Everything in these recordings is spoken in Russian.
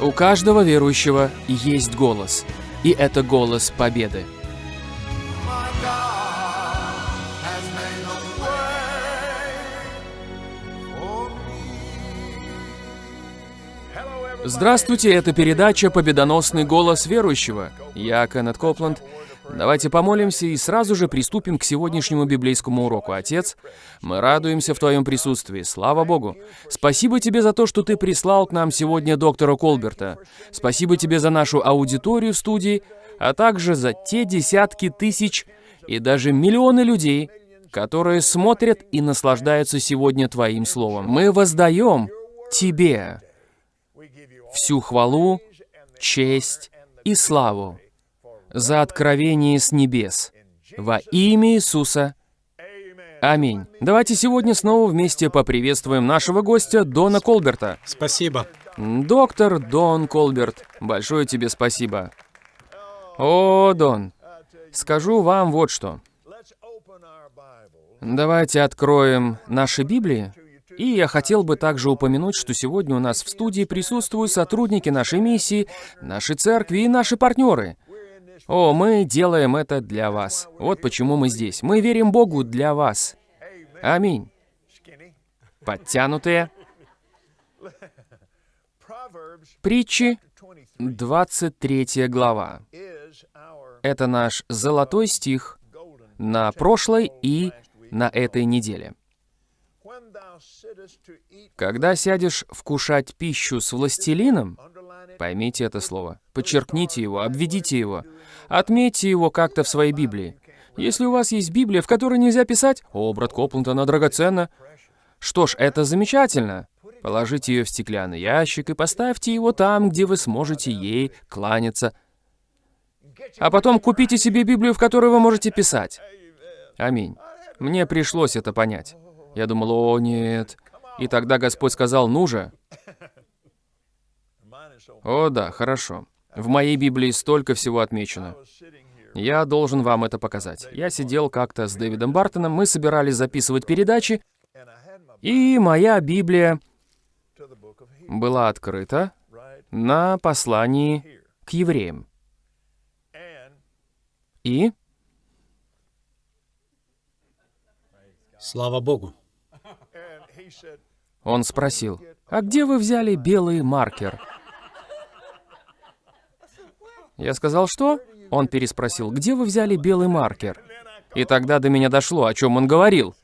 У каждого верующего есть голос, и это голос победы. Здравствуйте, это передача «Победоносный голос верующего». Я Кеннет Копланд. Давайте помолимся и сразу же приступим к сегодняшнему библейскому уроку. Отец, мы радуемся в Твоем присутствии. Слава Богу. Спасибо Тебе за то, что Ты прислал к нам сегодня доктора Колберта. Спасибо Тебе за нашу аудиторию в студии, а также за те десятки тысяч и даже миллионы людей, которые смотрят и наслаждаются сегодня Твоим Словом. Мы воздаем Тебе всю хвалу, честь и славу за откровение с небес. Во имя Иисуса. Аминь. Давайте сегодня снова вместе поприветствуем нашего гостя Дона Колберта. Спасибо. Доктор Дон Колберт, большое тебе спасибо. О, Дон, скажу вам вот что. Давайте откроем наши Библии. И я хотел бы также упомянуть, что сегодня у нас в студии присутствуют сотрудники нашей миссии, нашей церкви и наши партнеры. О, мы делаем это для вас. Вот почему мы здесь. Мы верим Богу для вас. Аминь. Подтянутые. Притчи, 23 глава. Это наш золотой стих на прошлой и на этой неделе. Когда сядешь вкушать пищу с властелином, поймите это слово, подчеркните его, обведите его, отметьте его как-то в своей Библии. Если у вас есть Библия, в которой нельзя писать, «О, брат Копланд, она драгоценна», что ж, это замечательно. Положите ее в стеклянный ящик и поставьте его там, где вы сможете ей кланяться. А потом купите себе Библию, в которой вы можете писать. Аминь. Мне пришлось это понять. Я думал, о, нет. И тогда Господь сказал, ну же. О, да, хорошо. В моей Библии столько всего отмечено. Я должен вам это показать. Я сидел как-то с Дэвидом Бартоном, мы собирались записывать передачи, и моя Библия была открыта на послании к евреям. И Слава Богу. он спросил, «А где вы взяли белый маркер?» Я сказал, «Что?» Он переспросил, «Где вы взяли белый маркер?» И тогда до меня дошло, о чем он говорил.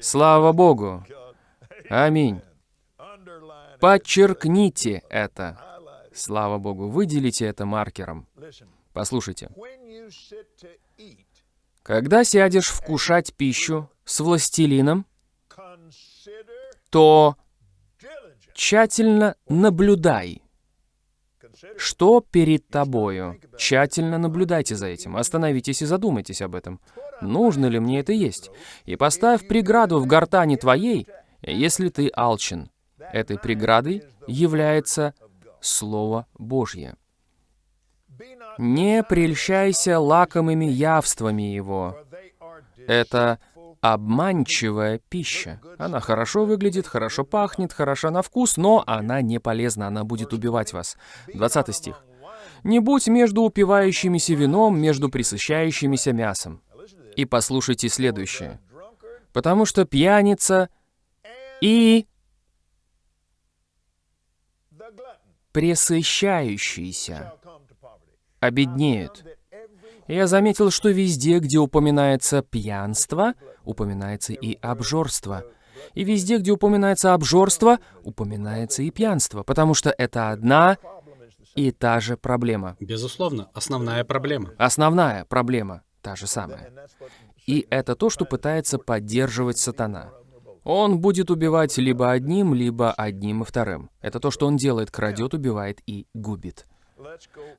Слава Богу! Аминь. Подчеркните это. Слава Богу, выделите это маркером. Послушайте. Когда сядешь вкушать пищу с властелином, то тщательно наблюдай, что перед тобою. Тщательно наблюдайте за этим. Остановитесь и задумайтесь об этом. Нужно ли мне это есть? И поставь преграду в гортани твоей, если ты алчен. Этой преградой является Слово Божье. Не прельщайся лакомыми явствами его. Это обманчивая пища. Она хорошо выглядит, хорошо пахнет, хороша на вкус, но она не полезна, она будет убивать вас. 20 стих. «Не будь между упивающимися вином, между присыщающимися мясом». И послушайте следующее. «Потому что пьяница и пресыщающийся обеднеют». Я заметил, что везде, где упоминается пьянство, упоминается и обжорство. И везде, где упоминается обжорство, упоминается и пьянство, потому что это одна и та же проблема. Безусловно, основная проблема. Основная проблема та же самая. И это то, что пытается поддерживать сатана. Он будет убивать либо одним, либо одним и вторым. Это то, что он делает, крадет, убивает и губит.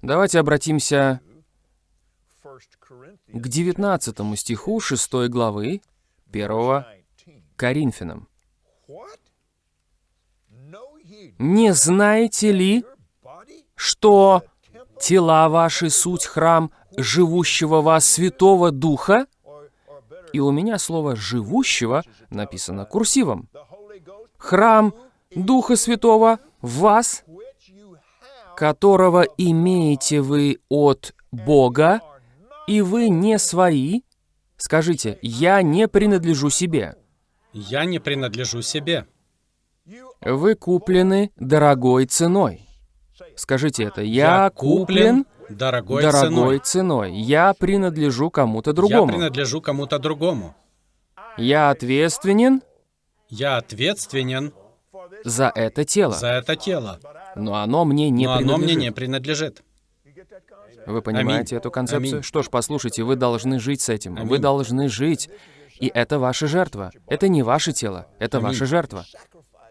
Давайте обратимся к 19 стиху 6 главы 1 Коринфянам. «Не знаете ли, что тела ваши суть храм живущего вас Святого Духа?» И у меня слово «живущего» написано курсивом. «Храм Духа Святого в вас, которого имеете вы от Бога, и вы не свои, скажите, я не принадлежу себе. Я не принадлежу себе. Вы куплены дорогой ценой. Скажите это, я, куплен дорогой, дорогой ценой. ценой. Я принадлежу кому-то Я другому. принадлежу кому-то другому. Я ответственен Я ответственен за это тело, за это тело, но оно мне не но оно мне принадлежит. не принадлежит. Вы понимаете Аминь. эту концепцию? Аминь. Что ж, послушайте, вы должны жить с этим. Вы Аминь. должны жить. И это ваша жертва. Это не ваше тело, это Аминь. ваша жертва.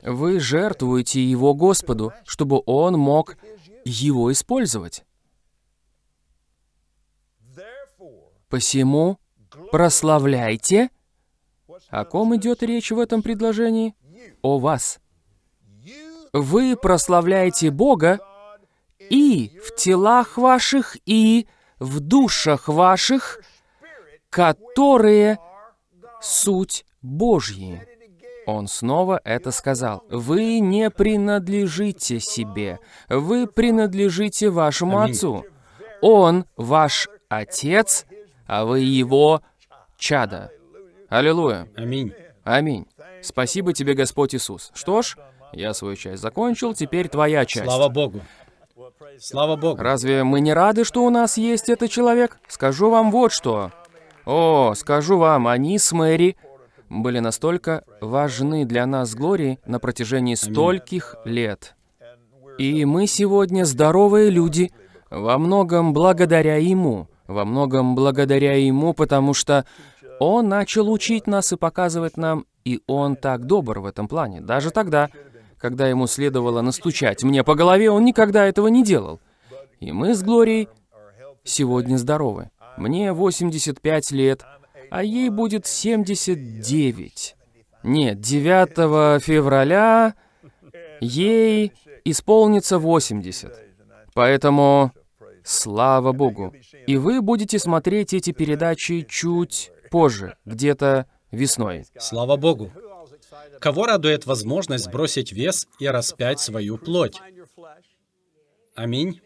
Вы жертвуете его Господу, чтобы он мог его использовать. Посему прославляйте. О ком идет речь в этом предложении? О вас. Вы прославляете Бога и в телах ваших, и в душах ваших, которые суть Божьи. Он снова это сказал. Вы не принадлежите себе, вы принадлежите вашему. Отцу. Он ваш Отец, а вы его чада. Аллилуйя. Аминь. Аминь. Спасибо тебе, Господь Иисус. Что ж, я свою часть закончил, теперь твоя часть. Слава Богу. Слава Богу. Разве мы не рады, что у нас есть этот человек? Скажу вам вот что. О, скажу вам, они с Мэри были настолько важны для нас с Глорией на протяжении стольких лет. И мы сегодня здоровые люди, во многом благодаря ему. Во многом благодаря ему, потому что он начал учить нас и показывать нам, и он так добр в этом плане. Даже тогда, когда ему следовало настучать мне по голове, он никогда этого не делал. И мы с Глорией сегодня здоровы. Мне 85 лет, а ей будет 79. Нет, 9 февраля ей исполнится 80. Поэтому слава Богу. И вы будете смотреть эти передачи чуть позже, где-то весной. Слава Богу. Кого радует возможность сбросить вес и распять свою плоть? Аминь.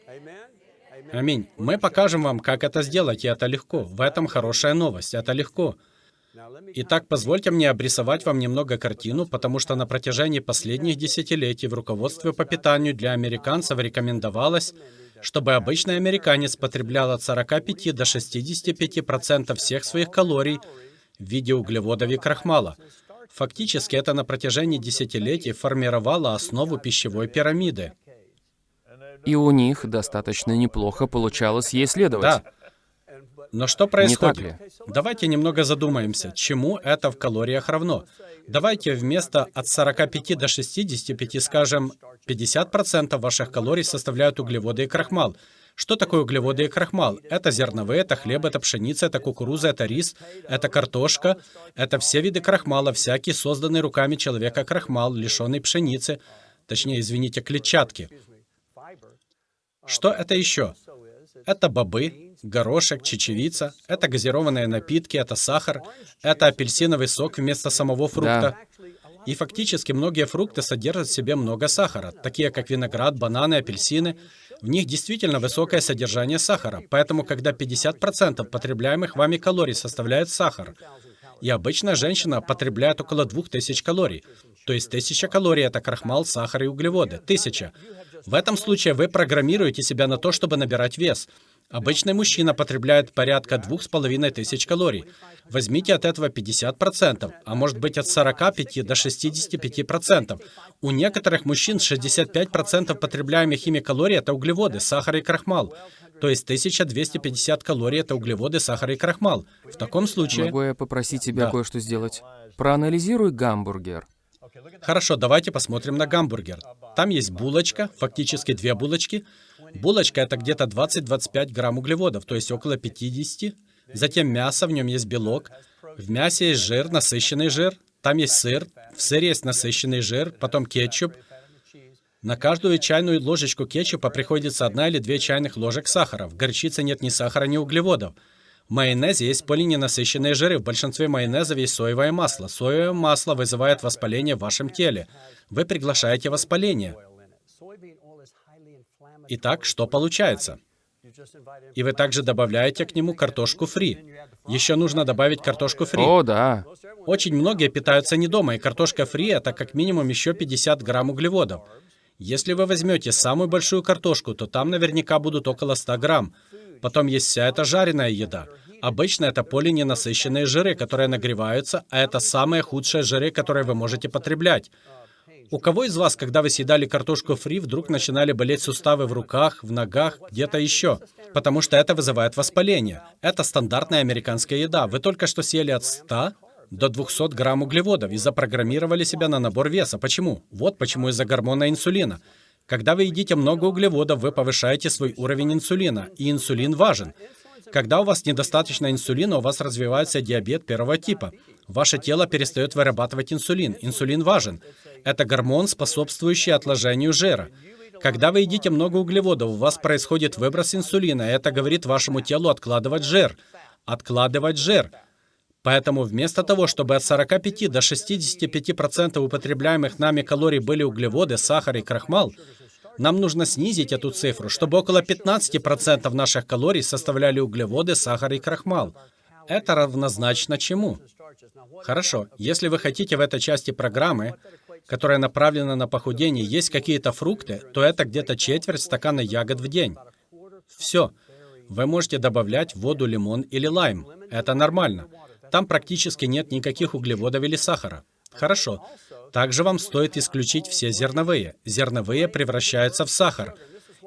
Аминь. Мы покажем вам, как это сделать, и это легко. В этом хорошая новость, это легко. Итак, позвольте мне обрисовать вам немного картину, потому что на протяжении последних десятилетий в руководстве по питанию для американцев рекомендовалось, чтобы обычный американец потреблял от 45 до 65% всех своих калорий в виде углеводов и крахмала. Фактически это на протяжении десятилетий формировало основу пищевой пирамиды. И у них достаточно неплохо получалось ей следовать. Да. Но что происходит? ли? Давайте немного задумаемся, чему это в калориях равно. Давайте вместо от 45 до 65 скажем, 50% ваших калорий составляют углеводы и крахмал. Что такое углеводы и крахмал? Это зерновые, это хлеб, это пшеница, это кукуруза, это рис, это картошка. Это все виды крахмала, всякий созданный руками человека крахмал, лишенный пшеницы, точнее, извините, клетчатки. Что это еще? Это бобы, горошек, чечевица, это газированные напитки, это сахар, это апельсиновый сок вместо самого фрукта. И фактически многие фрукты содержат в себе много сахара, такие как виноград, бананы, апельсины. В них действительно высокое содержание сахара, поэтому когда 50% потребляемых вами калорий составляет сахар, и обычная женщина потребляет около 2000 калорий. То есть 1000 калорий — это крахмал, сахар и углеводы. 1000. В этом случае вы программируете себя на то, чтобы набирать вес. Обычный мужчина потребляет порядка 2500 калорий. Возьмите от этого 50%, а может быть от 45 до 65%. У некоторых мужчин 65% потребляемых ими калорий — это углеводы, сахар и крахмал. То есть 1250 калорий — это углеводы, сахар и крахмал. В таком случае... Могу я попросить тебя Да. кое-что сделать? Проанализируй гамбургер. Хорошо, давайте посмотрим на гамбургер. Там есть булочка, фактически две булочки. Булочка это где-то 20-25 грамм углеводов, то есть около 50. Затем мясо, в нем есть белок. В мясе есть жир, насыщенный жир. Там есть сыр, в сыре есть насыщенный жир, потом кетчуп. На каждую чайную ложечку кетчупа приходится одна или две чайных ложек сахара. В горчице нет ни сахара, ни углеводов. В майонезе есть полиненасыщенные жиры. В большинстве майонезов есть соевое масло. Соевое масло вызывает воспаление в вашем теле. Вы приглашаете воспаление. Итак, что получается? И вы также добавляете к нему картошку фри. Еще нужно добавить картошку фри. О, да. Очень многие питаются не дома, и картошка фри — это как минимум еще 50 грамм углеводов. Если вы возьмете самую большую картошку, то там наверняка будут около 100 грамм. Потом есть вся эта жареная еда. Обычно это полиненасыщенные жиры, которые нагреваются, а это самые худшие жиры, которые вы можете потреблять. У кого из вас, когда вы съедали картошку фри, вдруг начинали болеть суставы в руках, в ногах, где-то еще? Потому что это вызывает воспаление. Это стандартная американская еда. Вы только что съели от 100 до 200 грамм углеводов и запрограммировали себя на набор веса. Почему? Вот почему из-за гормона инсулина. Когда вы едите много углеводов, вы повышаете свой уровень инсулина, и инсулин важен. Когда у вас недостаточно инсулина, у вас развивается диабет первого типа. Ваше тело перестает вырабатывать инсулин. Инсулин важен. Это гормон, способствующий отложению жира. Когда вы едите много углеводов, у вас происходит выброс инсулина, и это говорит вашему телу откладывать жир. Откладывать жир. Поэтому вместо того, чтобы от 45 до 65% употребляемых нами калорий были углеводы, сахар и крахмал, нам нужно снизить эту цифру, чтобы около 15% наших калорий составляли углеводы, сахар и крахмал. Это равнозначно чему? Хорошо, если вы хотите в этой части программы, которая направлена на похудение, есть какие-то фрукты, то это где-то четверть стакана ягод в день. Все. Вы можете добавлять воду лимон или лайм. Это нормально. Там практически нет никаких углеводов или сахара. Хорошо. Также вам стоит исключить все зерновые. Зерновые превращаются в сахар.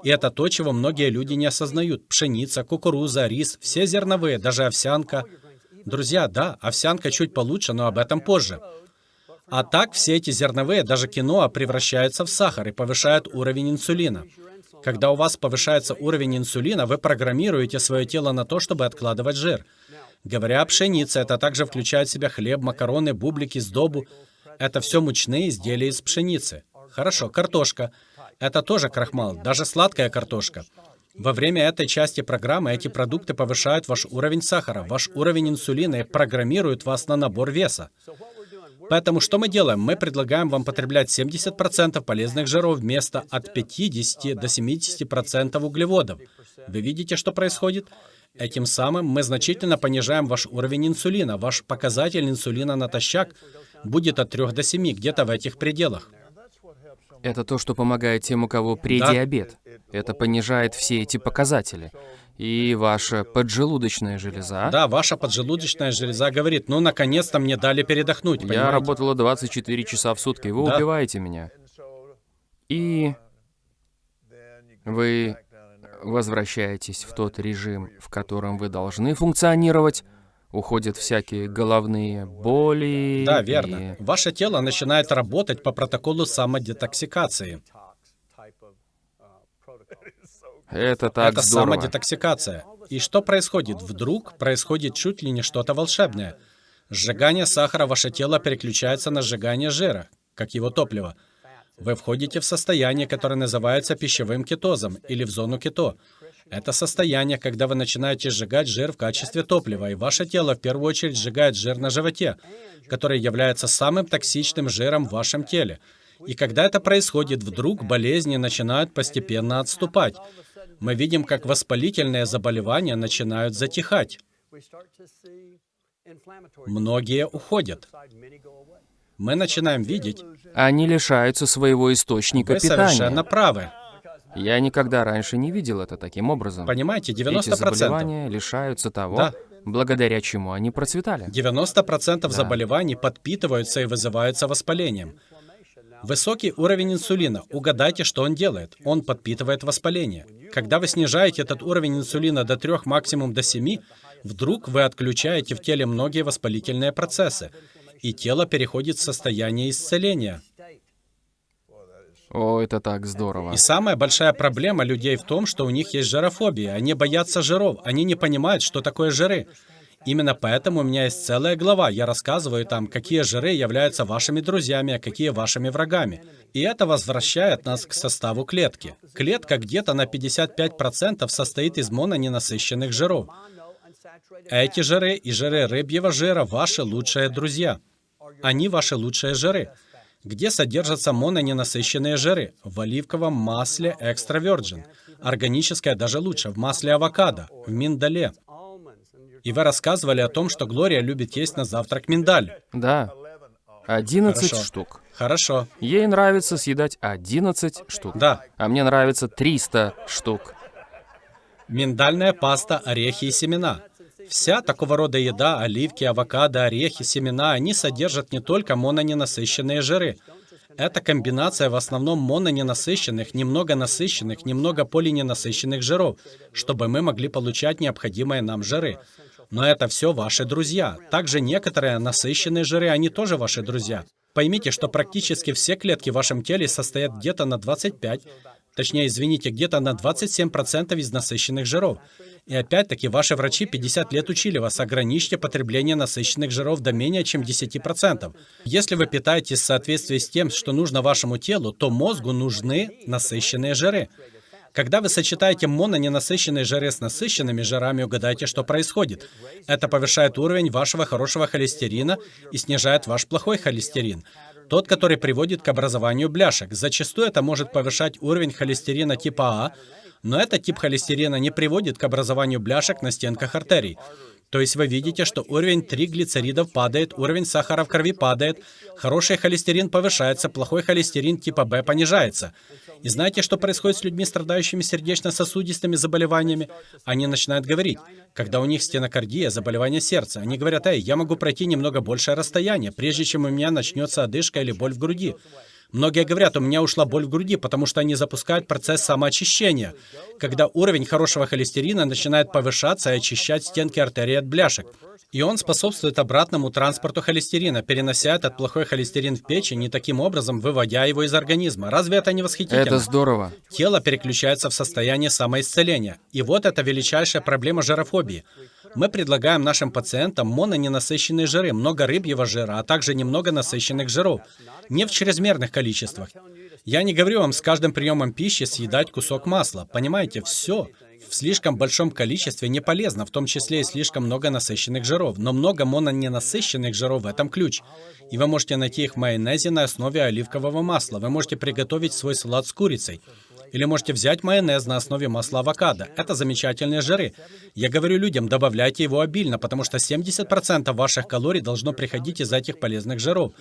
И это то, чего многие люди не осознают. Пшеница, кукуруза, рис, все зерновые, даже овсянка. Друзья, да, овсянка чуть получше, но об этом позже. А так все эти зерновые, даже киноа, превращаются в сахар и повышают уровень инсулина. Когда у вас повышается уровень инсулина, вы программируете свое тело на то, чтобы откладывать жир. Говоря о пшенице, это также включает в себя хлеб, макароны, бублики, сдобу. Это все мучные изделия из пшеницы. Хорошо, картошка. Это тоже крахмал, даже сладкая картошка. Во время этой части программы эти продукты повышают ваш уровень сахара, ваш уровень инсулина и программируют вас на набор веса. Поэтому что мы делаем? Мы предлагаем вам потреблять 70% полезных жиров вместо от 50 до 70% углеводов. Вы видите, что происходит? Этим самым мы значительно понижаем ваш уровень инсулина. Ваш показатель инсулина натощак будет от 3 до 7, где-то в этих пределах. Это то, что помогает тем, у кого предиабет. Это понижает все эти показатели. И ваша поджелудочная железа... Да, ваша поджелудочная железа говорит, ну, наконец-то мне дали передохнуть, Я понимаете? работала 24 часа в сутки, вы Да. убиваете меня. И вы возвращаетесь в тот режим, в котором вы должны функционировать, уходят всякие головные боли. Да, верно. Ваше тело начинает работать по протоколу самодетоксикации. и Это так Это здорово. самодетоксикация. И что происходит? Вдруг происходит чуть ли не что-то волшебное. Сжигание сахара ваше тело переключается на сжигание жира, как его топливо. Вы входите в состояние, которое называется пищевым кетозом или в зону кето. Это состояние, когда вы начинаете сжигать жир в качестве топлива, и ваше тело в первую очередь сжигает жир на животе, который является самым токсичным жиром в вашем теле. И когда это происходит, вдруг болезни начинают постепенно отступать. Мы видим, как воспалительные заболевания начинают затихать. Многие уходят. Мы начинаем видеть, Они лишаются своего источника вы совершенно питания. правы. Я никогда раньше не видел это таким образом. Понимаете, Эти 90%. заболевания лишаются того, Да. благодаря чему они процветали. 90% заболеваний подпитываются и вызываются воспалением. Высокий уровень инсулина. Угадайте, что он делает. Он подпитывает воспаление. Когда вы снижаете этот уровень инсулина до 3, максимум до 7, вдруг вы отключаете в теле многие воспалительные процессы, и тело переходит в состояние исцеления. О, это так здорово. И самая большая проблема людей в том, что у них есть жирофобия. Они боятся жиров, они не понимают, что такое жиры. Именно поэтому у меня есть целая глава. Я рассказываю там, какие жиры являются вашими друзьями, а какие вашими врагами. И это возвращает нас к составу клетки. Клетка где-то на 55% состоит из мононенасыщенных жиров. Эти жиры и жиры рыбьего жира ваши лучшие друзья. Они ваши лучшие жиры. Где содержатся мононенасыщенные жиры. В оливковом масле экстра virgin. Органическое даже лучше. В масле авокадо. В миндале. И вы рассказывали о том, что Глория любит есть на завтрак миндаль. Да. 11 Хорошо. штук. Хорошо. Ей нравится съедать 11 штук. Да. А мне нравится 300 штук. Миндальная паста, орехи и семена. Вся такого рода еда, оливки, авокадо, орехи, семена, они содержат не только мононенасыщенные жиры. Это комбинация в основном мононенасыщенных, немного насыщенных, немного полиненасыщенных жиров, чтобы мы могли получать необходимые нам жиры. Но это все ваши друзья. Также некоторые насыщенные жиры, они тоже ваши друзья. Поймите, что практически все клетки в вашем теле состоят где-то на 25, точнее, извините, где-то на 27% из насыщенных жиров. И опять-таки, ваши врачи 50 лет учили вас, ограничьте потребление насыщенных жиров до менее чем 10%. Если вы питаетесь в соответствии с тем, что нужно вашему телу, то мозгу нужны насыщенные жиры. Когда вы сочетаете мононенасыщенные жиры с насыщенными жирами, угадайте, что происходит. Это повышает уровень вашего хорошего холестерина и снижает ваш плохой холестерин. Тот, который приводит к образованию бляшек. Зачастую это может повышать уровень холестерина типа А, но этот тип холестерина не приводит к образованию бляшек на стенках артерий. То есть вы видите, что уровень триглицеридов падает, уровень сахара в крови падает, хороший холестерин повышается, плохой холестерин типа Б понижается. И знаете, что происходит с людьми, страдающими сердечно-сосудистыми заболеваниями? Они начинают говорить, когда у них стенокардия, заболевание сердца. Они говорят, эй, я могу пройти немного большее расстояние, прежде чем у меня начнется одышка или боль в груди. Многие говорят, у меня ушла боль в груди, потому что они запускают процесс самоочищения, когда уровень хорошего холестерина начинает повышаться и очищать стенки артерий от бляшек. И он способствует обратному транспорту холестерина, перенося этот плохой холестерин в печень и таким образом выводя его из организма. Разве это не восхитительно? Это здорово. Тело переключается в состояние самоисцеления. И вот это величайшая проблема жирофобии. Мы предлагаем нашим пациентам мононенасыщенные жиры, много рыбьего жира, а также немного насыщенных жиров. Не в чрезмерных количествах. Я не говорю вам с каждым приемом пищи съедать кусок масла. Понимаете, все в слишком большом количестве не полезно, в том числе и слишком много насыщенных жиров. Но много мононенасыщенных жиров в этом ключ. И вы можете найти их в майонезе на основе оливкового масла. Вы можете приготовить свой салат с курицей. Или можете взять майонез на основе масла авокадо. Это замечательные жиры. Я говорю людям, добавляйте его обильно, потому что 70% ваших калорий должно приходить из этих полезных жиров.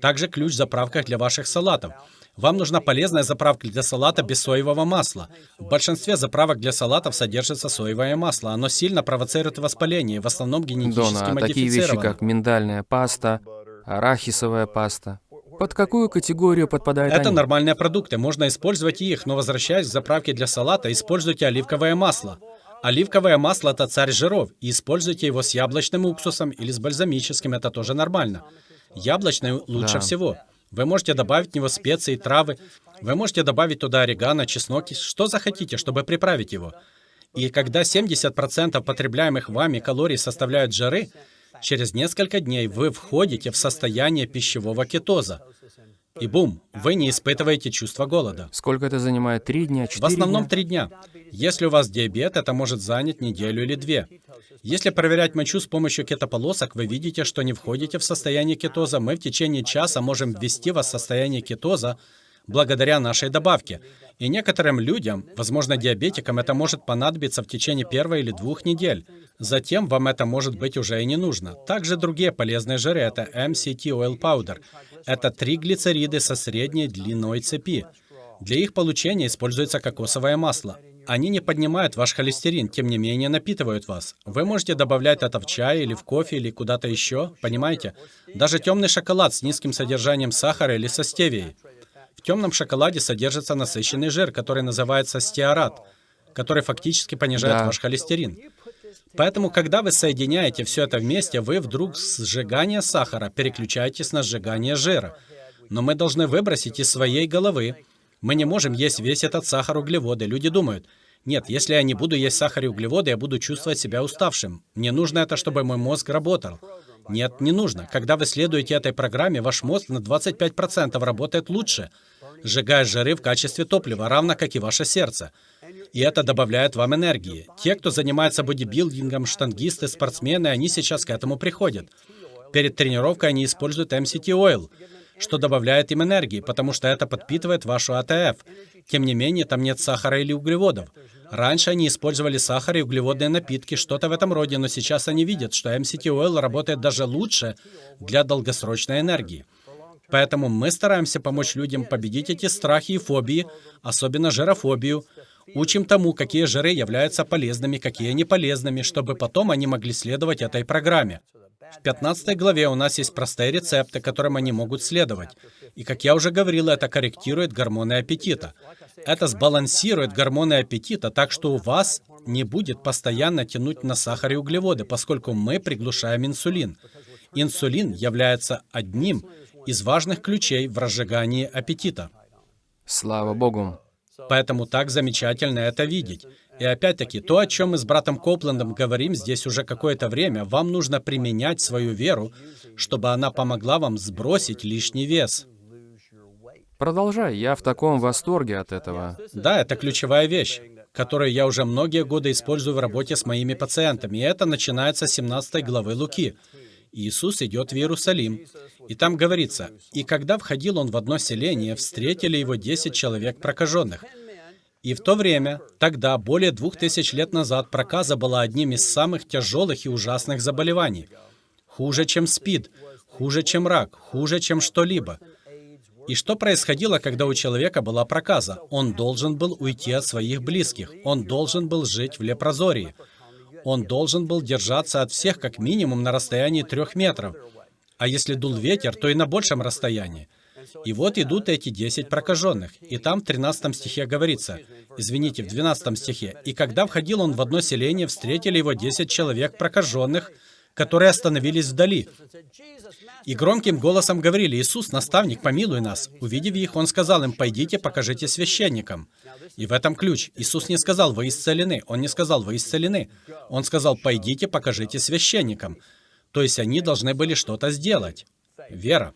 Также ключ в заправках для ваших салатов. Вам нужна полезная заправка для салата без соевого масла. В большинстве заправок для салатов содержится соевое масло. Оно сильно провоцирует воспаление, в основном генетически Дона, такие вещи, как миндальная паста, арахисовая паста. Под какую категорию подпадают Это они? нормальные продукты, можно использовать их, но возвращаясь к заправке для салата, используйте оливковое масло. Оливковое масло – это царь жиров, и используйте его с яблочным уксусом или с бальзамическим, это тоже нормально. Яблочный лучше Да. всего. Вы можете добавить в него специи, травы. Вы можете добавить туда орегано, чеснок, что захотите, чтобы приправить его. И когда 70% потребляемых вами калорий составляют жиры, через несколько дней вы входите в состояние пищевого кетоза. И бум, вы не испытываете чувство голода. Сколько это занимает? Три дня, четыре В основном три дня. Если у вас диабет, это может занять неделю или две. Если проверять мочу с помощью кетополосок, вы видите, что не входите в состояние кетоза. Мы в течение часа можем ввести вас в состояние кетоза благодаря нашей добавке. И некоторым людям, возможно диабетикам, это может понадобиться в течение первой или двух недель. Затем вам это может быть уже и не нужно. Также другие полезные жиры — это MCT Oil Powder. Это триглицериды со средней длиной цепи. Для их получения используется кокосовое масло. Они не поднимают ваш холестерин, тем не менее напитывают вас. Вы можете добавлять это в чай или в кофе или куда-то еще, понимаете? Даже темный шоколад с низким содержанием сахара или со стевией. В темном шоколаде содержится насыщенный жир, который называется стеарат, который фактически понижает Да. ваш холестерин. Поэтому, когда вы соединяете все это вместе, вы вдруг с сжигания сахара переключаетесь на сжигание жира. Но мы должны выбросить из своей головы. Мы не можем есть весь этот сахар углеводы. Люди думают, нет, если я не буду есть сахар и углеводы, я буду чувствовать себя уставшим. Мне нужно это, чтобы мой мозг работал. Нет, не нужно. Когда вы следуете этой программе, ваш мозг на 25% работает лучше, сжигая жиры в качестве топлива, равно как и ваше сердце. И это добавляет вам энергии. Те, кто занимается бодибилдингом, штангисты, спортсмены, они сейчас к этому приходят. Перед тренировкой они используют MCT Oil. что добавляет им энергии, потому что это подпитывает вашу АТФ. Тем не менее, там нет сахара или углеводов. Раньше они использовали сахар и углеводные напитки, что-то в этом роде, но сейчас они видят, что MCT Oil работает даже лучше для долгосрочной энергии. Поэтому мы стараемся помочь людям победить эти страхи и фобии, особенно жирофобию. Учим тому, какие жиры являются полезными, какие не полезными, чтобы потом они могли следовать этой программе. В 15 главе у нас есть простые рецепты, которым они могут следовать. И, как я уже говорил, это корректирует гормоны аппетита. Это сбалансирует гормоны аппетита, так что у вас не будет постоянно тянуть на сахар и углеводы, поскольку мы приглушаем инсулин. Инсулин является одним из важных ключей в разжигании аппетита. Слава Богу. Поэтому так замечательно это видеть. И опять-таки, то, о чем мы с братом Копландом говорим здесь уже какое-то время, вам нужно применять свою веру, чтобы она помогла вам сбросить лишний вес. Продолжай, я в таком восторге от этого. Да, это ключевая вещь, которую я уже многие годы использую в работе с моими пациентами. И это начинается с 17 главы Луки. Иисус идет в Иерусалим. И там говорится, «И когда входил он в одно селение, встретили его десять человек прокаженных». И в то время, тогда, более двух тысяч лет назад, проказа была одним из самых тяжелых и ужасных заболеваний. Хуже, чем СПИД, хуже, чем рак, хуже, чем что-либо. И что происходило, когда у человека была проказа? Он должен был уйти от своих близких. Он должен был жить в лепрозории. Он должен был держаться от всех как минимум на расстоянии трех метров. А если дул ветер, то и на большем расстоянии. И вот идут эти десять прокаженных. И там в 13 стихе говорится, извините, в 12 стихе, «И когда входил он в одно селение, встретили его десять человек прокаженных, которые остановились вдали. И громким голосом говорили, «Иисус, наставник, помилуй нас». Увидев их, Он сказал им, «Пойдите, покажите священникам». И в этом ключ. Иисус не сказал, «Вы исцелены». Он не сказал, «Вы исцелены». Он сказал, «Пойдите, покажите священникам». То есть они должны были что-то сделать. Вера.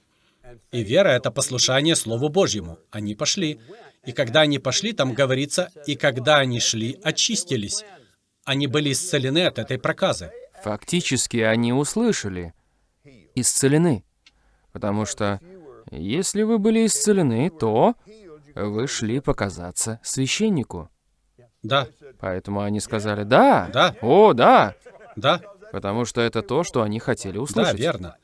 И вера — это послушание Слову Божьему. Они пошли. И когда они пошли, там говорится, «И когда они шли, очистились». Они были исцелены от этой проказы. Фактически они услышали. Исцелены. Потому что если вы были исцелены, то вы шли показаться священнику. Да, Поэтому они сказали «да». Да. О, да. да, Потому что это то, что они хотели да, услышать. верно.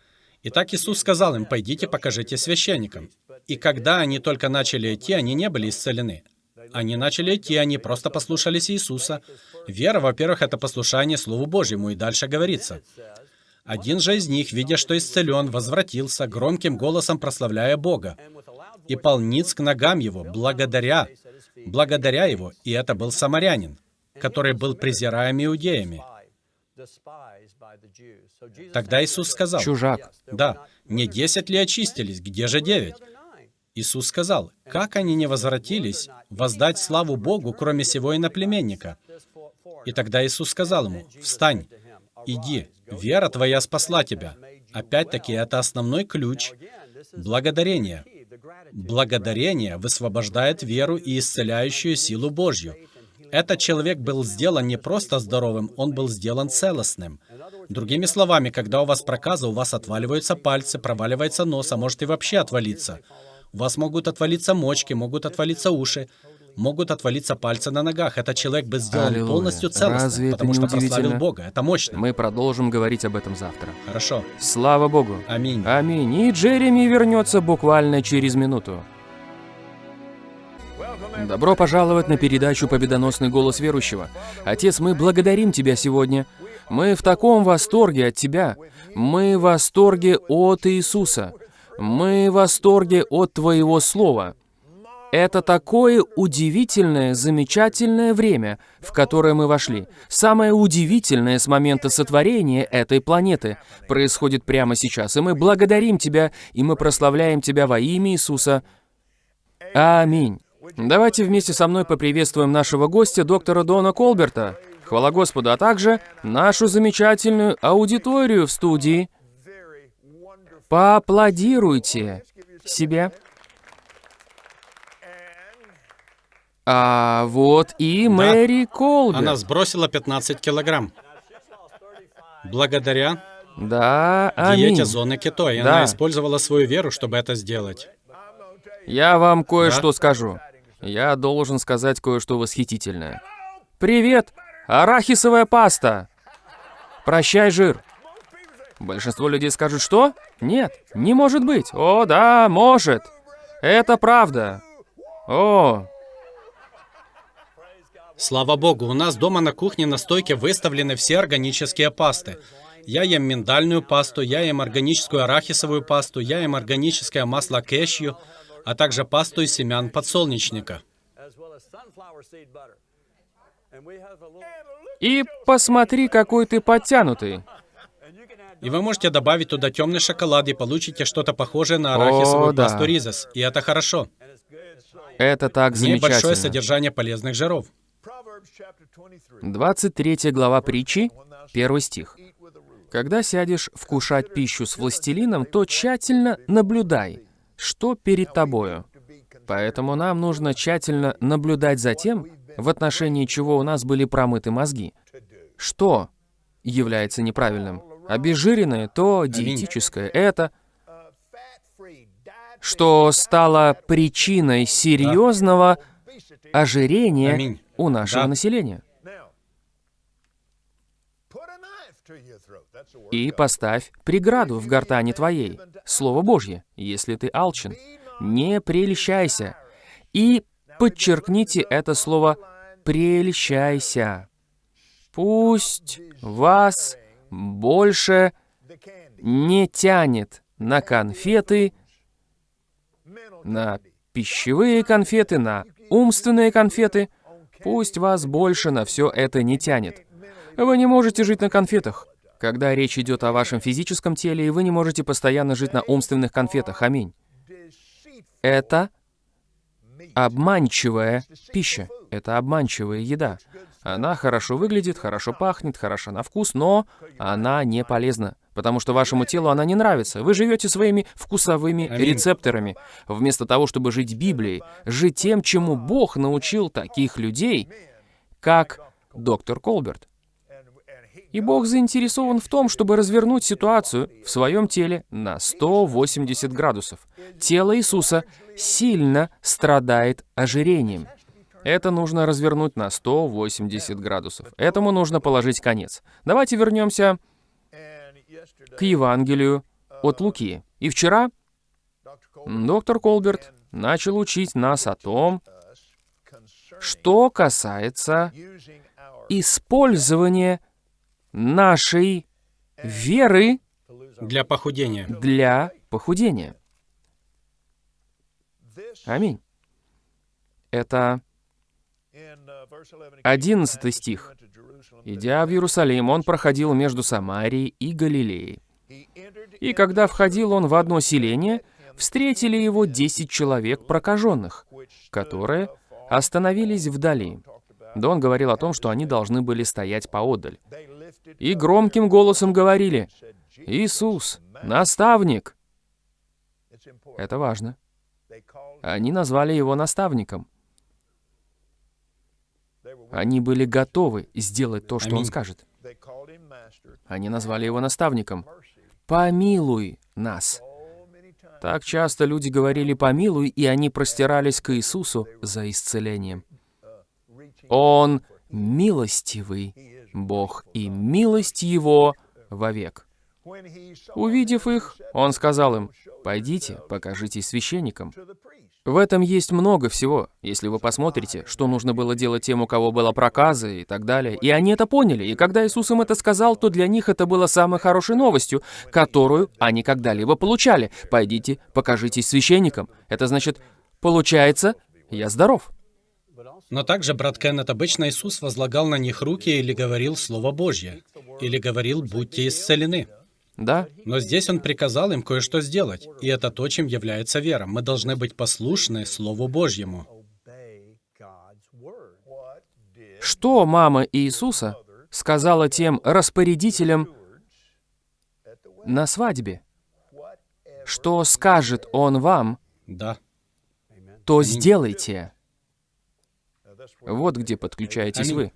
Итак, Иисус сказал им, «Пойдите, покажите священникам». И когда они только начали идти, они не были исцелены. Они начали идти, они просто послушались Иисуса. Вера, во-первых, это послушание Слову Божьему, и дальше говорится. Один же из них, видя, что исцелен, возвратился, громким голосом прославляя Бога, и полниц к ногам его, благодаря, благодаря его, и это был самарянин, который был презираем иудеями. Тогда Иисус сказал, Чужак. да, не десять ли очистились, где же девять? Иисус сказал, как они не возвратились воздать славу Богу, кроме сего иноплеменника? И тогда Иисус сказал ему, встань, иди, вера твоя спасла тебя. Опять-таки, это основной ключ благодарения. Благодарение высвобождает веру и исцеляющую силу Божью. Этот человек был сделан не просто здоровым, он был сделан целостным. Другими словами, когда у вас проказа, у вас отваливаются пальцы, проваливается нос, а может и вообще отвалиться. У вас могут отвалиться мочки, могут отвалиться уши, могут отвалиться пальцы на ногах. Этот человек был сделан Аллилуйя. полностью целостным, Разве потому что прославил? Бога. Это мощно. Мы продолжим говорить об этом завтра. Хорошо. Слава Богу. Аминь. Аминь. И Джереми вернется буквально через минуту. Добро пожаловать на передачу «Победоносный голос верующего». Отец, мы благодарим Тебя сегодня. Мы в таком восторге от Тебя. Мы в восторге от Иисуса. Мы в восторге от Твоего Слова. Это такое удивительное, замечательное время, в которое мы вошли. Самое удивительное с момента сотворения этой планеты происходит прямо сейчас. И мы благодарим Тебя, и мы прославляем Тебя во имя Иисуса. Аминь. Давайте вместе со мной поприветствуем нашего гостя, доктора Дона Колберта. Хвала Господу, а также нашу замечательную аудиторию в студии. Поаплодируйте себе. А вот и Мэри Колберт. Она сбросила 15 килограмм. Благодаря Да, аминь. диете зоны кето, и Да. она использовала свою веру, чтобы это сделать. Я вам кое-что скажу. Я должен сказать кое-что восхитительное. Привет, арахисовая паста. Прощай, жир. Большинство людей скажут, что? Нет, не может быть. О, да, может. Это правда. О, Слава богу, у нас дома на кухне на стойке выставлены все органические пасты. Я ем миндальную пасту, я ем органическую арахисовую пасту, я ем органическое масло кешью, а также пасту из семян подсолнечника. и посмотри, какой ты подтянутый. И вы можете добавить туда темный шоколад и получите что-то похожее на арахисовую О, да. ризес. И это хорошо. Это так замечательно. содержание полезных жиров. Proverbs chapter 23. 23 глава притчи, первый стих. Когда сядешь вкушать пищу с властелином, то тщательно наблюдай, что перед тобою. Поэтому нам нужно тщательно наблюдать за тем, в отношении чего у нас были промыты мозги. Что является неправильным? Обезжиренное, то диетическое, это, что стало причиной серьезного ожирения у нашего населения. И поставь преграду в гортани твоей. Слово Божье, если ты алчен. Не прельщайся. И подчеркните это слово «прельщайся». Пусть вас больше не тянет на конфеты, на пищевые конфеты, на умственные конфеты. Пусть вас больше на все это не тянет. Вы не можете жить на конфетах. Когда речь идет о вашем физическом теле, и вы не можете постоянно жить на умственных конфетах. Аминь. Это обманчивая пища. Это обманчивая еда. Она хорошо выглядит, хорошо пахнет, хороша на вкус, но она не полезна. Потому что вашему телу она не нравится. Вы живете своими вкусовыми рецепторами. Вместо того, чтобы жить Библией, жить тем, чему Бог научил таких людей, как доктор Колберт. И Бог заинтересован в том, чтобы развернуть ситуацию в своем теле на 180 градусов. Тело Иисуса сильно страдает ожирением. Это нужно развернуть на 180 градусов. Этому нужно положить конец. Давайте вернемся к Евангелию от Луки. И вчера доктор Колберт начал учить нас о том, что касается использования нашей веры Для похудения. для похудения. Аминь. Это 11. 11 стих. Идя в Иерусалим, он проходил между Самарией и Галилеей. И когда входил он в одно селение, встретили его десять человек прокаженных, которые остановились вдали. Да он говорил о том, что они должны были стоять поодаль. И громким голосом говорили, «Иисус, наставник!» Это важно. Они назвали его наставником. Они были готовы сделать то, что он скажет. Они назвали его наставником. «Помилуй нас!» Так часто люди говорили «помилуй», и они простирались к Иисусу за исцелением. Он милостивый Бог, и милость Его вовек. Увидев их, он сказал им, «Пойдите, покажитесь священникам». В этом есть много всего. Если вы посмотрите, что нужно было делать тем, у кого была проказа и так далее. И они это поняли. И когда Иисус им это сказал, то для них это было самой хорошей новостью, которую они когда-либо получали. Пойдите, покажитесь священникам. Это значит, получается, я здоров. Но также, брат Кеннет, обычно Иисус возлагал на них руки или говорил Слово Божье, или говорил «будьте исцелены». Да, Но здесь он приказал им кое-что сделать, и это то, чем является вера. Мы должны быть послушны Слову Божьему. что мама Иисуса сказала тем распорядителям на свадьбе? Что скажет он вам, Да. то сделайте. Вот где подключаетесь Аминь. вы.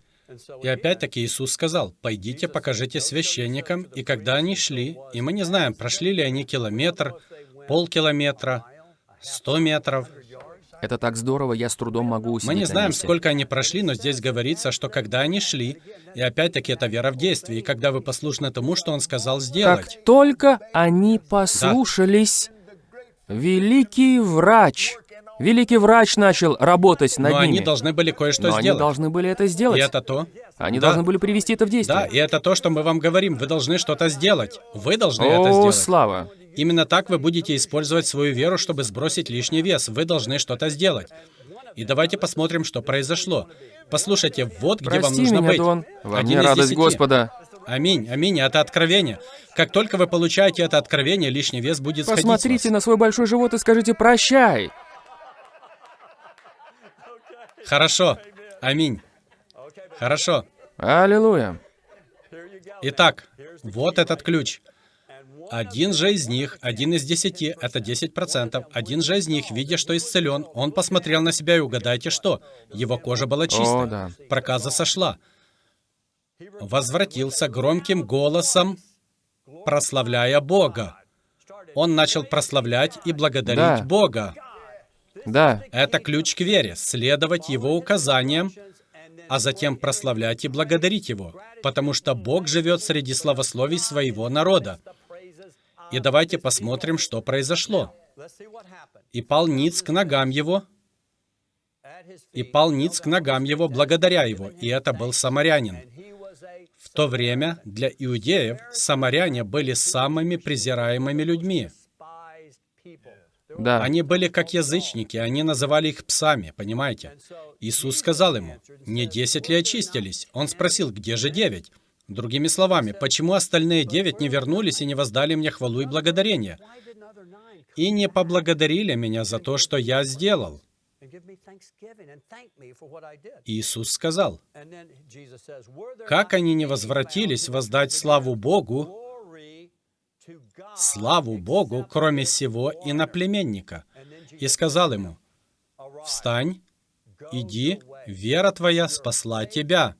И опять-таки Иисус сказал, «Пойдите, покажите священникам». И когда они шли, и мы не знаем, прошли ли они километр, полкилометра, сто метров, Это так здорово, я с трудом могу мы не на знаем, сколько они прошли, но здесь говорится, что когда они шли, и опять-таки это вера в действии, и когда вы послушны тому, что Он сказал сделать. Как только они послушались, великий врач, великий врач начал работать над Но ними. они должны были кое-что Но они сделать. должны были это сделать. И это то. Они Да. должны были привести это в действие. Да, и это то, что мы вам говорим. Вы должны что-то сделать. Вы должны это О, сделать. слава! Именно так вы будете использовать свою веру, чтобы сбросить лишний вес. Вы должны что-то сделать. И давайте посмотрим, что произошло. Послушайте, вот где вам Прости нужно меня, быть. Дон. Во Один мне радость. Господа. Аминь, аминь, это откровение. Как только вы получаете это откровение, лишний вес будет сходить с Посмотрите на свой большой живот и скажите «прощай». Хорошо. Аминь. Хорошо. Аллилуйя. Итак, вот этот ключ. Один же из них, один из десяти, это 10%. Один же из них, видя, что исцелен, он посмотрел на себя и угадайте что? Его кожа была чистой. О, да. Проказа сошла. Возвратился громким голосом, прославляя Бога. Он начал прославлять и благодарить Да. Бога. Да, Это ключ к вере, следовать Его указаниям, а затем прославлять и благодарить Его, потому что Бог живет среди славословий своего народа. И давайте посмотрим, что произошло. И пал ниц к ногам Его, и пал ниц к ногам Его, благодаря Его, и это был самарянин. В то время для иудеев самаряне были самыми презираемыми людьми. Да. Они были как язычники, они называли их псами, понимаете? Иисус сказал ему, «Не десять ли очистились?» Он спросил, «Где же девять?» Другими словами, почему остальные девять не вернулись и не воздали мне хвалу и благодарение? И не поблагодарили меня за то, что я сделал. Иисус сказал, как они не возвратились воздать славу Богу, славу Богу, кроме сего иноплеменника, и сказал ему, «Встань, иди, вера твоя спасла тебя»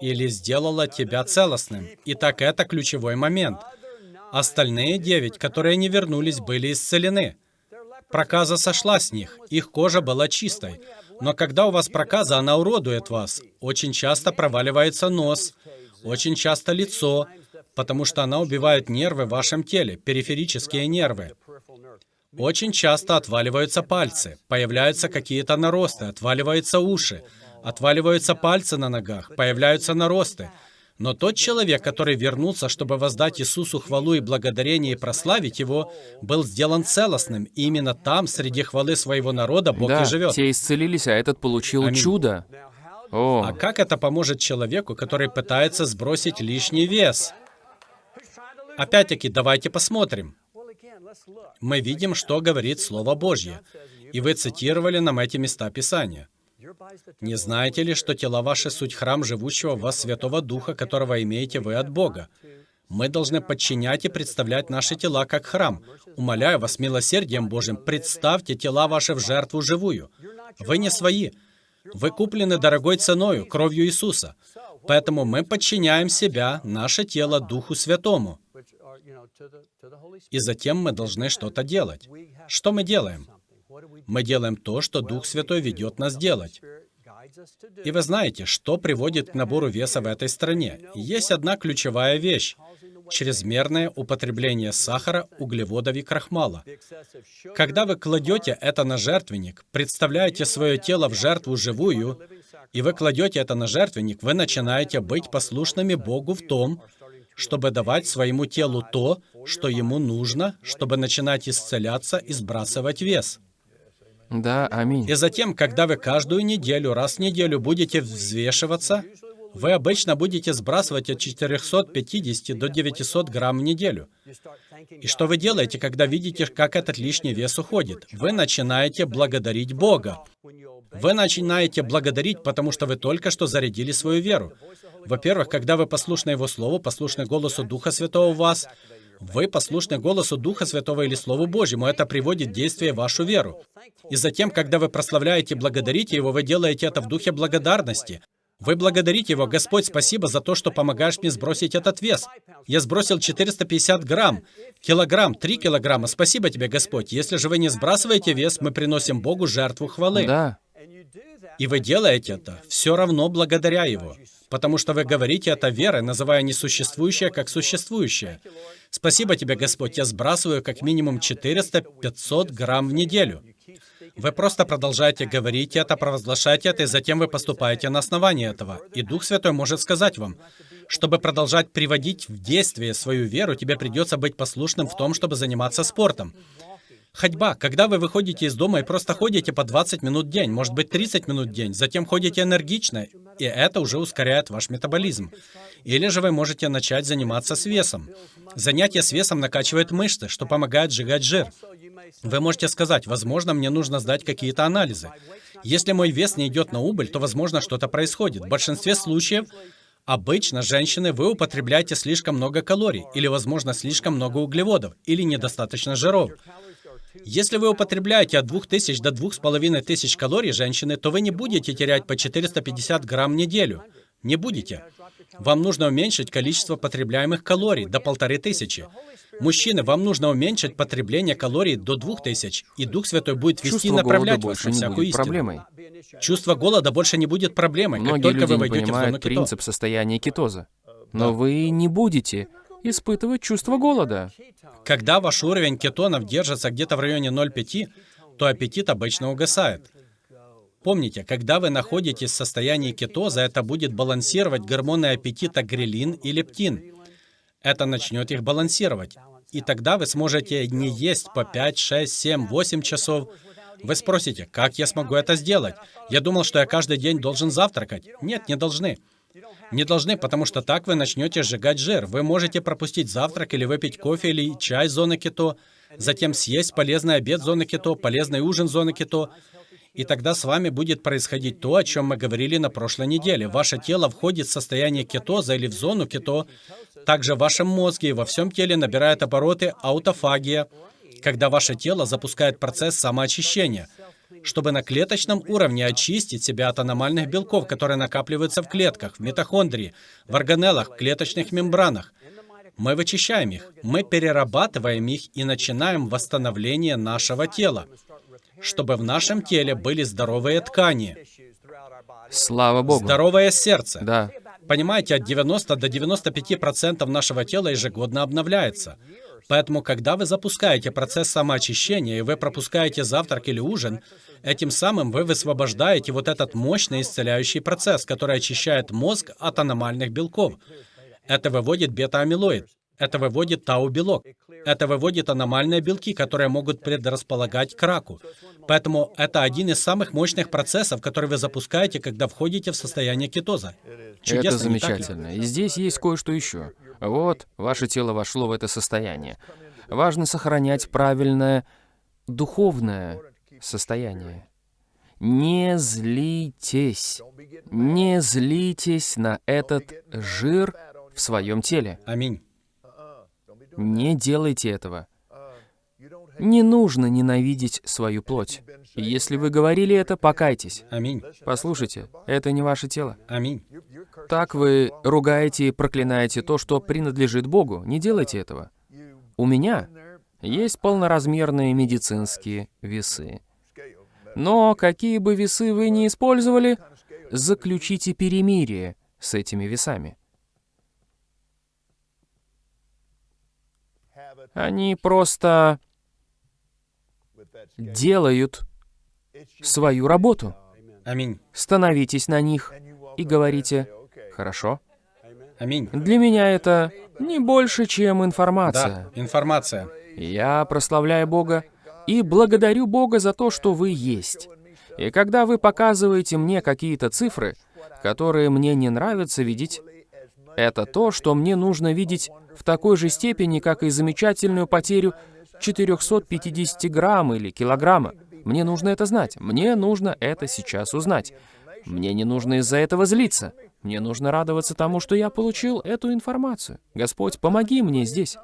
или сделала тебя целостным. Итак, это ключевой момент. Остальные девять, которые не вернулись, были исцелены. Проказа сошла с них, их кожа была чистой. Но когда у вас проказа, она уродует вас. Очень часто проваливается нос, очень часто лицо, потому что она убивает нервы в вашем теле, периферические нервы. Очень часто отваливаются пальцы, появляются какие-то наросты, отваливаются уши, отваливаются пальцы на ногах, появляются наросты. Но тот человек, который вернулся, чтобы воздать Иисусу хвалу и благодарение и прославить Его, был сделан целостным. И именно там, среди хвалы своего народа, Бог да, и живет. все исцелились, а этот получил Аминь. чудо. О, А как это поможет человеку, который пытается сбросить лишний вес? Опять-таки, давайте посмотрим. Мы видим, что говорит Слово Божье. И вы цитировали нам эти места Писания. Не знаете ли, что тела ваши суть храм живущего в вас Святого Духа, которого имеете вы от Бога? Мы должны подчинять и представлять наши тела как храм. Умоляю вас, милосердием Божьим, представьте тела ваши в жертву живую. Вы не свои. Вы куплены дорогой ценою, кровью Иисуса. Поэтому мы подчиняем себя, наше тело, Духу Святому. И затем мы должны что-то делать. Что мы делаем? Мы делаем то, что Дух Святой ведет нас делать. И вы знаете, что приводит к набору веса в этой стране. Есть одна ключевая вещь – чрезмерное употребление сахара, углеводов и крахмала. Когда вы кладете это на жертвенник, представляете свое тело в жертву живую, и вы кладете это на жертвенник, вы начинаете быть послушными Богу в том, чтобы давать своему телу то, что ему нужно, чтобы начинать исцеляться и сбрасывать вес. да, аминь. И затем, когда вы каждую неделю, раз в неделю будете взвешиваться, вы обычно будете сбрасывать от 450 до 900 грамм в неделю. И что вы делаете, когда видите, как этот лишний вес уходит? Вы начинаете благодарить Бога. Вы начинаете благодарить, потому что вы только что зарядили свою веру. Во-первых, когда вы послушны Его Слову, послушны голосу Духа Святого в вас, Вы послушны голосу Духа Святого или Слову Божьему. Это приводит в вашу веру. И затем, когда вы прославляете и благодарите Его, вы делаете это в духе благодарности. Вы благодарите Его, Господь, спасибо за то, что помогаешь мне сбросить этот вес. Я сбросил 450 грамм, килограмм, 3 килограмма. Спасибо тебе, Господь. Если же вы не сбрасываете вес, мы приносим Богу жертву хвалы. Да, И вы делаете это все равно благодаря Его, потому что вы говорите это верой, называя несуществующее как существующее. Спасибо тебе, Господь, я сбрасываю как минимум 400-500 грамм в неделю. Вы просто продолжаете говорить это, провозглашать это, и затем вы поступаете на основании этого. И Дух Святой может сказать вам, чтобы продолжать приводить в действие свою веру, тебе придется быть послушным в том, чтобы заниматься спортом. Ходьба. Когда вы выходите из дома и просто ходите по 20 минут в день, может быть 30 минут в день, затем ходите энергично, и это уже ускоряет ваш метаболизм. Или же вы можете начать заниматься с весом. Занятие с весом накачивает мышцы, что помогает сжигать жир. Вы можете сказать, возможно, мне нужно сдать какие-то анализы. Если мой вес не идет на убыль, то, возможно, что-то происходит. В большинстве случаев Обычно, женщины, вы употребляете слишком много калорий, или, возможно, слишком много углеводов, или недостаточно жиров. Если вы употребляете от 2000 до 2500 калорий, женщины, то вы не будете терять по 450 грамм в неделю. Не будете. Вам нужно уменьшить количество потребляемых калорий до 1500. Мужчины, вам нужно уменьшить потребление калорий до 2000, и Дух Святой будет вести и чувство голода направлять вас на не всякую истину. проблемой. Чувство голода больше не будет проблемой, как Многие только люди вы не войдете в зону принцип состояния кетоза. Но вы не будете испытывать чувство голода. Когда ваш уровень кетонов держится где-то в районе 0,5, то аппетит обычно угасает. Помните, когда вы находитесь в состоянии кетоза, это будет балансировать гормоны аппетита грелин и лептин. Это начнет их балансировать. И тогда вы сможете не есть по 5, 6, 7, 8 часов. Вы спросите, как я смогу это сделать? Я думал, что я каждый день должен завтракать. Нет, не должны. Не должны, потому что так вы начнете сжигать жир. Вы можете пропустить завтрак или выпить кофе или чай зоны кето, затем съесть полезный обед зоны кето, полезный ужин зоны кето, и тогда с вами будет происходить то, о чем мы говорили на прошлой неделе. Ваше тело входит в состояние кетоза или в зону кето. Также в вашем мозге и во всем теле набирает обороты аутофагия, когда ваше тело запускает процесс самоочищения, чтобы на клеточном уровне очистить себя от аномальных белков, которые накапливаются в клетках, в митохондрии, в органеллах, в клеточных мембранах. Мы вычищаем их, мы перерабатываем их и начинаем восстановление нашего тела, чтобы в нашем теле были здоровые ткани, Слава Богу. здоровое сердце. Да. Понимаете, от 90 до 95 процентов нашего тела ежегодно обновляется. Поэтому, когда вы запускаете процесс самоочищения, и вы пропускаете завтрак или ужин, этим самым вы высвобождаете вот этот мощный исцеляющий процесс, который очищает мозг от аномальных белков. Это выводит бета-амилоид. Это выводит тау-белок. Это выводит аномальные белки, которые могут предрасполагать к раку. Поэтому это один из самых мощных процессов, который вы запускаете, когда входите в состояние кетоза. Чудесно, это замечательно. И здесь есть кое-что еще. Вот, ваше тело вошло в это состояние. Важно сохранять правильное духовное состояние. Не злитесь. Не злитесь на этот жир в своем теле. Аминь. Не делайте этого. Не нужно ненавидеть свою плоть. Если вы говорили это, покайтесь. Аминь. Послушайте, это не ваше тело. Аминь. Так вы ругаете и проклинаете то, что принадлежит Богу. Не делайте этого. У меня есть полноразмерные медицинские весы. Но какие бы весы вы ни использовали, заключите перемирие с этими весами. Они просто делают свою работу. Аминь. Становитесь на них и говорите «Хорошо». Аминь. Для меня это не больше, чем Да, информация. информация. Я прославляю Бога и благодарю Бога за то, что вы есть. И когда вы показываете мне какие-то цифры, которые мне не нравится видеть, это то, что мне нужно видеть в такой же степени, как и замечательную потерю 450 грамм или килограмма. Мне нужно это знать. Мне нужно это сейчас узнать. Мне не нужно из-за этого злиться. Мне нужно радоваться тому, что я получил эту информацию. Господь, помоги мне здесь.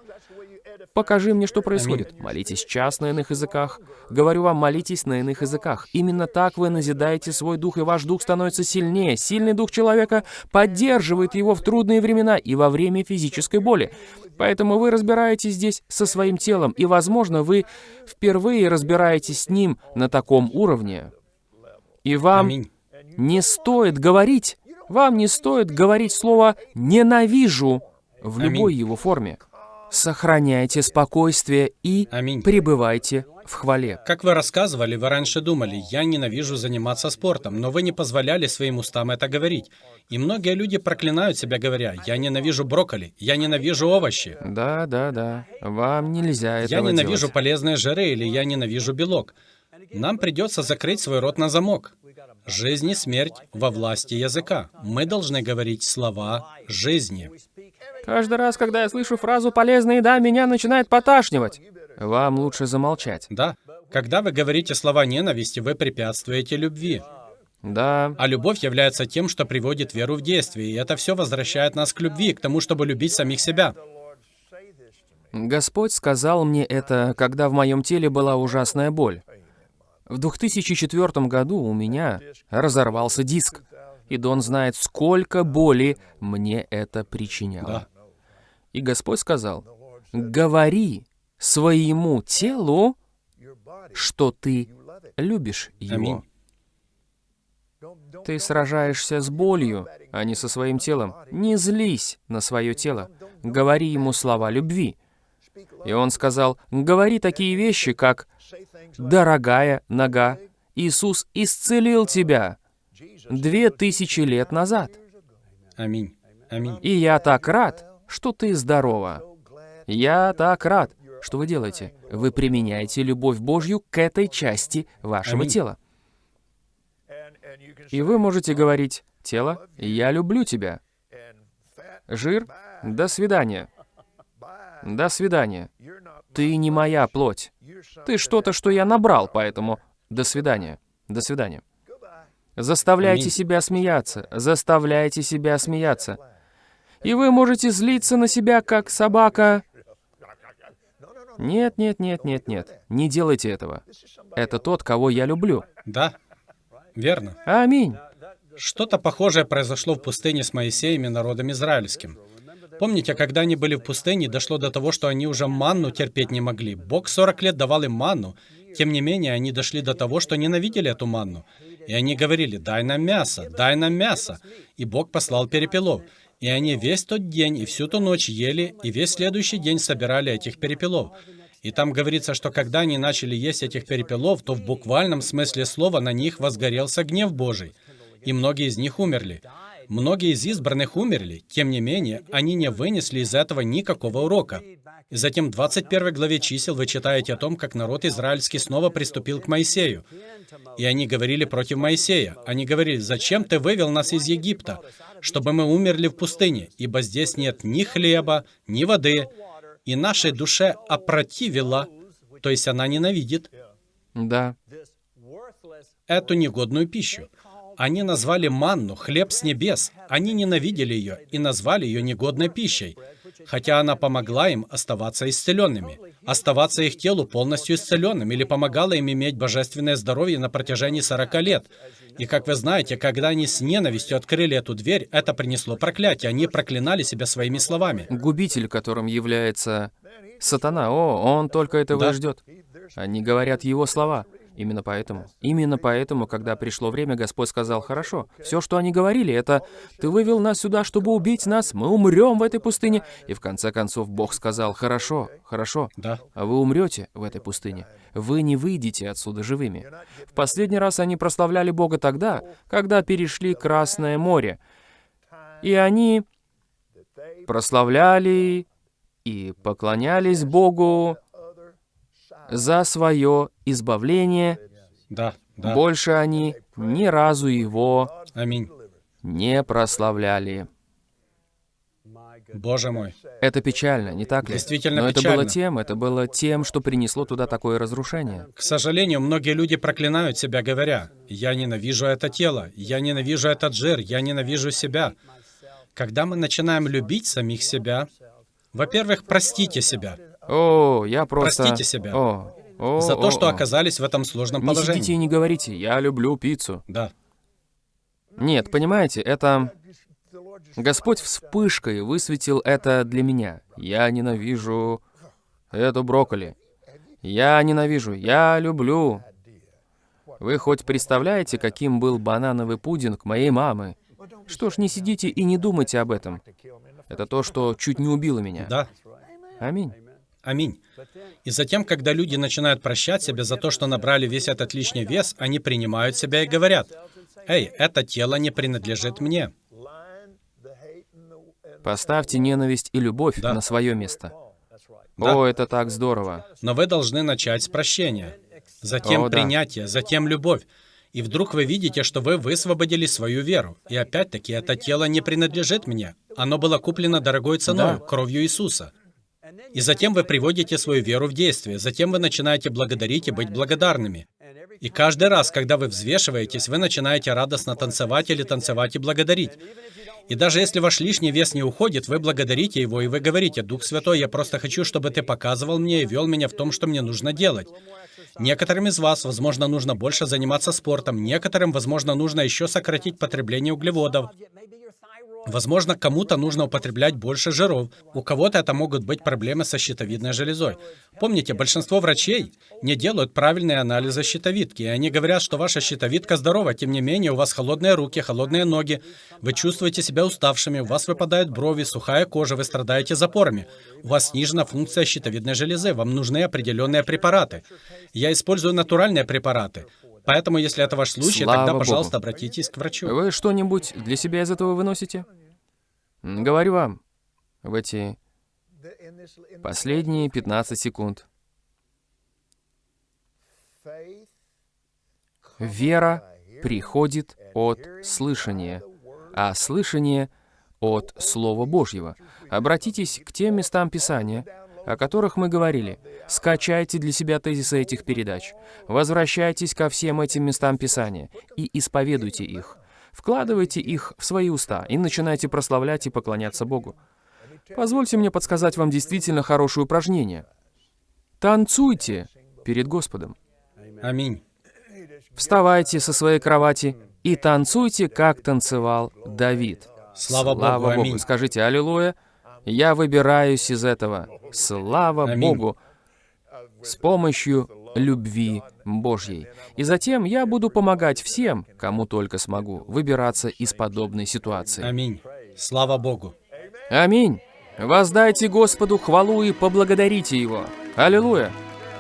Покажи мне, что происходит. Молитесь час на иных языках. Говорю вам, молитесь на иных языках. Именно так вы назидаете свой дух, и ваш дух становится сильнее. Сильный дух человека поддерживает его в трудные времена и во время физической боли. Поэтому вы разбираетесь здесь со своим телом, и, возможно, вы впервые разбираетесь с ним на таком уровне. И вам Аминь. не стоит говорить, вам не стоит говорить слово «ненавижу» в Аминь. любой его форме. Сохраняйте спокойствие и Аминь. пребывайте в хвале. Как вы рассказывали, вы раньше думали, я ненавижу заниматься спортом, но вы не позволяли своим устам это говорить. И многие люди проклинают себя, говоря, я ненавижу брокколи, я ненавижу овощи, Да, да, да. Вам нельзя я этого ненавижу делать. полезные жиры или я ненавижу белок. Нам придется закрыть свой рот на замок. Жизнь и смерть во власти языка. Мы должны говорить слова жизни. Каждый раз, когда я слышу фразу «полезная еда», меня начинает поташнивать. Вам лучше замолчать. Да, когда вы говорите слова ненависти, вы препятствуете любви. Да, А любовь является тем, что приводит веру в действие, и это все возвращает нас к любви, к тому, чтобы любить самих себя. Господь сказал мне это, когда в моем теле была ужасная боль. В 2004 году у меня разорвался диск, и Дон знает, сколько боли мне это причиняло. Да. И Господь сказал, говори своему телу, что ты любишь его. Ты сражаешься с болью, а не со своим телом. Не злись на свое тело. Говори ему слова любви. И он сказал, говори такие вещи, как «Дорогая нога, Иисус исцелил тебя две тысячи лет назад, Аминь. Аминь. и я так рад, что ты здорова. Я так рад». Что вы делаете? Вы применяете любовь Божью к этой части вашего Аминь. тела. И вы можете говорить, «Тело, я люблю тебя». Жир, до свидания. До свидания. Ты не моя плоть. Ты что-то, что я набрал, поэтому до свидания. До свидания. Заставляйте Аминь. себя смеяться. Заставляйте себя смеяться. И вы можете злиться на себя, как собака. Нет, нет, нет, нет, нет. Не делайте этого. Это тот, кого я люблю. Да, верно. Аминь. Что-то похожее произошло в пустыне с Моисеем и народом израильским. Помните, когда они были в пустыне, дошло до того, что они уже манну терпеть не могли. Бог 40 лет давал им манну. Тем не менее, они дошли до того, что ненавидели эту манну. И они говорили, дай нам мясо, дай нам мясо. И Бог послал перепелов. И они весь тот день и всю ту ночь ели, и весь следующий день собирали этих перепелов. И там говорится, что когда они начали есть этих перепелов, то в буквальном смысле слова на них возгорелся гнев Божий. И многие из них умерли. Многие из избранных умерли, тем не менее, они не вынесли из этого никакого урока. И затем в 21 главе чисел вы читаете о том, как народ израильский снова приступил к Моисею. И они говорили против Моисея. Они говорили, «Зачем ты вывел нас из Египта, чтобы мы умерли в пустыне, ибо здесь нет ни хлеба, ни воды, и нашей душе опротивила, то есть она ненавидит, Да. эту негодную пищу. Они назвали манну хлеб с небес. Они ненавидели ее и назвали ее негодной пищей, хотя она помогла им оставаться исцеленными, оставаться их телу полностью исцеленным или помогала им иметь божественное здоровье на протяжении 40 лет. И как вы знаете, когда они с ненавистью открыли эту дверь, это принесло проклятие. Они проклинали себя своими словами. Губитель, которым является сатана. О, он только этого Да. и ждет. Они говорят его слова. Именно поэтому. Именно поэтому, когда пришло время, Господь сказал, «Хорошо, все, что они говорили, это «Ты вывел нас сюда, чтобы убить нас, мы умрем в этой пустыне». И в конце концов Бог сказал, «Хорошо, хорошо, Да. а вы умрете в этой пустыне. Вы не выйдете отсюда живыми». В последний раз они прославляли Бога тогда, когда перешли Красное море. И они прославляли и поклонялись Богу за свое избавление. Да, да. Больше они ни разу его Аминь. не прославляли. Боже мой. Это печально, не так ли? Действительно Но это было печально. тем, это было тем, что принесло туда такое разрушение. К сожалению, многие люди проклинают себя, говоря, «Я ненавижу это тело, я ненавижу этот жир, я ненавижу себя». Когда мы начинаем любить самих себя, во-первых, простите себя. О, я просто... Простите себя. О, о, За то, о, что о. оказались в этом сложном Не сидите и положении. не говорите, я люблю пиццу. Да. Нет, понимаете, это... Господь вспышкой высветил это для меня. Я ненавижу эту брокколи. Я ненавижу, я люблю. Вы хоть представляете, каким был банановый пудинг моей мамы? Что ж, не сидите и не думайте об этом. Это то, что чуть не убило меня. Да. Аминь. Аминь. И затем, когда люди начинают прощать себя за то, что набрали весь этот лишний вес, они принимают себя и говорят, «Эй, это тело не принадлежит мне». Поставьте ненависть и любовь Да. на свое место. Да. О, это так здорово. Но вы должны начать с прощения, затем О, да. принятия, затем любовь. И вдруг вы видите, что вы высвободили свою веру. И опять-таки, это тело не принадлежит мне. Оно было куплено дорогой ценой, Да. кровью Иисуса. И затем вы приводите свою веру в действие. Затем вы начинаете благодарить и быть благодарными. И каждый раз, когда вы взвешиваетесь, вы начинаете радостно танцевать или танцевать и благодарить. И даже если ваш лишний вес не уходит, вы благодарите его, и вы говорите, «Дух Святой, я просто хочу, чтобы ты показывал мне и вел меня в том, что мне нужно делать». Некоторым из вас, возможно, нужно больше заниматься спортом, некоторым, возможно, нужно еще сократить потребление углеводов. Возможно, кому-то нужно употреблять больше жиров, у кого-то это могут быть проблемы со щитовидной железой. Помните, большинство врачей не делают правильные анализы щитовидки, и они говорят, что ваша щитовидка здорова, тем не менее у вас холодные руки, холодные ноги, вы чувствуете себя уставшими, у вас выпадают брови, сухая кожа, вы страдаете запорами, у вас снижена функция щитовидной железы, вам нужны определенные препараты. Я использую натуральные препараты. Поэтому, если это ваш случай, Слава тогда, Богу. пожалуйста, обратитесь к врачу. Вы что-нибудь для себя из этого выносите? Говорю вам, в эти последние 15 секунд. Вера приходит от слышания, а слышание от Слова Божьего. Обратитесь к тем местам Писания, о которых мы говорили. Скачайте для себя тезисы этих передач. Возвращайтесь ко всем этим местам Писания и исповедуйте их. Вкладывайте их в свои уста и начинайте прославлять и поклоняться Богу. Позвольте мне подсказать вам действительно хорошее упражнение. Танцуйте перед Господом. Аминь. Вставайте со своей кровати и танцуйте, как танцевал Давид. Слава Богу, аминь. Скажите «Аллилуйя». Я выбираюсь из этого. Слава Аминь. Богу. С помощью любви Божьей. И затем я буду помогать всем, кому только смогу, выбираться из подобной ситуации. Аминь. Слава Богу. Аминь. Воздайте Господу хвалу и поблагодарите Его. Аллилуйя.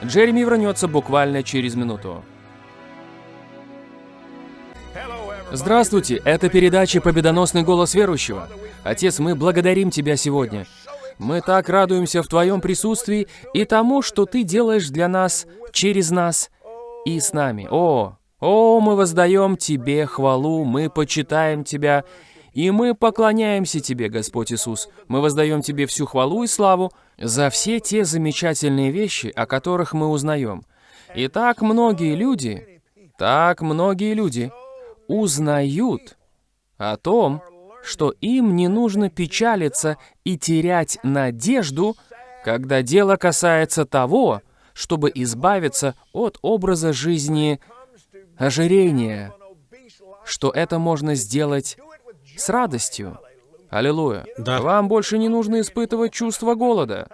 Джереми вернется буквально через минуту. Здравствуйте, это передача «Победоносный голос верующего». Отец, мы благодарим Тебя сегодня. Мы так радуемся в Твоем присутствии и тому, что Ты делаешь для нас, через нас и с нами. О, о, мы воздаем Тебе хвалу, мы почитаем Тебя, и мы поклоняемся Тебе, Господь Иисус. Мы воздаем Тебе всю хвалу и славу за все те замечательные вещи, о которых мы узнаем. И так многие люди, так многие люди узнают о том, что им не нужно печалиться и терять надежду, когда дело касается того, чтобы избавиться от образа жизни ожирения, что это можно сделать с радостью. Аллилуйя. Да. Вам больше не нужно испытывать чувство голода.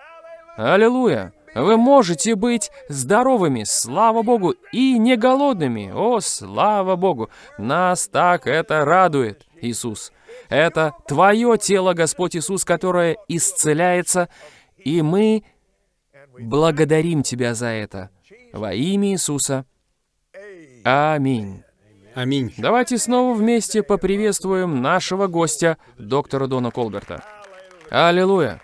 Аллилуйя. Вы можете быть здоровыми, слава Богу, и не голодными. О, слава Богу. Нас так это радует, Иисус. Это Твое тело, Господь Иисус, которое исцеляется, и мы благодарим Тебя за это. Во имя Иисуса. Аминь. Аминь. Давайте снова вместе поприветствуем нашего гостя, доктора Дона Колберта. Аллилуйя!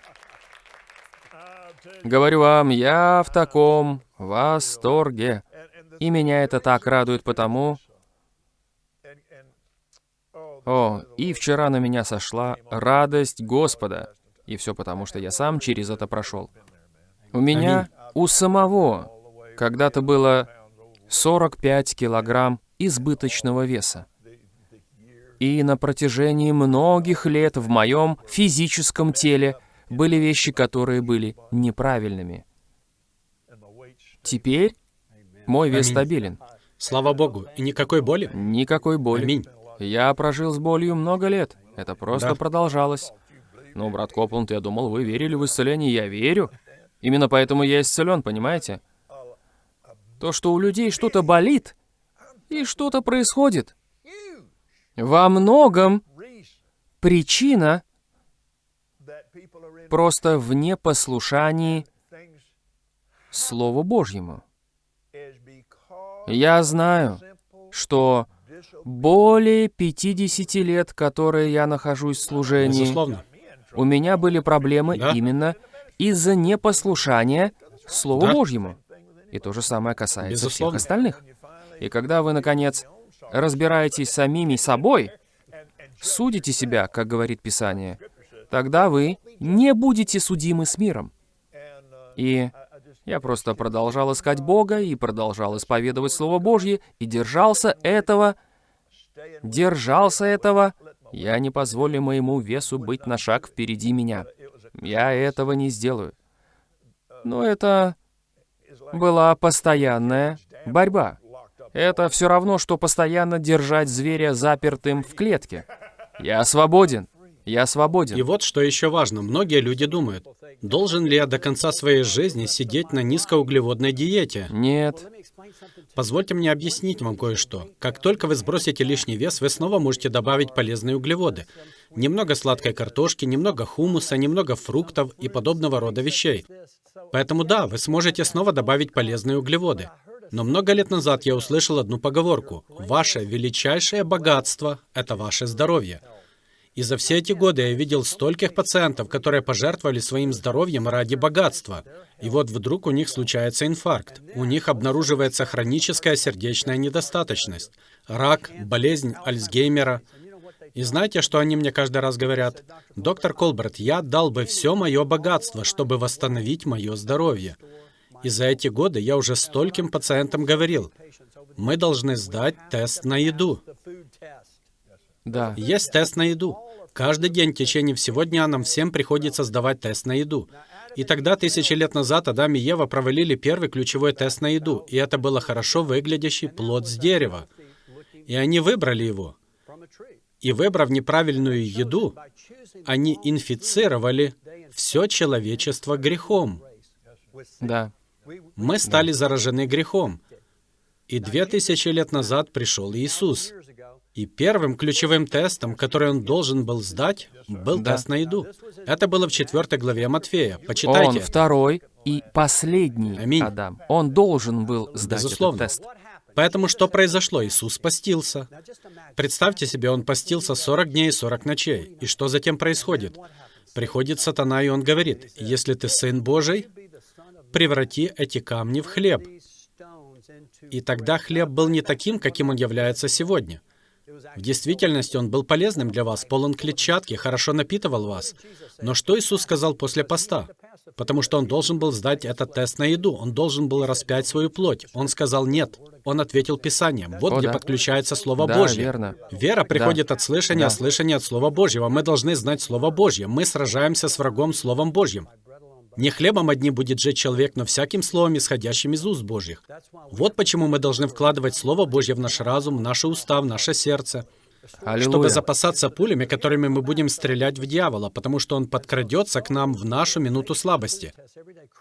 Говорю вам, я в таком восторге. И меня это так радует потому... О, и вчера на меня сошла радость Господа. И все потому, что я сам через это прошел. У меня, у самого, когда-то было 45 килограмм избыточного веса. И на протяжении многих лет в моем физическом теле были вещи, которые были неправильными. Теперь мой вес Аминь. стабилен. Слава Богу. И никакой боли? Никакой боли. Аминь. Я прожил с болью много лет. Это просто Да. продолжалось. Ну, брат Копланд, я думал, вы верили в исцеление. Я верю. Именно поэтому я исцелен, понимаете? То, что у людей что-то болит, и что-то происходит. Во многом причина просто в непослушании Слову Божьему. Я знаю, что. Более 50 лет, которые я нахожусь в служении, Безусловно. у меня были проблемы Да. именно из-за непослушания Слову Да. Божьему. И то же самое касается Безусловно. всех остальных. И когда вы, наконец, разбираетесь самими собой, судите себя, как говорит Писание, тогда вы не будете судимы с миром. И я просто продолжал искать Бога и продолжал исповедовать Слово Божье и держался этого, держался этого. Я не позволю моему весу быть на шаг впереди меня. Я этого не сделаю. Но это была постоянная борьба. Это все равно, что постоянно держать зверя запертым в клетке. Я свободен. Я И свободен. вот что еще важно. Многие люди думают, должен ли я до конца своей жизни сидеть на низкоуглеводной диете? Нет. Позвольте мне объяснить вам кое-что. Как только вы сбросите лишний вес, вы снова можете добавить полезные углеводы. Немного сладкой картошки, немного хумуса, немного фруктов и подобного рода вещей. Поэтому да, вы сможете снова добавить полезные углеводы. Но много лет назад я услышал одну поговорку. Ваше величайшее богатство — это ваше здоровье. И за все эти годы я видел стольких пациентов, которые пожертвовали своим здоровьем ради богатства. И вот вдруг у них случается инфаркт. У них обнаруживается хроническая сердечная недостаточность, рак, болезнь Альцгеймера. И знаете, что они мне каждый раз говорят? Доктор Колберт, я дал бы все мое богатство, чтобы восстановить мое здоровье. И за эти годы я уже стольким пациентам говорил, мы должны сдать тест на еду. Да. Есть тест на еду. Каждый день в течение всего дня нам всем приходится сдавать тест на еду. И тогда, тысячи лет назад, Адам и Ева провалили первый ключевой тест на еду, и это было хорошо выглядящий плод с дерева. И они выбрали его. И выбрав неправильную еду, они инфицировали все человечество грехом. Да. Мы стали заражены грехом. И две тысячи лет назад пришел Иисус. И первым ключевым тестом, который он должен был сдать, был Да. тест на еду. Это было в 4 главе Матфея. Он Почитайте. второй и последний Аминь. Адам. Он должен был сдать Безусловно. этот тест. Поэтому что произошло? Иисус постился. Представьте себе, он постился 40 дней и 40 ночей. И что затем происходит? Приходит сатана, и он говорит, «Если ты Сын Божий, преврати эти камни в хлеб». И тогда хлеб был не таким, каким он является сегодня. В действительности он был полезным для вас, полон клетчатки, хорошо напитывал вас. Но что Иисус сказал после поста? Потому что он должен был сдать этот тест на еду, он должен был распять свою плоть. Он сказал «нет». Он ответил Писанием. Вот О, где да. подключается Слово Да, Божье. верно. Вера приходит от слышания, Да. а слышание от Слова Божьего. Мы должны знать Слово Божье. Мы сражаемся с врагом Словом Божьим. Не хлебом одним будет жить человек, но всяким словом, исходящим из уст Божьих. Вот почему мы должны вкладывать Слово Божье в наш разум, в наши уста, в наше сердце, чтобы Аллилуйя. запасаться пулями, которыми мы будем стрелять в дьявола, потому что он подкрадется к нам в нашу минуту слабости.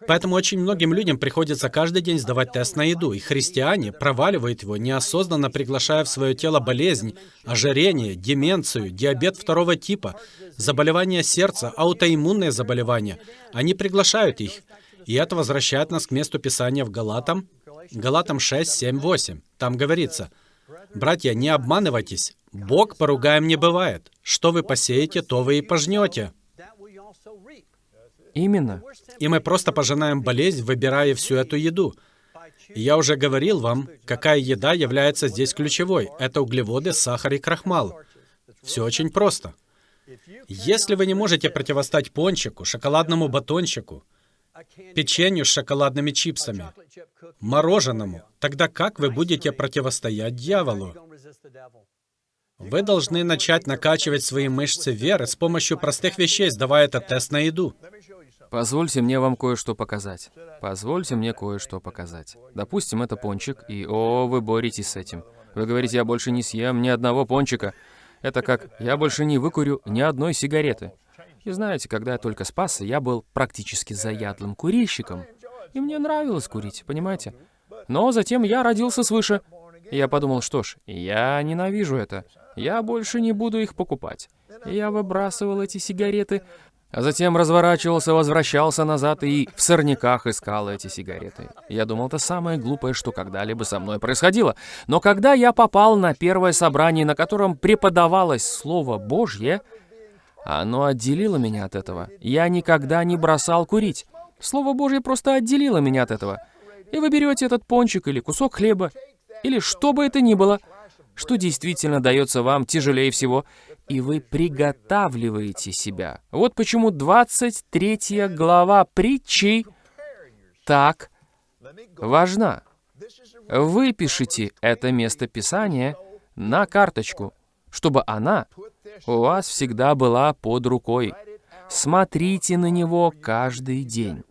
Поэтому очень многим людям приходится каждый день сдавать тест на еду, и христиане проваливают его, неосознанно приглашая в свое тело болезнь, ожирение, деменцию, диабет второго типа, заболевания сердца, аутоиммунные заболевания. Они приглашают их. И это возвращает нас к месту Писания в Галатам, Галатам 6, 7, 8. Там говорится, «Братья, не обманывайтесь, Бог поругаем не бывает. Что вы посеете, то вы и пожнете». Именно. И мы просто пожинаем болезнь, выбирая всю эту еду. И Я уже говорил вам, какая еда является здесь ключевой. Это углеводы, сахар и крахмал. Все очень просто. Если вы не можете противостать пончику, шоколадному батончику, печенью с шоколадными чипсами, мороженому, тогда как вы будете противостоять дьяволу? Вы должны начать накачивать свои мышцы веры с помощью простых вещей, сдавая этот тест на еду. Позвольте мне вам кое-что показать. Позвольте мне кое-что показать. Допустим, это пончик, и о, вы боретесь с этим. Вы говорите, я больше не съем ни одного пончика. Это как, я больше не выкурю ни одной сигареты. И знаете, когда я только спасся, я был практически заядлым курильщиком. И мне нравилось курить, понимаете? Но затем я родился свыше. И я подумал, что ж, я ненавижу это. Я больше не буду их покупать. Я выбрасывал эти сигареты, а затем разворачивался, возвращался назад и в сорняках искал эти сигареты. Я думал, это самое глупое, что когда-либо со мной происходило. Но когда я попал на первое собрание, на котором преподавалось Слово Божье, оно отделило меня от этого. Я никогда не бросал курить. Слово Божье просто отделило меня от этого. И вы берете этот пончик или кусок хлеба, или что бы это ни было, что действительно дается вам тяжелее всего, и вы приготавливаете себя. Вот почему 23 глава притчи так важна. Выпишите это место Писания на карточку, чтобы она у вас всегда была под рукой. Смотрите на него каждый день.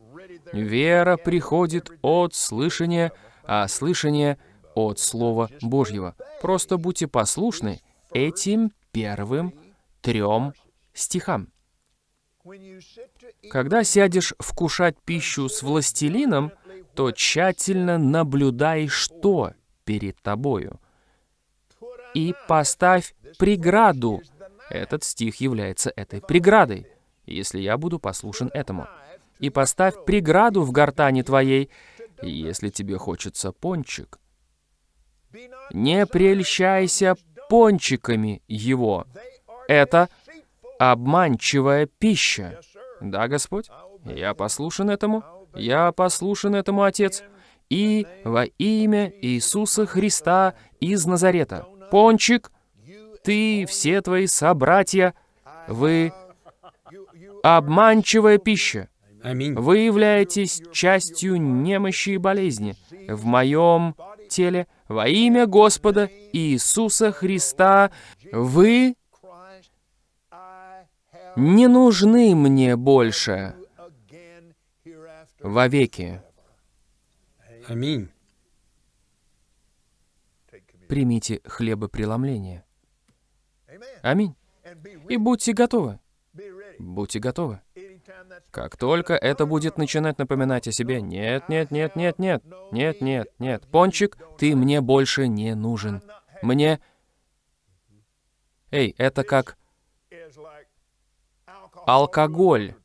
Вера приходит от слышания, а слышание от Слова Божьего. Просто будьте послушны этим первым трем стихам. Когда сядешь вкушать пищу с властелином, то тщательно наблюдай, что перед тобою. И поставь преграду. Этот стих является этой преградой, если я буду послушен этому. И поставь преграду в гортани твоей, если тебе хочется пончик. Не прельщайся пончиками его. Это обманчивая пища. Да, Господь? Я послушен этому. Я послушен этому, Отец. И во имя Иисуса Христа из Назарета. Пончик, ты, все твои собратья, вы обманчивая пища. Аминь. Вы являетесь частью немощи и болезни в моем теле. Во имя Господа Иисуса Христа вы не нужны мне больше вовеки. Аминь. Примите хлебопреломление. Аминь. И будьте готовы. Будьте готовы. Как только это будет начинать напоминать о себе, нет, нет, нет, нет, нет, нет, нет, нет, пончик, ты мне больше не нужен. Мне... Эй, это как алкоголь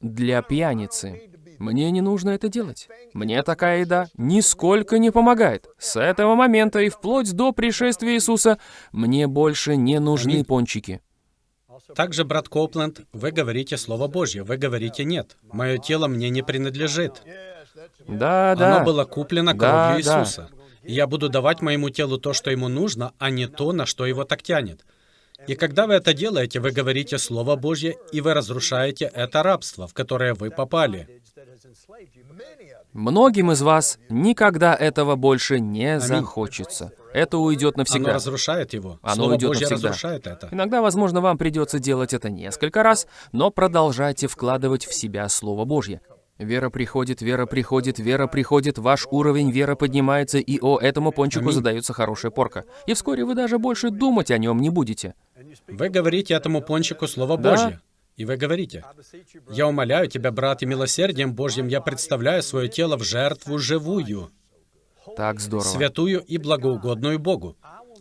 для пьяницы. Мне не нужно это делать. Мне такая еда нисколько не помогает. С этого момента и вплоть до пришествия Иисуса мне больше не нужны пончики. Также, брат Копленд, вы говорите Слово Божье, вы говорите «нет». Мое тело мне не принадлежит. Да, да. Оно было куплено Да, кровью да. Иисуса. И я буду давать моему телу то, что ему нужно, а не то, на что его так тянет. И когда вы это делаете, вы говорите Слово Божье, и вы разрушаете это рабство, в которое вы попали. Многим из вас никогда этого больше не захочется. Это уйдет Оно навсегда. разрушает его. Оно Слово уйдет Божье навсегда. разрушает это. Иногда, возможно, вам придется делать это несколько раз, но продолжайте вкладывать в себя Слово Божье. Вера приходит, вера приходит, вера приходит, ваш уровень веры поднимается, и о этому пончику Аминь. задается хорошая порка. И вскоре вы даже больше думать о нем не будете. Вы говорите этому пончику Слово Да. Божье. И вы говорите, «Я умоляю тебя, брат, и милосердием Божьим я представляю свое тело в жертву живую, Так здорово. святую и благоугодную Богу.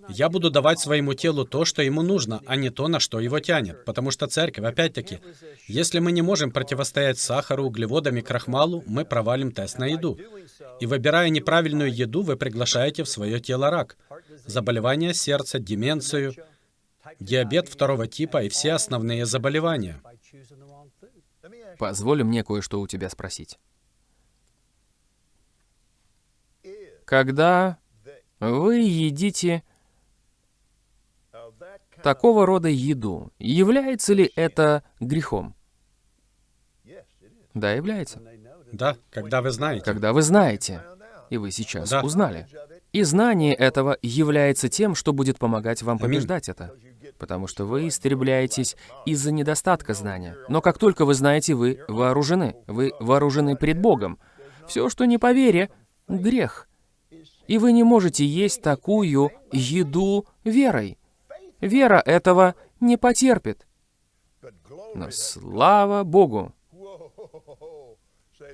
Я буду давать своему телу то, что ему нужно, а не то, на что его тянет. Потому что церковь, опять-таки, если мы не можем противостоять сахару, углеводам и крахмалу, мы провалим тест на еду. И выбирая неправильную еду, вы приглашаете в свое тело рак, заболевания сердца, деменцию, диабет второго типа и все основные заболевания. Позволь мне кое-что у тебя спросить. Когда вы едите такого рода еду, является ли это грехом? Да, является. Да, когда вы знаете. Когда вы знаете, и вы сейчас Да. узнали. И знание этого является тем, что будет помогать вам побеждать это. Потому что вы истребляетесь из-за недостатка знания. Но как только вы знаете, вы вооружены. Вы вооружены пред Богом. Все, что не по вере, — грех. И вы не можете есть такую еду верой. Вера этого не потерпит. Но слава Богу!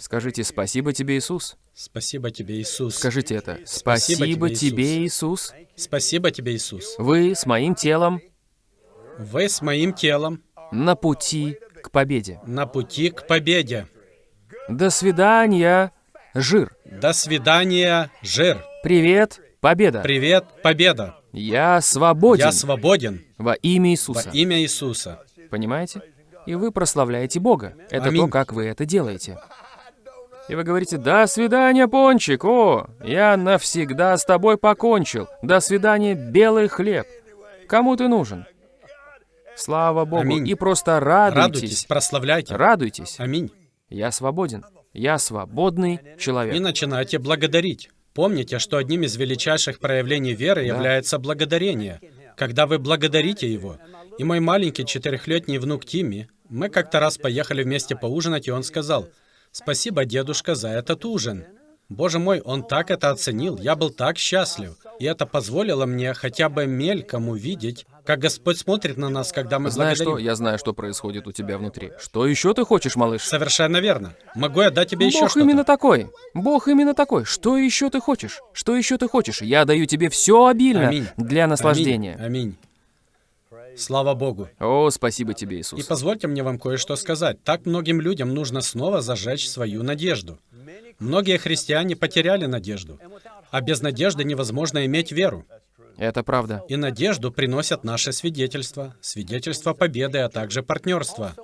Скажите спасибо тебе, Иисус. Спасибо тебе, Иисус. Скажите это. Спасибо Спасибо тебе, Иисус. Спасибо тебе, Иисус. Вы с моим телом Вы с моим телом на пути к победе. на пути к победе. До свидания, жир. До свидания, жир. Привет, победа. Привет, победа. Я свободен Я свободен во имя во Иисуса. имя Иисуса. Понимаете? И вы прославляете Бога. Это Аминь. то, как вы это делаете. И вы говорите, «До свидания, Пончик! О, я навсегда с тобой покончил! До свидания, белый хлеб! Кому ты нужен?» Слава Богу! Аминь. И просто Радуйтесь, радуйтесь. прославляйте. Радуйтесь. Аминь. Я свободен. Я свободный И человек. начинайте благодарить. Помните, что одним из величайших проявлений веры является благодарение. Когда вы благодарите Его. И мой маленький четырехлетний внук Тимми, мы как-то раз поехали вместе поужинать, и он сказал, «Спасибо, дедушка, за этот ужин». Боже мой, он так это оценил, я был так счастлив. И это позволило мне хотя бы мельком увидеть, как Господь смотрит на нас, когда мы Знаешь что? благодарим. Я знаю, что происходит у тебя внутри. Что еще ты хочешь, малыш? Совершенно верно. Могу я дать тебе еще Бог что-то? именно такой. Бог именно такой. Что еще ты хочешь? Что еще ты хочешь? Я даю тебе все обильно Аминь. для наслаждения. Аминь. Аминь. Слава Богу. О, спасибо тебе, И Иисус. позвольте мне вам кое-что сказать. Так многим людям нужно снова зажечь свою надежду. Многие христиане потеряли надежду. А без надежды невозможно иметь веру. Это правда. И надежду приносят наши свидетельства, свидетельства победы, а также партнерства.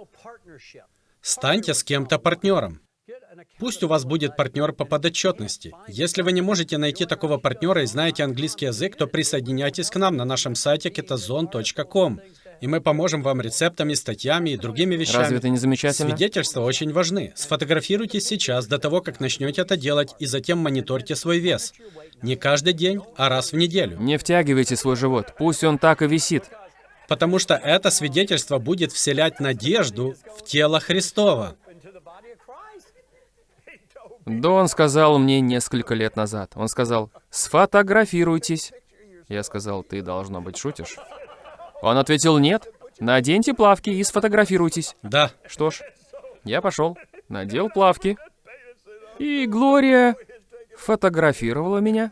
Станьте с кем-то партнером. Пусть у вас будет партнер по подотчетности. Если вы не можете найти такого партнера и знаете английский язык, то присоединяйтесь к нам на нашем сайте kitazon.com, и мы поможем вам рецептами, статьями и другими вещами. Разве это не замечательно? Свидетельства очень важны. Сфотографируйтесь сейчас до того, как начнете это делать, и затем мониторьте свой вес. Не каждый день, а раз в неделю. Не втягивайте свой живот. Пусть он так и висит. Потому что это свидетельство будет вселять надежду в тело Христова. Дон сказал мне несколько лет назад. Он сказал, сфотографируйтесь. Я сказал, ты, должно быть, шутишь. Он ответил, нет. Наденьте плавки и сфотографируйтесь. Да, Что ж, я пошел, надел плавки. И Глория фотографировала меня.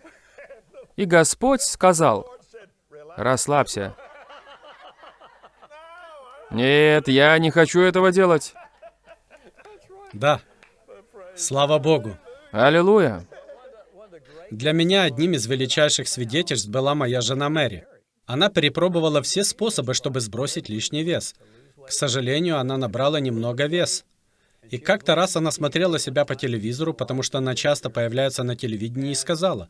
И Господь сказал, расслабься. Нет, я не хочу этого делать. да. Слава Богу. Аллилуйя. Для меня одним из величайших свидетельств была моя жена Мэри. Она перепробовала все способы, чтобы сбросить лишний вес. К сожалению, она набрала немного вес. И как-то раз она смотрела себя по телевизору, потому что она часто появляется на телевидении, и сказала,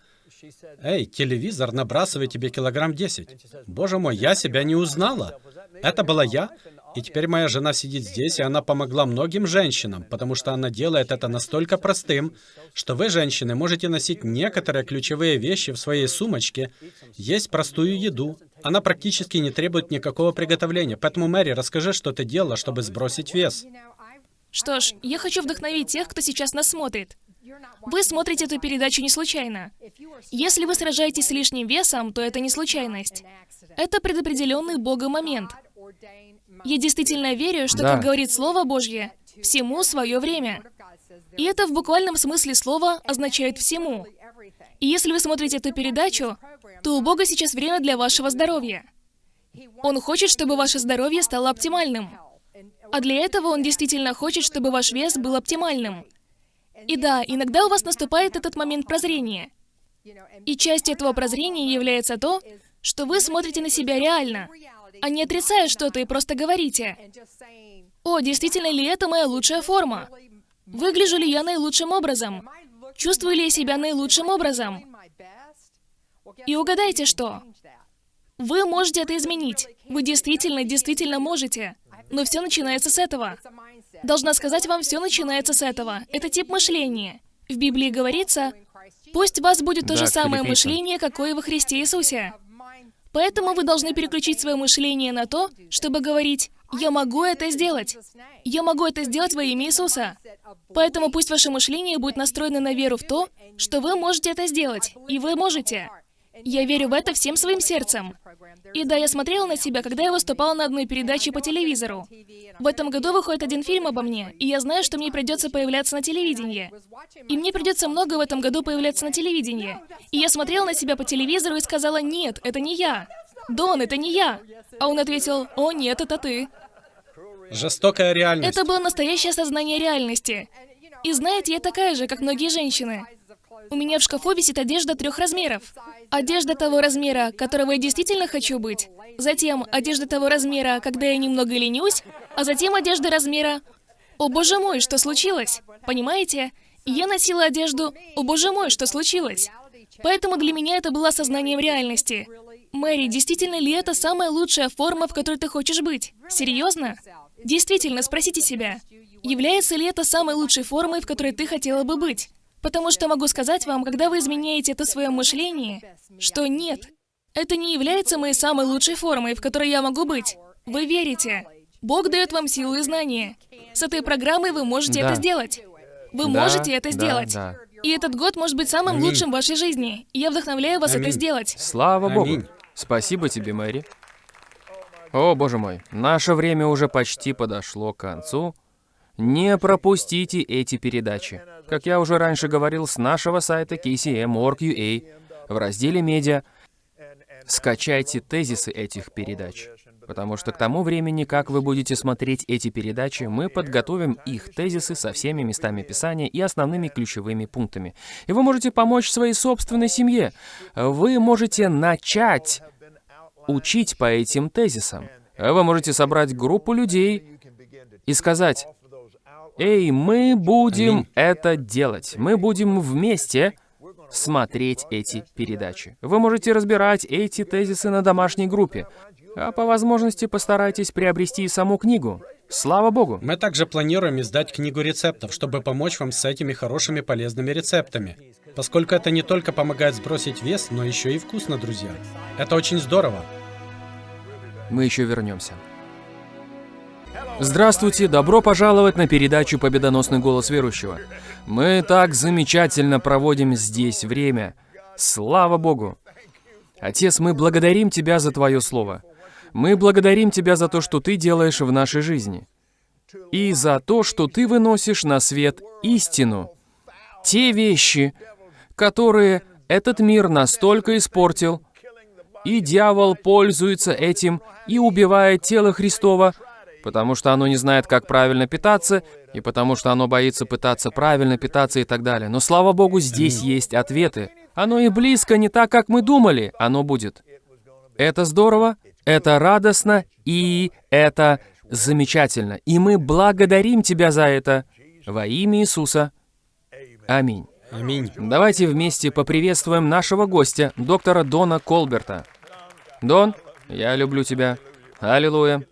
«Эй, телевизор набрасывает тебе килограмм 10. Боже мой, я себя не узнала. Это была я, и теперь моя жена сидит здесь, и она помогла многим женщинам, потому что она делает это настолько простым, что вы, женщины, можете носить некоторые ключевые вещи в своей сумочке, есть простую еду. Она практически не требует никакого приготовления. Поэтому, Мэри, расскажи, что ты делала, чтобы сбросить вес. Что ж, я хочу вдохновить тех, кто сейчас нас смотрит. Вы смотрите эту передачу не случайно. Если вы сражаетесь с лишним весом, то это не случайность. Это предопределенный Богом момент. Я действительно верю, что, Да. как говорит Слово Божье, всему свое время. И это в буквальном смысле слова означает «всему». И если вы смотрите эту передачу, то у Бога сейчас время для вашего здоровья. Он хочет, чтобы ваше здоровье стало оптимальным. А для этого он действительно хочет, чтобы ваш вес был оптимальным. И да, иногда у вас наступает этот момент прозрения. И частью этого прозрения является то, что вы смотрите на себя реально, а не отрицая что-то и просто говорите, «О, действительно ли это моя лучшая форма? Выгляжу ли я наилучшим образом? Чувствую ли я себя наилучшим образом?» И угадайте что? Вы можете это изменить. Вы действительно, действительно можете. Но все начинается с этого. Должна сказать вам, все начинается с этого. Это тип мышления. В Библии говорится, Пусть у вас будет то Да, же самое мышление, какое во Христе Иисусе. Поэтому вы должны переключить свое мышление на то, чтобы говорить «Я могу это сделать». Я могу это сделать во имя Иисуса. Поэтому пусть ваше мышление будет настроено на веру в то, что вы можете это сделать. И вы можете. Я верю в это всем своим сердцем. И да, я смотрела на себя, когда я выступала на одной передаче по телевизору. В этом году выходит один фильм обо мне, и я знаю, что мне придется появляться на телевидении. И мне придется много в этом году появляться на телевидении. И я смотрела на себя по телевизору и сказала, нет, это не я. Дон, это не я. А он ответил, о нет, это ты. Жестокая реальность. Это было настоящее осознание реальности. И знаете, я такая же, как многие женщины. У меня в шкафу висит одежда трех размеров. Одежда того размера, которого я действительно хочу быть. Затем одежда того размера, когда я немного ленюсь. А затем одежда размера «О боже мой, что случилось?» Понимаете? Я носила одежду «О боже мой, что случилось?» Поэтому для меня это было осознанием реальности. Мэри, действительно ли это самая лучшая форма, в которой ты хочешь быть? Серьезно? Действительно, спросите себя, является ли это самой лучшей формой, в которой ты хотела бы быть? Потому что могу сказать вам, когда вы изменяете это в своем мышлении, что нет, это не является моей самой лучшей формой, в которой я могу быть. Вы верите. Бог дает вам силу и знания. С этой программой вы можете Да. это сделать. Вы Да, можете это да, сделать. да. И этот год может быть самым Аминь. лучшим в вашей жизни. И я вдохновляю вас это Аминь. сделать. Слава Богу. Аминь. Спасибо тебе, Мэри. О, боже мой, наше время уже почти подошло к концу. Не пропустите эти передачи. Как я уже раньше говорил, с нашего сайта kcm.org.ua в разделе «Медиа» скачайте тезисы этих передач. Потому что к тому времени, как вы будете смотреть эти передачи, мы подготовим их тезисы со всеми местами Писания и основными ключевыми пунктами. И вы можете помочь своей собственной семье. Вы можете начать учить по этим тезисам. Вы можете собрать группу людей и сказать, «Эй, мы будем это делать. Мы будем вместе смотреть эти передачи. Вы можете разбирать эти тезисы на домашней группе, а по возможности постарайтесь приобрести и саму книгу. Слава Богу! Мы также планируем издать книгу рецептов, чтобы помочь вам с этими хорошими полезными рецептами. Поскольку это не только помогает сбросить вес, но еще и вкусно, друзья. Это очень здорово. Мы еще вернемся. Здравствуйте, добро пожаловать на передачу «Победоносный голос верующего». Мы так замечательно проводим здесь время. Слава Богу! Отец, мы благодарим Тебя за Твое Слово. Мы благодарим Тебя за то, что Ты делаешь в нашей жизни. И за то, что Ты выносишь на свет истину. Те вещи, которые этот мир настолько испортил, и дьявол пользуется этим и убивает тело Христова, потому что оно не знает, как правильно питаться, и потому что оно боится пытаться правильно питаться и так далее. Но слава Богу, здесь есть ответы. Оно и близко не так, как мы думали, оно будет. Это здорово, это радостно, и это замечательно. И мы благодарим Тебя за это во имя Иисуса. Аминь. Аминь. Давайте вместе поприветствуем нашего гостя, доктора Дона Колберта. Дон, я люблю тебя. Аллилуйя.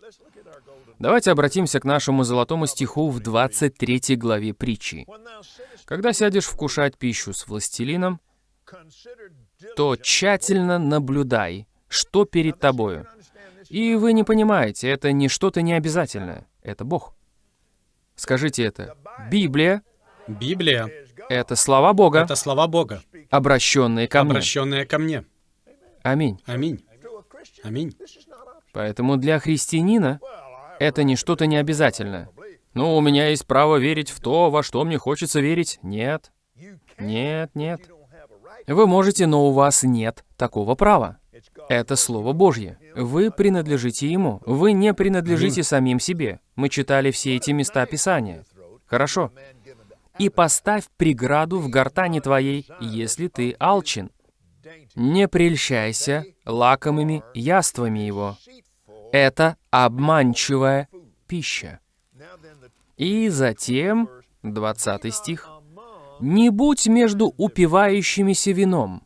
Давайте обратимся к нашему золотому стиху в 23 главе притчи. Когда сядешь вкушать пищу с властелином, то тщательно наблюдай, что перед тобою. И вы не понимаете, это не что-то необязательное, это Бог. Скажите это. Библия Библия — это слова Бога, — это слова Бога, обращенные ко мне. обращенные ко мне. Аминь. Аминь. Аминь. Поэтому для христианина это не что-то необязательное. Ну, у меня есть право верить в то, во что мне хочется верить. Нет. Нет, нет. Вы можете, но у вас нет такого права. Это Слово Божье. Вы принадлежите Ему. Вы не принадлежите самим себе. Мы читали все эти места Писания. Хорошо. И поставь преграду в гортани твоей, если ты алчен. Не прельщайся лакомыми яствами его. Это обманчивая пища. И затем, 20 стих, «Не будь между упивающимися вином».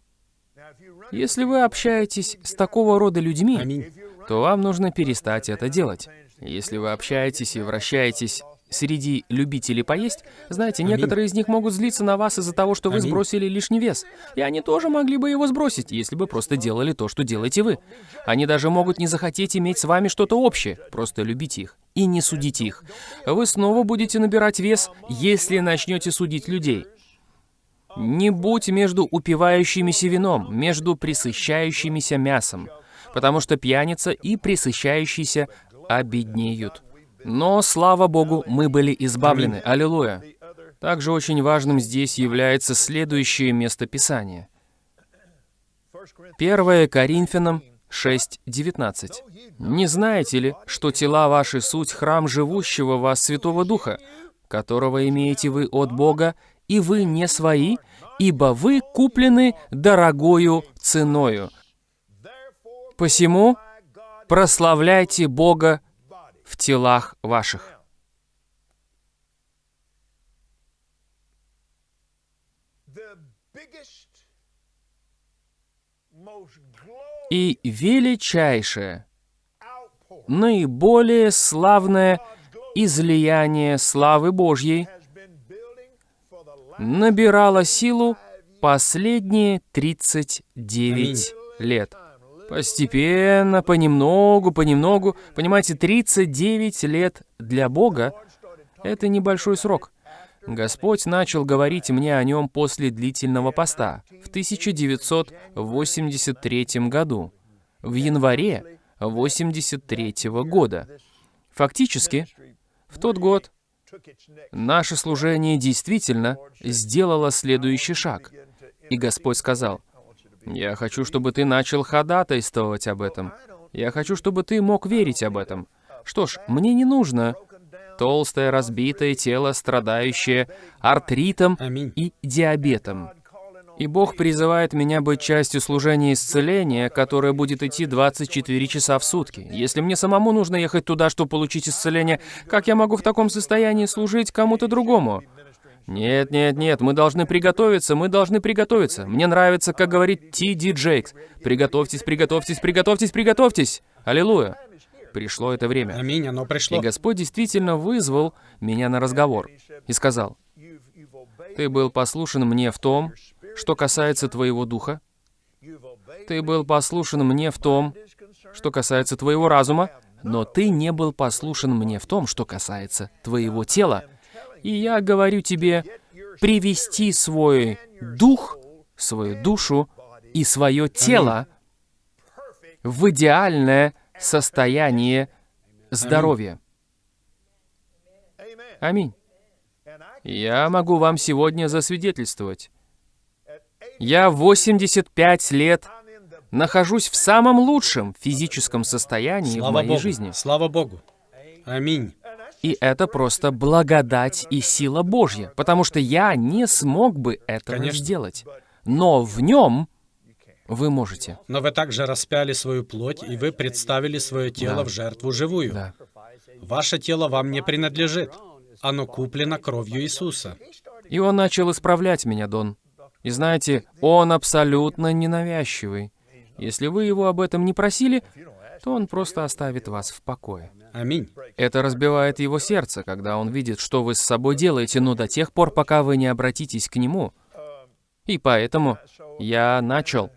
Если вы общаетесь с такого рода людьми, Аминь. то вам нужно перестать это делать. Если вы общаетесь и вращаетесь среди любителей поесть, знаете, некоторые из них могут злиться на вас из-за того, что вы сбросили лишний вес. И они тоже могли бы его сбросить, если бы просто делали то, что делаете вы. Они даже могут не захотеть иметь с вами что-то общее. Просто любите их и не судите их. Вы снова будете набирать вес, если начнете судить людей. Не будь между упивающимися вином, между присыщающимися мясом, потому что пьяница и присыщающийся обеднеют. Но, слава Богу, мы были избавлены. Аллилуйя. Также очень важным здесь является следующее местописание. 1 Коринфянам 6.19. «Не знаете ли, что тела ваши суть храм живущего вас Святого Духа, которого имеете вы от Бога, и вы не свои, ибо вы куплены дорогою ценою. Посему прославляйте Бога в телах ваших». И величайшее, наиболее славное излияние славы Божьей набирало силу последние 39 лет. Постепенно, понемногу, понемногу. Понимаете, 39 лет для Бога — это небольшой срок. Господь начал говорить мне о нем после длительного поста в 1983 году, в январе 83 года. Фактически, в тот год наше служение действительно сделало следующий шаг. И Господь сказал, «Я хочу, чтобы ты начал ходатайствовать об этом. Я хочу, чтобы ты мог верить об этом. Что ж, мне не нужно толстое разбитое тело, страдающее артритом и диабетом. И Бог призывает меня быть частью служения исцеления, которое будет идти 24 часа в сутки. Если мне самому нужно ехать туда, чтобы получить исцеление, как я могу в таком состоянии служить кому-то другому? Нет, нет, нет, мы должны приготовиться, мы должны приготовиться. Мне нравится, как говорит Ти Ди Джейкс. Приготовьтесь, приготовьтесь, приготовьтесь, приготовьтесь. Аллилуйя. Пришло это время. Аминь, оно И пришло. Господь действительно вызвал меня на разговор и сказал, «Ты был послушен мне в том, что касается твоего духа. Ты был послушен мне в том, что касается твоего разума, но ты не был послушен мне в том, что касается твоего тела. И я говорю тебе, привести свой дух, свою душу и свое тело в идеальное состояние здоровья. Аминь. Я могу вам сегодня засвидетельствовать. Я 85 лет нахожусь в самом лучшем физическом состоянии в Слава моей Богу. жизни. Слава Богу. Аминь. И это просто благодать и сила Божья, потому что я не смог бы этого Конечно. сделать. Но в нем вы можете. Но вы также распяли свою плоть, и вы представили свое тело Да. в жертву живую. Да. Ваше тело вам не принадлежит. Оно куплено кровью Иисуса. И он начал исправлять меня, Дон. И знаете, он абсолютно ненавязчивый. Если вы его об этом не просили, то он просто оставит вас в покое. Аминь. Это разбивает его сердце, когда он видит, что вы с собой делаете, но до тех пор, пока вы не обратитесь к нему. И поэтому я начал.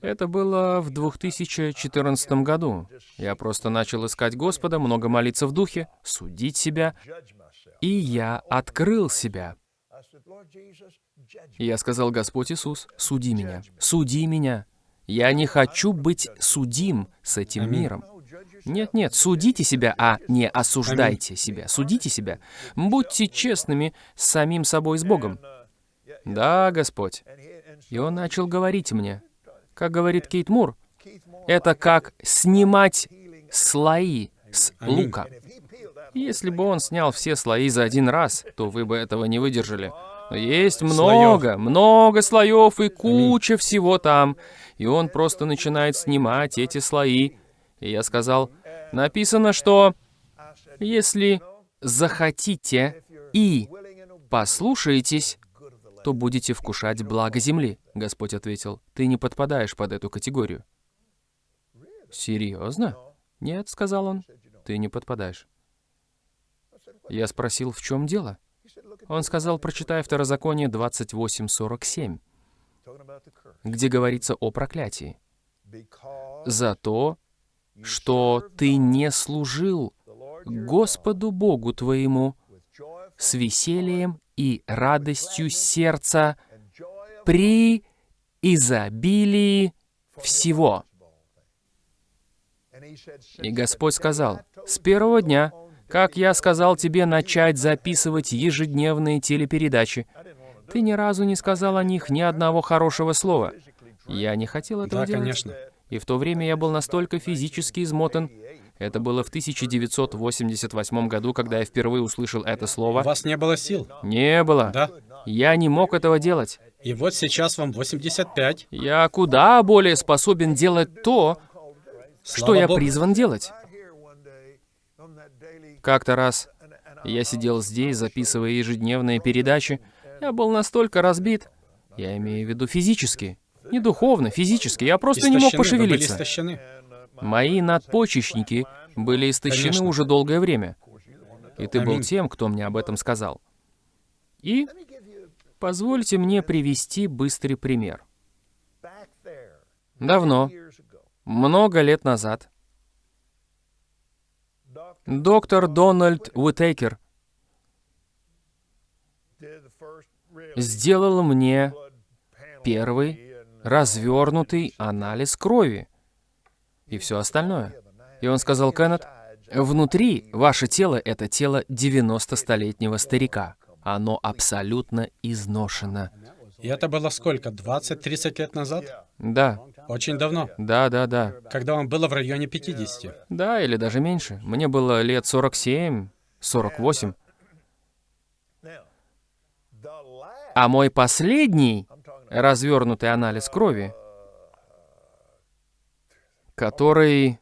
Это было в 2014 году. Я просто начал искать Господа, много молиться в духе, судить себя, и я открыл себя. Я сказал, Господь Иисус, суди меня, суди меня. Я не хочу быть судим с этим миром. Нет, нет, судите себя, а не осуждайте себя. Судите себя. Будьте честными с самим собой, с Богом. Да, Господь. И он начал говорить мне, как говорит Кейт Мур, это как снимать слои с лука. Если бы он снял все слои за один раз, то вы бы этого не выдержали. Но есть много, много слоев и куча всего там. И он просто начинает снимать эти слои. И я сказал, написано, что если захотите и послушаетесь, то будете вкушать благо земли. Господь ответил, ты не подпадаешь под эту категорию. Серьезно? Нет, сказал он, ты не подпадаешь. Я спросил, в чем дело? Он сказал, прочитай Второзаконие 28.47, Talking about the curse. где говорится о проклятии. За то, что ты не служил Господу Богу твоему с весельем и радостью сердца при изобилии всего. И Господь сказал, «С первого дня, как я сказал тебе начать записывать ежедневные телепередачи, ты ни разу не сказал о них ни одного хорошего слова. Я не хотел этого Да, делать. конечно. И в то время я был настолько физически измотан. Это было в 1988 году, когда я впервые услышал это У слово. вас не было сил. Не было. Да. Я не мог этого делать. И вот сейчас вам 85. Я куда более способен делать то, что Слава я Богу. призван делать. Как-то раз я сидел здесь, записывая ежедневные передачи. Я был настолько разбит. Я имею в виду физически. Не духовно, физически. Я просто не мог Истощены, вы были пошевелиться. истощены. Мои надпочечники были истощены Конечно. уже долгое время. И ты был тем, кто мне об этом сказал. И позвольте мне привести быстрый пример. Давно, много лет назад, доктор Дональд Уитейкер сделал мне первый развернутый анализ крови и все остальное. И он сказал, Кеннет, внутри ваше тело — это тело 90-столетнего старика. Оно абсолютно изношено. И это было сколько? 20-30 лет назад? Да, Очень давно. да, да, да. Когда вам было в районе 50. Да, или даже меньше. Мне было лет 47, 48. now the last А мой последний развернутый анализ крови, который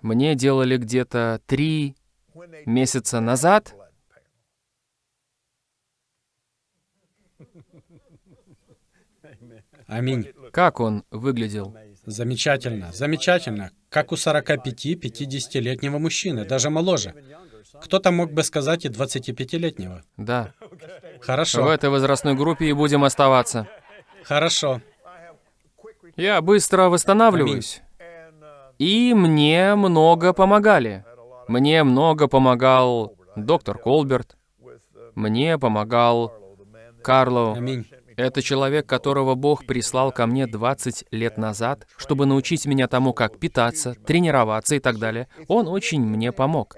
мне делали где-то три месяца назад. Аминь. как он выглядел? Замечательно, замечательно. Как у 45-50-летнего мужчины, даже моложе. Кто-то мог бы сказать и 25-летнего. Да, в Хорошо, этой возрастной группе и будем оставаться. хорошо. Я быстро восстанавливаюсь. И мне много помогали. Мне много помогал доктор Колберт. Мне помогал Карло. Аминь. Это человек, которого Бог прислал ко мне 20 лет назад, чтобы научить меня тому, как питаться, тренироваться и так далее. Он очень мне помог.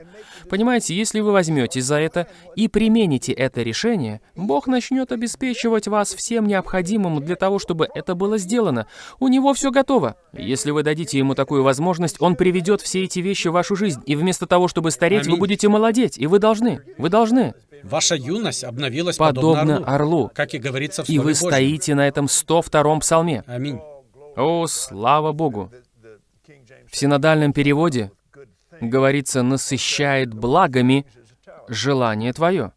Понимаете, если вы возьметесь за это и примените это решение, Бог начнет обеспечивать вас всем необходимым для того, чтобы это было сделано. У него все готово. Если вы дадите ему такую возможность, он приведет все эти вещи в вашу жизнь, и вместо того, чтобы стареть, вы будете молодеть, и вы должны. Вы должны. Ваша юность обновилась подобно, Подобно орлу, орлу. как и говорится в И вы Божьем. стоите на этом 102-м псалме. Аминь. О, слава Богу! В синодальном переводе говорится «насыщает благами желание твое».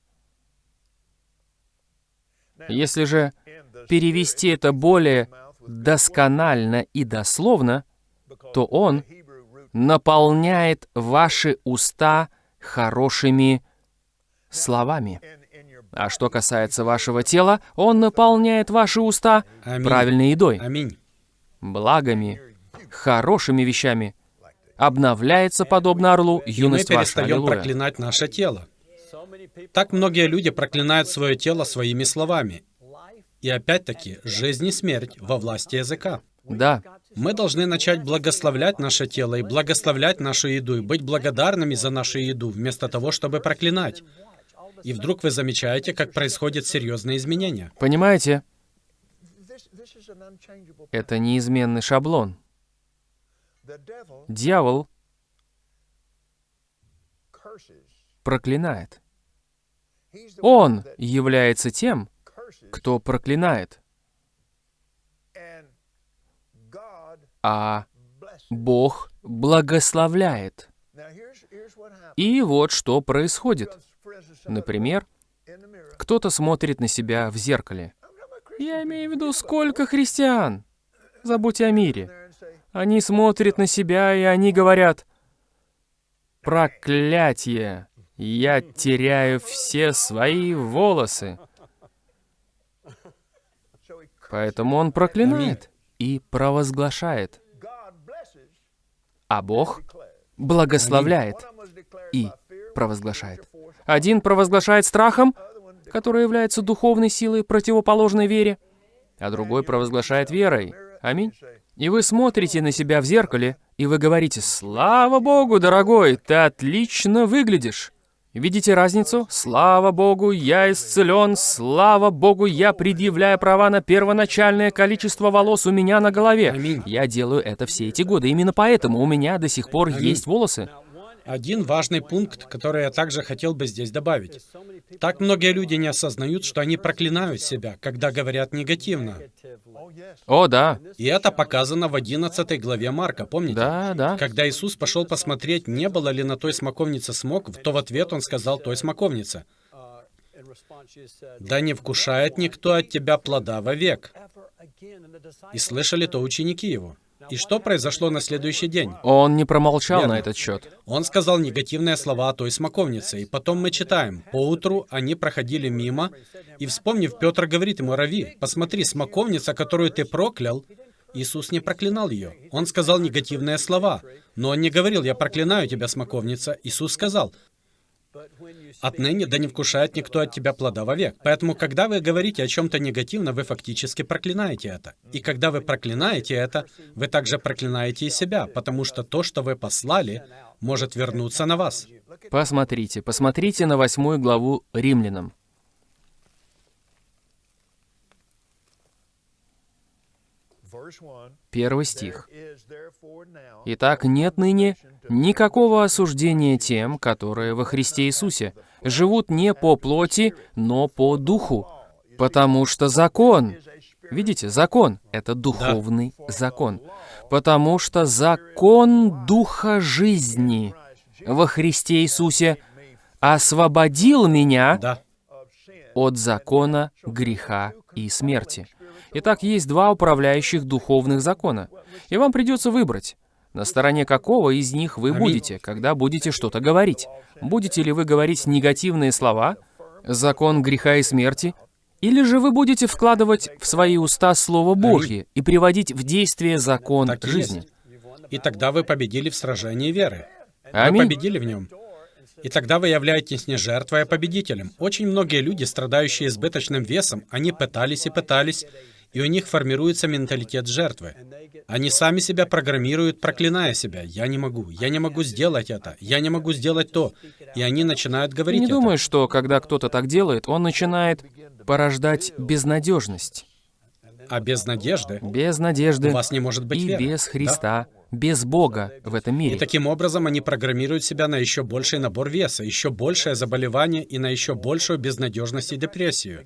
Если же перевести это более досконально и дословно, то он наполняет ваши уста хорошими словами. А что касается вашего тела, он наполняет ваши уста Аминь. правильной едой, Аминь. благами, хорошими вещами. Обновляется, подобно орлу, И мы юность ваша. перестаем Аллилуйя. проклинать наше тело. Так многие люди проклинают свое тело своими словами. И опять-таки, жизнь и смерть во власти языка. Да, Мы должны начать благословлять наше тело и благословлять нашу еду, и быть благодарными за нашу еду, вместо того, чтобы проклинать. И вдруг вы замечаете, как происходят серьезные изменения. понимаете, это неизменный шаблон. Дьявол проклинает. Он является тем, кто проклинает, а Бог благословляет. И вот что происходит. Например, кто-то смотрит на себя в зеркале. Я имею в виду, сколько христиан. Забудь о мире. Они смотрят на себя, и они говорят, «Проклятие! Я теряю все свои волосы. Поэтому он проклинает и провозглашает. А Бог благословляет и провозглашает. Один провозглашает страхом, который является духовной силой, противоположной вере, а другой провозглашает верой. Аминь. И вы смотрите на себя в зеркале, и вы говорите, «Слава Богу, дорогой, ты отлично выглядишь». Видите разницу? Слава Богу, я исцелен, слава Богу, я предъявляю права на первоначальное количество волос у меня на голове. Аминь. Я делаю это все эти годы. Именно поэтому у меня до сих пор есть волосы. Один важный пункт, который я также хотел бы здесь добавить. Так многие люди не осознают, что они проклинают себя, когда говорят негативно. О, да, И это показано в 11 главе Марка, помните? да, да. Когда Иисус пошел посмотреть, не было ли на той смоковнице смок, то в ответ он сказал той смоковнице, «Да не вкушает никто от тебя плода вовек». И слышали то ученики его. И что произошло на следующий день? Он не промолчал Верно. на этот счет. Он сказал негативные слова о той смоковнице, и потом мы читаем. Поутру они проходили мимо, и, вспомнив, Петр говорит ему, «Рави, посмотри, смоковница, которую ты проклял». Иисус не проклинал ее. Он сказал негативные слова. Но он не говорил, «Я проклинаю тебя, смоковница». Иисус сказал, «Отныне да не вкушает никто от тебя плода вовек». Поэтому, когда вы говорите о чем-то негативно, вы фактически проклинаете это. И когда вы проклинаете это, вы также проклинаете и себя, потому что то, что вы послали, может вернуться на вас. Посмотрите, посмотрите на восьмую главу Римлянам. Verse 1. Первый стих. Итак, нет ныне никакого осуждения тем, которые во Христе Иисусе живут не по плоти, но по духу. Потому что закон, видите, закон — это духовный закон. Потому что закон Духа жизни во Христе Иисусе освободил меня Да. от закона греха и смерти. Итак, есть два управляющих духовных закона, и вам придется выбрать, на стороне какого из них вы будете, когда будете что-то говорить. Будете ли вы говорить негативные слова, закон греха и смерти, или же вы будете вкладывать в свои уста Слово Божье и приводить в действие закон Так жизни? И тогда вы победили в сражении веры. Вы Аминь. победили в нем. И тогда вы являетесь не жертвой, а победителем. Очень многие люди, страдающие избыточным весом, они пытались и пытались, и у них формируется менталитет жертвы. Они сами себя программируют, проклиная себя. «Я не могу, я не могу сделать это, я не могу сделать то». И они начинают говорить не это. думаешь, что когда кто-то так делает, он начинает порождать безнадежность? А без надежды Без надежды у вас не может быть и веры. без Да? Христа, без Бога в этом И мире. таким образом они программируют себя на еще больший набор веса, еще большее заболевание и на еще большую безнадежность и депрессию.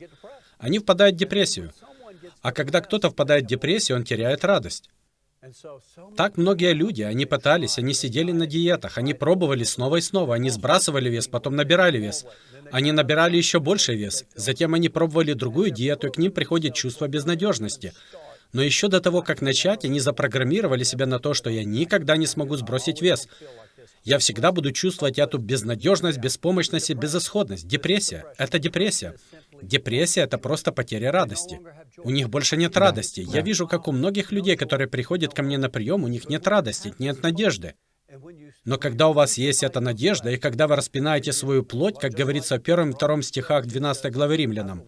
Они впадают в депрессию. А когда кто-то впадает в депрессию, он теряет радость. Так многие люди, они пытались, они сидели на диетах, они пробовали снова и снова, они сбрасывали вес, потом набирали вес. Они набирали еще больше вес. Затем они пробовали другую диету, и к ним приходит чувство безнадежности. Но еще до того, как начать, они запрограммировали себя на то, что я никогда не смогу сбросить вес. Я всегда буду чувствовать эту безнадежность, беспомощность и безысходность. Депрессия — это депрессия. Депрессия — это просто потеря радости. У них больше нет радости. Я вижу, как у многих людей, которые приходят ко мне на прием, у них нет радости, нет надежды. Но когда у вас есть эта надежда, и когда вы распинаете свою плоть, как говорится в первом и втором стихах 12 главы Римлянам,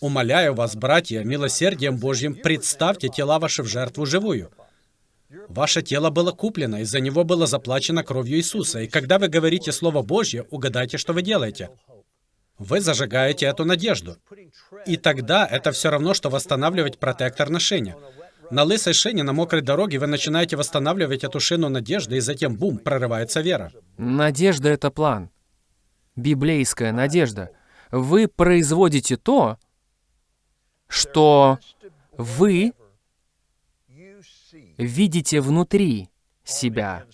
«Умоляю вас, братья, милосердием Божьим, представьте тела ваши в жертву живую». Ваше тело было куплено, и за него было заплачено кровью Иисуса. И когда вы говорите Слово Божье, угадайте, что вы делаете. Вы зажигаете эту надежду. И тогда это все равно, что восстанавливать протектор на шине. На лысой шине на мокрой дороге вы начинаете восстанавливать эту шину надежды, и затем, бум, прорывается вера. Надежда — это план. Библейская надежда. Вы производите то, что вы видите внутри себя.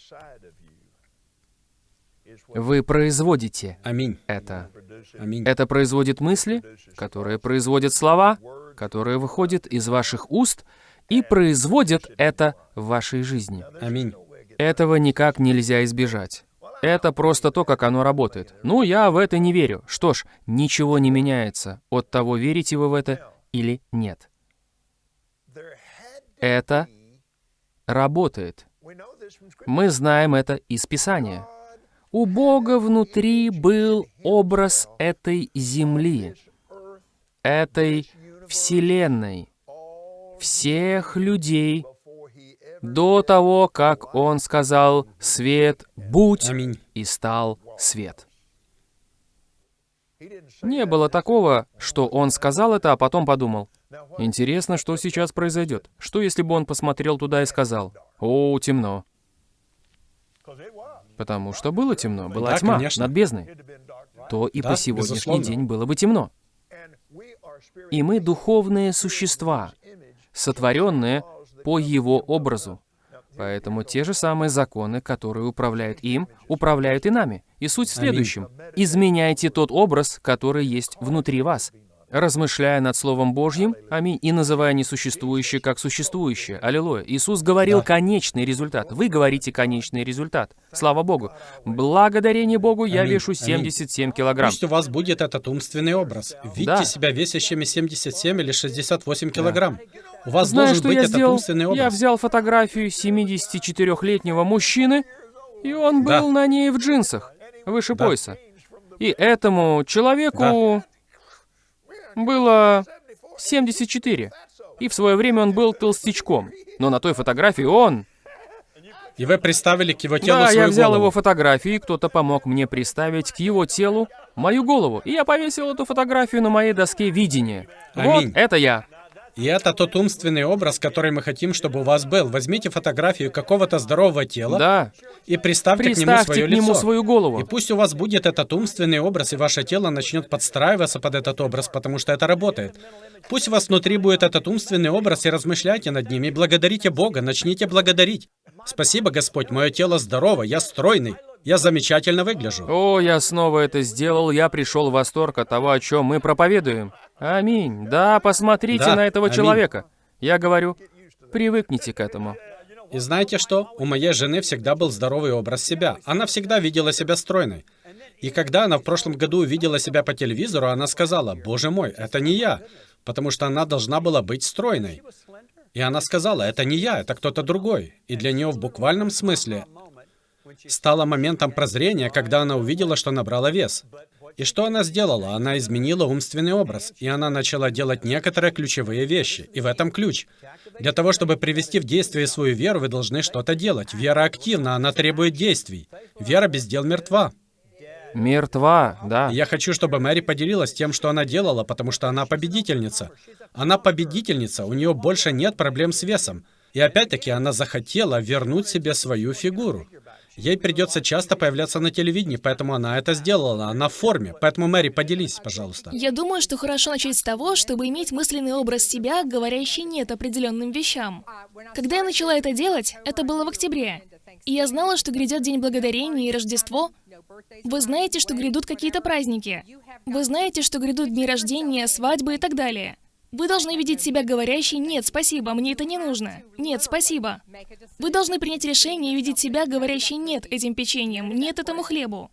Вы производите Аминь. это. Аминь. Это производит мысли, которые производят слова, которые выходят из ваших уст и производят это в вашей жизни. Аминь. Этого никак нельзя избежать. Это просто то, как оно работает. Ну, я в это не верю. Что ж, ничего не меняется от того, верите вы в это или нет. Это работает. Мы знаем это из Писания. У Бога внутри был образ этой земли, этой Вселенной, всех людей до того, как Он сказал «Свет, будь!» Аминь. и стал свет. Не было такого, что Он сказал это, а потом подумал, Интересно, что сейчас произойдет. Что, если бы он посмотрел туда и сказал, «О, темно». Потому что было темно, была Да, тьма конечно. над бездной. То и Да, по сегодняшний безусловно. день было бы темно. И мы духовные существа, сотворенные по Его образу. Поэтому те же самые законы, которые управляют им, управляют и нами. И суть в следующем. Изменяйте тот образ, который есть внутри вас. Размышляя над Словом Божьим, аминь, и называя несуществующее как существующее. Аллилуйя. Иисус говорил Да. конечный результат. Вы говорите конечный результат. Слава Богу. Благодарение Богу я Аминь, вешу аминь. 77 килограмм. Пусть у вас будет этот умственный образ. Видите Да. себя весящими 77 или 68 килограмм. У вас Знаешь, должен что быть я этот сделал? умственный образ. Я взял фотографию 74-летнего мужчины, и он Да. был на ней в джинсах, выше Да. пояса. И этому человеку было 74. И в свое время он был толстячком. Но на той фотографии он... И вы представили к его телу Да, свою я взял голову. его фотографию, и кто-то помог мне приставить к его телу мою голову. И я повесил эту фотографию на моей доске видения. Вот, Аминь. это я. И это тот умственный образ, который мы хотим, чтобы у вас был. Возьмите фотографию какого-то здорового тела Да. и приставьте, к нему Приставьте свое к нему лицо. свою голову. И пусть у вас будет этот умственный образ, и ваше тело начнет подстраиваться под этот образ, потому что это работает. Пусть у вас внутри будет этот умственный образ, и размышляйте над ним, и благодарите Бога, начните благодарить. Спасибо, Господь, мое тело здорово, я стройный, я замечательно выгляжу. О, я снова это сделал, я пришел в восторг от того, о чем мы проповедуем. Аминь. Да, посмотрите Да, на этого аминь. человека. Я говорю, привыкните к этому. И знаете что? У моей жены всегда был здоровый образ себя. Она всегда видела себя стройной. И когда она в прошлом году увидела себя по телевизору, она сказала, «Боже мой, это не я», потому что она должна была быть стройной. И она сказала, «Это не я, это кто-то другой». И для нее в буквальном смысле стало моментом прозрения, когда она увидела, что набрала вес. И что она сделала? Она изменила умственный образ, и она начала делать некоторые ключевые вещи. И в этом ключ. Для того, чтобы привести в действие свою веру, вы должны что-то делать. Вера активна, она требует действий. Вера без дел мертва. Мертва, да. Я хочу, чтобы Мэри поделилась тем, что она делала, потому что она победительница. Она победительница, у нее больше нет проблем с весом. И опять-таки она захотела вернуть себе свою фигуру. Ей придется часто появляться на телевидении, поэтому она это сделала. Она в форме. Поэтому, Мэри, поделись, пожалуйста. Я думаю, что хорошо начать с того, чтобы иметь мысленный образ себя, говорящий «нет» определенным вещам. Когда я начала это делать, это было в октябре. И я знала, что грядет День Благодарения и Рождество. Вы знаете, что грядут какие-то праздники. Вы знаете, что грядут дни рождения, свадьбы и так далее. Вы должны видеть себя говорящей «нет, спасибо, мне это не нужно». «Нет, спасибо». Вы должны принять решение и видеть себя говорящей «нет» этим печеньем, «нет» этому хлебу.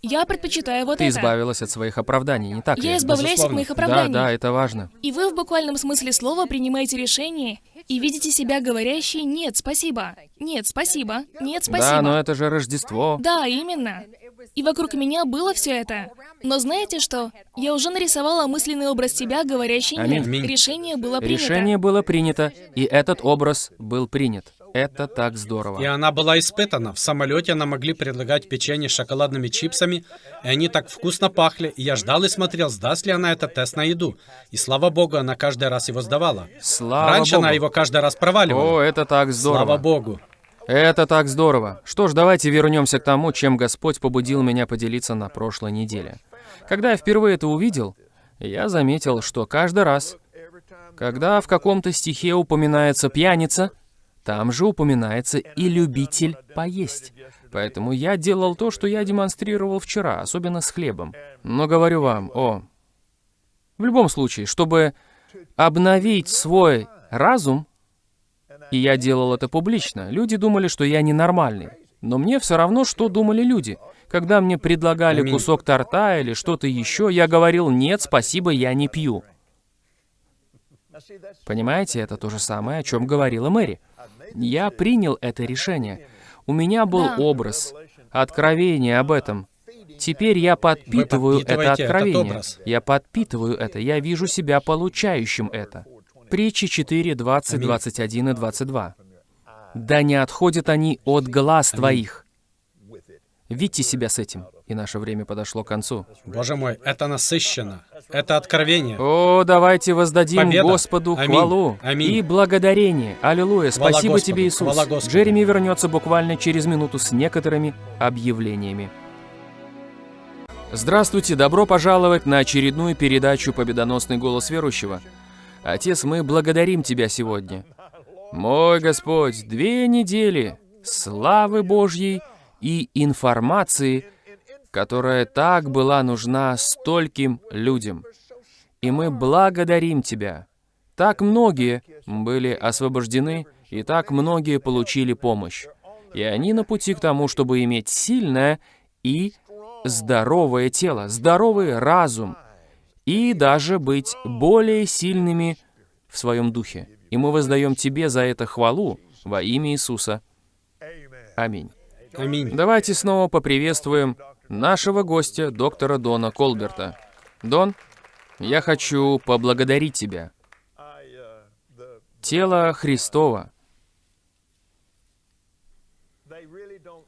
Я предпочитаю вот Ты это. избавилась от своих оправданий, не так ли? Я избавляюсь от Безусловно. моих Да, оправданий. да, это важно. И вы в буквальном смысле слова принимаете решение и видите себя говорящей «нет, спасибо», «нет, спасибо», «нет, спасибо». Да, но это же Рождество. Да, именно. И вокруг меня было все это. Но знаете что? Я уже нарисовала мысленный образ себя, говорящий «нет». Аминь. Решение было принято. Решение было принято, и этот образ был принят. Это так И здорово. она была испытана. В самолете нам могли предлагать печенье с шоколадными чипсами, и они так вкусно пахли. И я ждал и смотрел, сдаст ли она этот тест на еду. И слава богу, она каждый раз его сдавала. Слава Раньше Богу. она его каждый раз проваливала. О, это так здорово. Слава богу. Это так здорово. Что ж, давайте вернемся к тому, чем Господь побудил меня поделиться на прошлой неделе. Когда я впервые это увидел, я заметил, что каждый раз, когда в каком-то стихе упоминается пьяница, там же упоминается и любитель поесть. Поэтому я делал то, что я демонстрировал вчера, особенно с хлебом. Но говорю вам, о, в любом случае, чтобы обновить свой разум, и я делал это публично. Люди думали, что я ненормальный. Но мне все равно, что думали люди. Когда мне предлагали кусок торта или что-то еще, я говорил, нет, спасибо, я не пью. Понимаете, это то же самое, о чем говорила Мэри. Я принял это решение. У меня был Да. образ, откровение об этом. Теперь я подпитываю это откровение. Я подпитываю это. Я вижу себя получающим это. Притчи 4, 20, Аминь. 21 и 22. «Да не отходят они от глаз твоих». Видите себя с этим. И наше время подошло к концу. Боже мой, это насыщенно. Это откровение. О, давайте воздадим Победа. Господу Аминь. хвалу Аминь. и благодарение. Аллилуйя. Хвала Спасибо Господу. тебе, Иисус. Хвала Господу. Джереми вернется буквально через минуту с некоторыми объявлениями. Здравствуйте, добро пожаловать на очередную передачу «Победоносный голос верующего». Отец, мы благодарим Тебя сегодня. Мой Господь, две недели славы Божьей и информации, которая так была нужна стольким людям. И мы благодарим Тебя. Так многие были освобождены, и так многие получили помощь. И они на пути к тому, чтобы иметь сильное и здоровое тело, здоровый разум, и даже быть более сильными в своем духе. И мы воздаем Тебе за это хвалу во имя Иисуса. Аминь. Аминь. Давайте снова поприветствуем нашего гостя, доктора Дона Колберта. Дон, я хочу поблагодарить тебя. Тело Христова,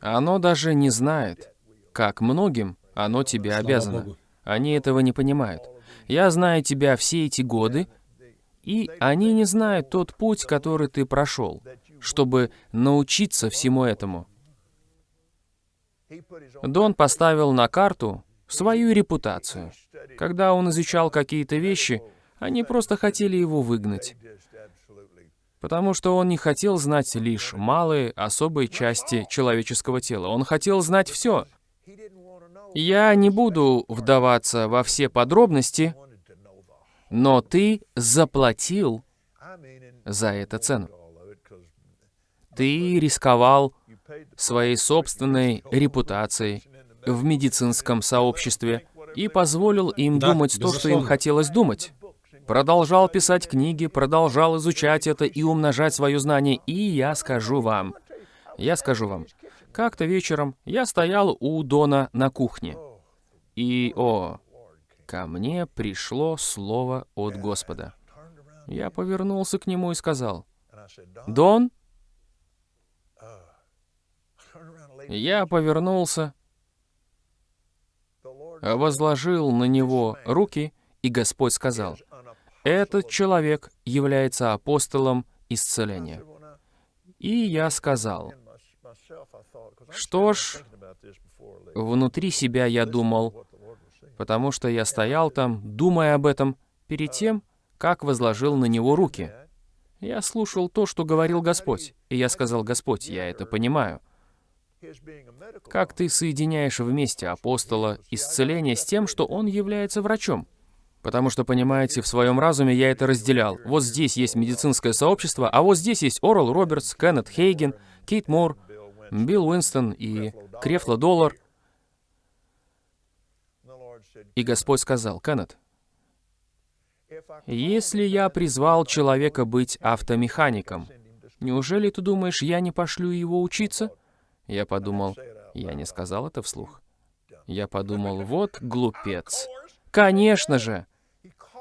оно даже не знает, как многим оно тебе обязано. Они этого не понимают. Я знаю тебя все эти годы, и они не знают тот путь, который ты прошел, чтобы научиться всему этому. Дон поставил на карту свою репутацию. Когда он изучал какие-то вещи, они просто хотели его выгнать, потому что он не хотел знать лишь малые, особые части человеческого тела. Он хотел знать все. Я не буду вдаваться во все подробности, но ты заплатил за это цену. Ты рисковал своей собственной репутацией в медицинском сообществе и позволил им Да, думать то, что им безусловно. хотелось думать. Продолжал писать книги, продолжал изучать это и умножать свое знание. И я скажу вам, я скажу вам, как-то вечером я стоял у Дона на кухне. И, о, ко мне пришло слово от Господа. Я повернулся к нему и сказал, «Дон?» Я повернулся, возложил на него руки, и Господь сказал, «Этот человек является апостолом исцеления». И я сказал, что ж, внутри себя я думал, потому что я стоял там, думая об этом, перед тем, как возложил на него руки. Я слушал то, что говорил Господь, и я сказал, Господь, я это понимаю. Как ты соединяешь вместе апостола исцеления с тем, что он является врачом? Потому что, понимаете, в своем разуме я это разделял. Вот здесь есть медицинское сообщество, а вот здесь есть Орел Робертс, Кеннет Хейген, Кейт Мор, Билл Уинстон и Крефло Доллар. И Господь сказал, Кеннет, если я призвал человека быть автомехаником, неужели ты думаешь, я не пошлю его учиться? Я подумал, я не сказал это вслух. Я подумал, вот глупец. Конечно же.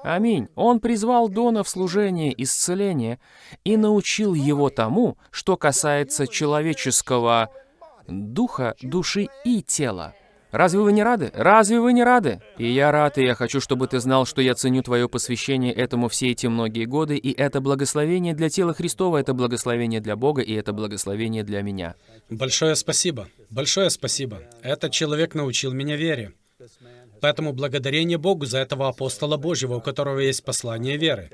Аминь. Он призвал Дона в служение исцеления и научил его тому, что касается человеческого духа, души и тела. Разве вы не рады? Разве вы не рады? И я рад, и я хочу, чтобы ты знал, что я ценю твое посвящение этому все эти многие годы, и это благословение для тела Христова, это благословение для Бога, и это благословение для меня. Большое спасибо. Большое спасибо. Этот человек научил меня вере. Поэтому благодарение Богу за этого апостола Божьего, у которого есть послание веры.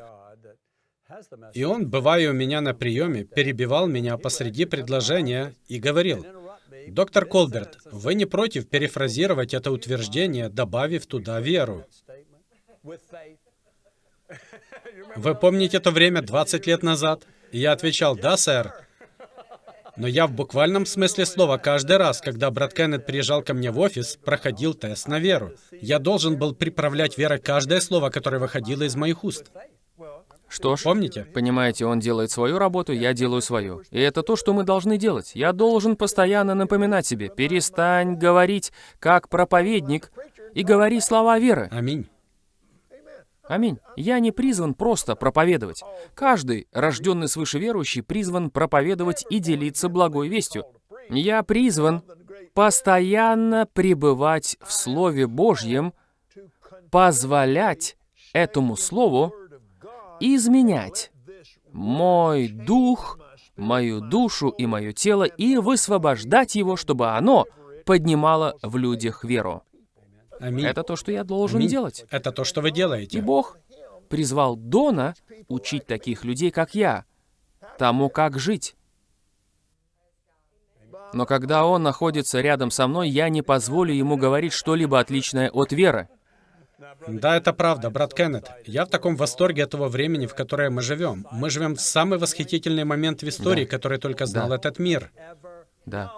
И он, бывая у меня на приеме, перебивал меня посреди предложения и говорил. «Доктор Колберт, вы не против перефразировать это утверждение, добавив туда веру?» Вы помните то время 20 лет назад? Я отвечал, «Да, сэр». Но я в буквальном смысле слова каждый раз, когда брат Кеннет приезжал ко мне в офис, проходил тест на веру. Я должен был приправлять верой каждое слово, которое выходило из моих уст. Что ж, Помните? понимаете, он делает свою работу, я делаю свою. И это то, что мы должны делать. Я должен постоянно напоминать себе, перестань говорить как проповедник и говори слова веры. Аминь. Аминь. Я не призван просто проповедовать. Каждый, рожденный свыше верующий, призван проповедовать и делиться благой вестью. Я призван постоянно пребывать в Слове Божьем, позволять этому Слову изменять мой дух, мою душу и мое тело и высвобождать его, чтобы оно поднимало в людях веру. Аминь. Это то, что я должен Аминь. делать. Это то, что вы И делаете. Бог призвал Дона учить таких людей, как я, тому, как жить. Но когда он находится рядом со мной, я не позволю ему говорить что-либо отличное от веры. Да, это правда, брат Кеннет. Я в таком восторге этого времени, в которое мы живем. Мы живем в самый восхитительный момент в истории, Да. который только знал Да. этот мир. Да.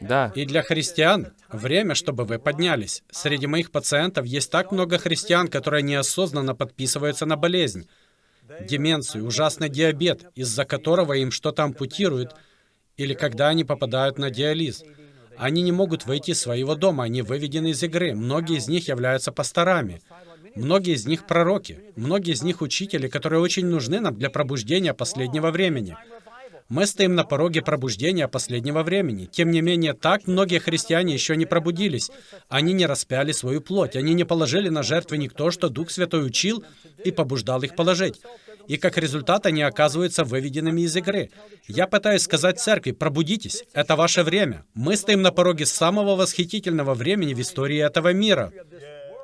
Да. И для христиан время, чтобы вы поднялись. Среди моих пациентов есть так много христиан, которые неосознанно подписываются на болезнь. Деменцию, ужасный диабет, из-за которого им что-то ампутируют, или когда они попадают на диализ. Они не могут выйти из своего дома, они выведены из игры. Многие из них являются пасторами. Многие из них пророки. Многие из них учители, которые очень нужны нам для пробуждения последнего времени. Мы стоим на пороге пробуждения последнего времени. Тем не менее, так многие христиане еще не пробудились. Они не распяли свою плоть. Они не положили на жертвенник то, что Дух Святой учил и побуждал их положить. И как результат они оказываются выведенными из игры. Я пытаюсь сказать церкви, пробудитесь, это ваше время. Мы стоим на пороге самого восхитительного времени в истории этого мира.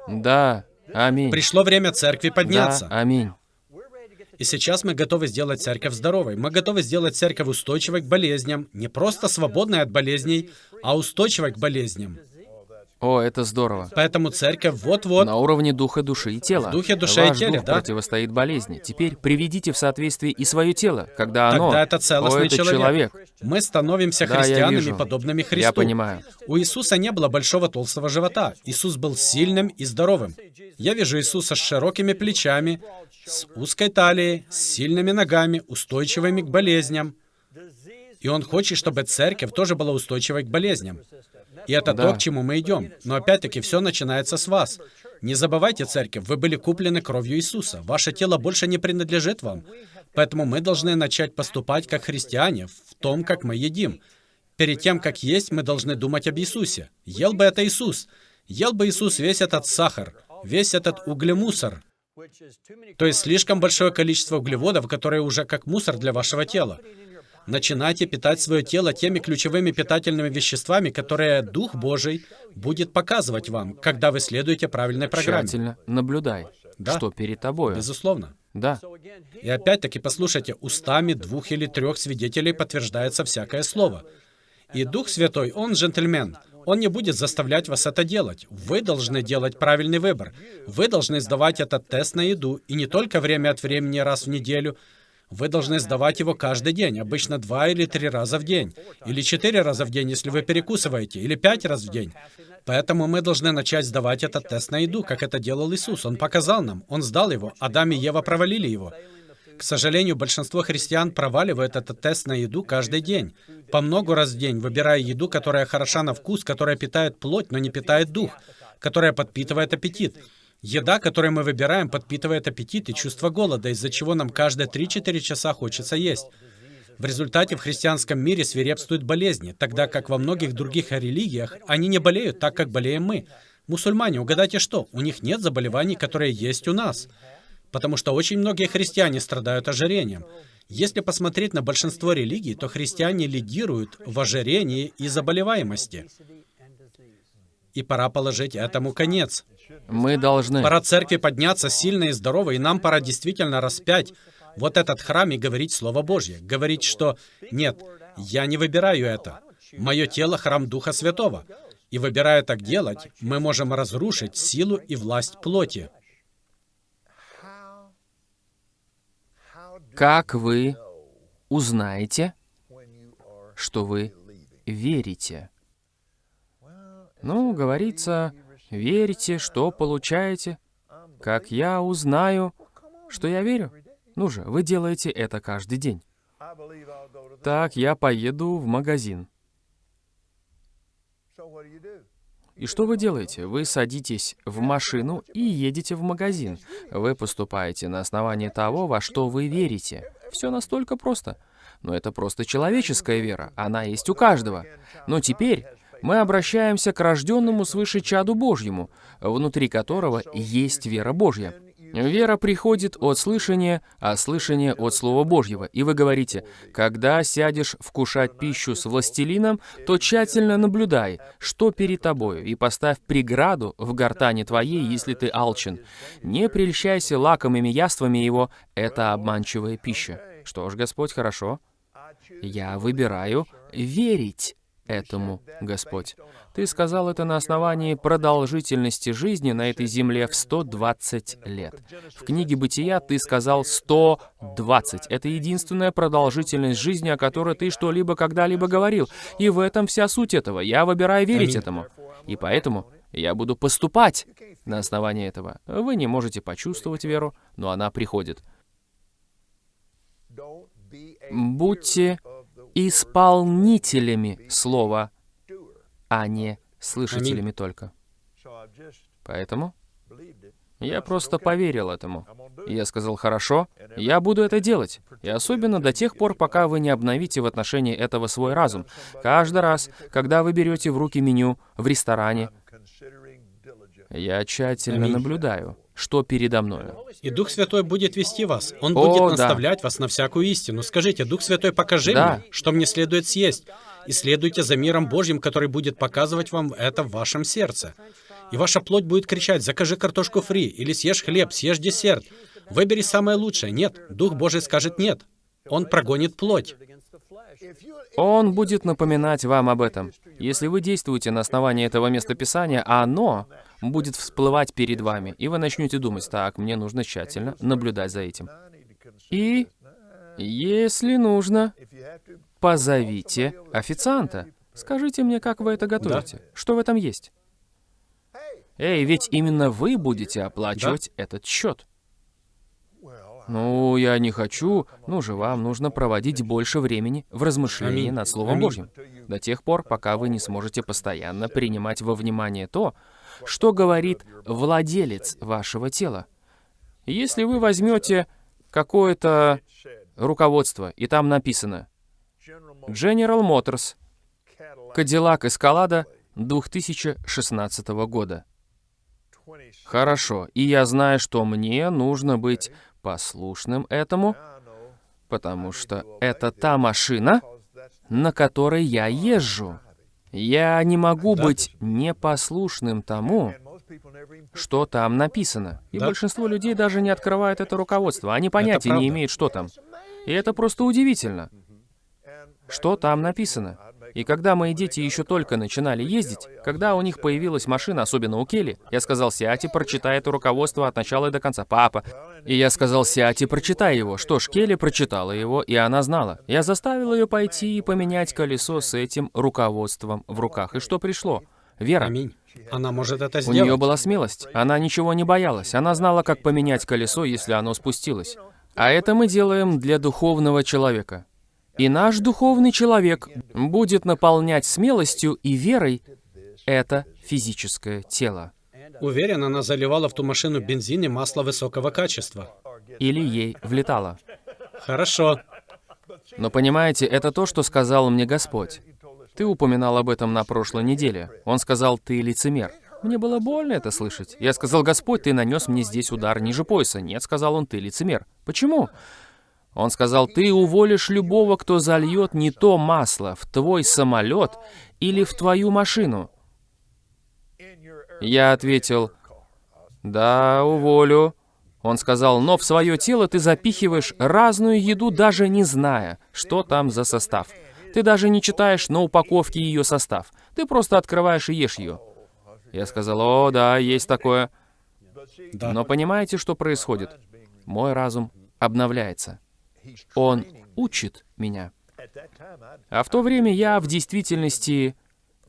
Да. Аминь. Пришло время церкви Да. подняться. Аминь. И сейчас мы готовы сделать церковь здоровой. Мы готовы сделать церковь устойчивой к болезням. Не просто свободной от болезней, а устойчивой к болезням. О, это здорово. Поэтому церковь вот-вот... На уровне духа, души и тела. В духе, душе и Ваш теле, дух да. противостоит болезни. Теперь приведите в соответствие и свое тело, когда оно... Тогда это целостный О, это человек. Мы становимся Да, христианами, подобными Христу. Я понимаю. У Иисуса не было большого толстого живота. Иисус был сильным и здоровым. Я вижу Иисуса с широкими плечами, с узкой талией, с сильными ногами, устойчивыми к болезням. И Он хочет, чтобы церковь тоже была устойчивой к болезням. И это Да. то, к чему мы идем. Но опять-таки все начинается с вас. Не забывайте, церковь, вы были куплены кровью Иисуса. Ваше тело больше не принадлежит вам. Поэтому мы должны начать поступать как христиане в том, как мы едим. Перед тем, как есть, мы должны думать об Иисусе. Ел бы это Иисус. Ел бы Иисус весь этот сахар, весь этот углемусор. То есть слишком большое количество углеводов, которые уже как мусор для вашего тела. Начинайте питать свое тело теми ключевыми питательными веществами, которые Дух Божий будет показывать вам, когда вы следуете правильной программе. Тщательно наблюдай, Да. что перед тобою. Безусловно. Да. И опять-таки, послушайте, устами двух или трех свидетелей подтверждается всякое слово. И Дух Святой, Он джентльмен. Он не будет заставлять вас это делать. Вы должны делать правильный выбор. Вы должны сдавать этот тест на еду, и не только время от времени раз в неделю. Вы должны сдавать его каждый день, обычно два или три раза в день, или четыре раза в день, если вы перекусываете, или пять раз в день. Поэтому мы должны начать сдавать этот тест на еду, как это делал Иисус. Он показал нам, Он сдал его, Адам и Ева провалили его. К сожалению, большинство христиан проваливают этот тест на еду каждый день. По много раз в день, выбирая еду, которая хороша на вкус, которая питает плоть, но не питает дух, которая подпитывает аппетит. Еда, которую мы выбираем, подпитывает аппетит и чувство голода, из-за чего нам каждые 3-4 часа хочется есть. В результате в христианском мире свирепствуют болезни, тогда как во многих других религиях они не болеют так, как болеем мы. Мусульмане, угадайте что? У них нет заболеваний, которые есть у нас. Потому что очень многие христиане страдают ожирением. Если посмотреть на большинство религий, то христиане лидируют в ожирении и заболеваемости. И пора положить этому конец. Мы должны... Пора церкви подняться сильно и здорово, и нам пора действительно распять вот этот храм и говорить Слово Божье. Говорить, что «нет, я не выбираю это. Мое тело — храм Духа Святого». И выбирая так делать, мы можем разрушить силу и власть плоти. Как вы узнаете, что вы верите. Ну, говорится, верите, что получаете. Как я узнаю, что я верю? Ну же, вы делаете это каждый день. Так, я поеду в магазин. И что вы делаете? Вы садитесь в машину и едете в магазин. Вы поступаете на основании того, во что вы верите. Все настолько просто. Но это просто человеческая вера. Она есть у каждого. Но теперь мы обращаемся к рожденному свыше чаду Божьему, внутри которого есть вера Божья. Вера приходит от слышания, а слышание от Слова Божьего. И вы говорите, когда сядешь вкушать пищу с властелином, то тщательно наблюдай, что перед тобою, и поставь преграду в гортане твоей, если ты алчен. Не прельщайся лакомыми яствами его, это обманчивая пища. Что ж, Господь, хорошо. Я выбираю верить этому, Господь. Ты сказал это на основании продолжительности жизни на этой земле в 120 лет. В книге «Бытия» ты сказал 120. Это единственная продолжительность жизни, о которой ты что-либо когда-либо говорил. И в этом вся суть этого. Я выбираю верить Аминь. этому. И поэтому я буду поступать на основании этого. Вы не можете почувствовать веру, но она приходит. Будьте исполнителями слова, а не слышателями только. Поэтому я просто поверил этому. И it. я сказал, хорошо, я буду это делать. И особенно до тех пор, пока вы не обновите в отношении этого свой разум. Каждый раз, когда вы берете в руки меню в ресторане, я тщательно наблюдаю, что передо мною. И Дух Святой будет вести вас. Он О, будет да. наставлять вас на всякую истину. Скажите, Дух Святой, покажи Да. мне, что мне следует съесть. И следуйте за миром Божьим, который будет показывать вам это в вашем сердце. И ваша плоть будет кричать, закажи картошку фри, или съешь хлеб, съешь десерт. Выбери самое лучшее. Нет, Дух Божий скажет нет. Он прогонит плоть. Он будет напоминать вам об этом. Если вы действуете на основании этого местописания, оно будет всплывать перед вами, и вы начнете думать, так, мне нужно тщательно наблюдать за этим. И, если нужно, позовите официанта. Скажите мне, как вы это готовите? Что в этом есть? Эй, ведь именно вы будете оплачивать этот счет. Ну, я не хочу. Ну же, вам нужно проводить больше времени в размышлении Аминь. над Словом Аминь. Божьим. До тех пор, пока вы не сможете постоянно принимать во внимание то, что говорит владелец вашего тела. Если вы возьмете какое-то руководство, и там написано General Motors, Cadillac Escalade 2016 года. 20 Хорошо, и я знаю, что мне нужно быть послушным этому, потому что это та машина, на которой я езжу. Я не могу быть непослушным тому, что там написано. И Да. большинство людей даже не открывают это руководство. Они понятия не имеют, что там. И это просто удивительно, что там написано. И когда мои дети еще только начинали ездить, когда у них появилась машина, особенно у Келли, я сказал, сядь и прочитай это руководство от начала и до конца, папа. И я сказал, сядь и прочитай его. Что ж, Келли прочитала его, и она знала. Я заставил ее пойти и поменять колесо с этим руководством в руках. И что пришло? Вера. Аминь. Она может это У сделать. нее была смелость. Она ничего не боялась. Она знала, как поменять колесо, если оно спустилось. А это мы делаем для духовного человека. И наш духовный человек будет наполнять смелостью и верой это физическое тело. Уверен, она заливала в ту машину бензин и масло высокого качества. Или ей влетало. Хорошо. Но понимаете, это то, что сказал мне Господь. Ты упоминал об этом на прошлой неделе. Он сказал, ты лицемер. Мне было больно это слышать. Я сказал, Господь, ты нанес мне здесь удар ниже пояса. Нет, сказал он, ты лицемер. Почему? Он сказал, ты уволишь любого, кто зальет не то масло в твой самолет или в твою машину. Я ответил, да, уволю. Он сказал, но в свое тело ты запихиваешь разную еду, даже не зная, что там за состав. Ты даже не читаешь на упаковке ее состав. Ты просто открываешь и ешь ее. Я сказал, о, да, есть такое. Да. Но понимаете, что происходит? Мой разум обновляется. Он учит меня. А в то время я в действительности...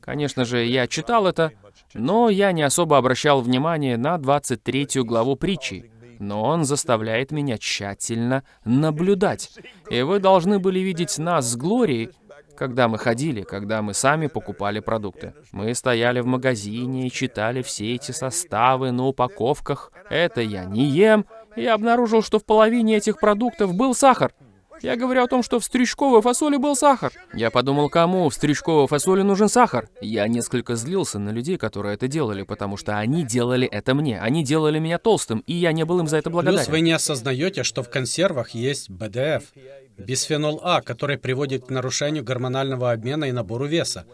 Конечно же, я читал это, но я не особо обращал внимание на 23 главу притчи. Но он заставляет меня тщательно наблюдать. И вы должны были видеть нас с Глорией, когда мы ходили, когда мы сами покупали продукты. Мы стояли в магазине и читали все эти составы на упаковках. Это я не ем. Я обнаружил, что в половине этих продуктов был сахар. Я говорю о том, что в стрючковой фасоли был сахар. Я подумал, кому в стрючковой фасоли нужен сахар? Я несколько злился на людей, которые это делали, потому что они делали это мне. Они делали меня толстым, и я не был им за это Плюс вы благодарен. не осознаете, что в консервах есть БДФ, бисфенол А, который приводит к нарушению гормонального обмена и набору веса.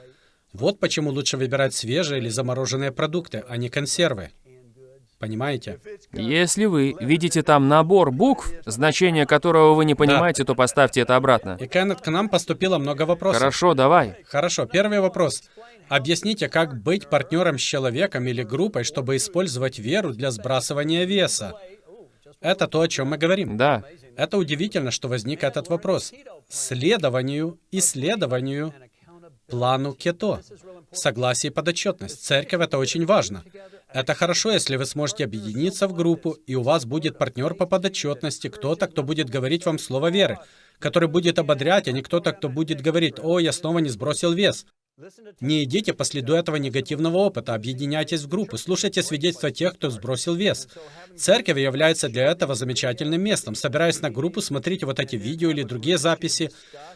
Вот почему лучше выбирать свежие или замороженные продукты, а не консервы. Понимаете? Если вы видите там набор букв, значение которого вы не понимаете, то поставьте это обратно. И, Кеннет, к нам поступило много вопросов. Хорошо, давай. Хорошо, первый вопрос. Объясните, как быть партнером с человеком или группой, чтобы использовать веру для сбрасывания веса? Это то, о чем мы говорим. Да. Это удивительно, что возник этот вопрос. Следованию, исследованию, плану кето. Согласие и подотчетность. Церковь — это очень важно. Это хорошо, если вы сможете объединиться в группу, и у вас будет партнер по подотчетности, кто-то, кто будет говорить вам слово веры, который будет ободрять, а не кто-то, кто будет говорить, «О, я снова не сбросил вес». Не идите по следу этого негативного опыта, объединяйтесь в группы, слушайте свидетельства тех, кто сбросил вес. Церковь является для этого замечательным местом. Собираясь на группу, смотрите вот эти видео или другие записи.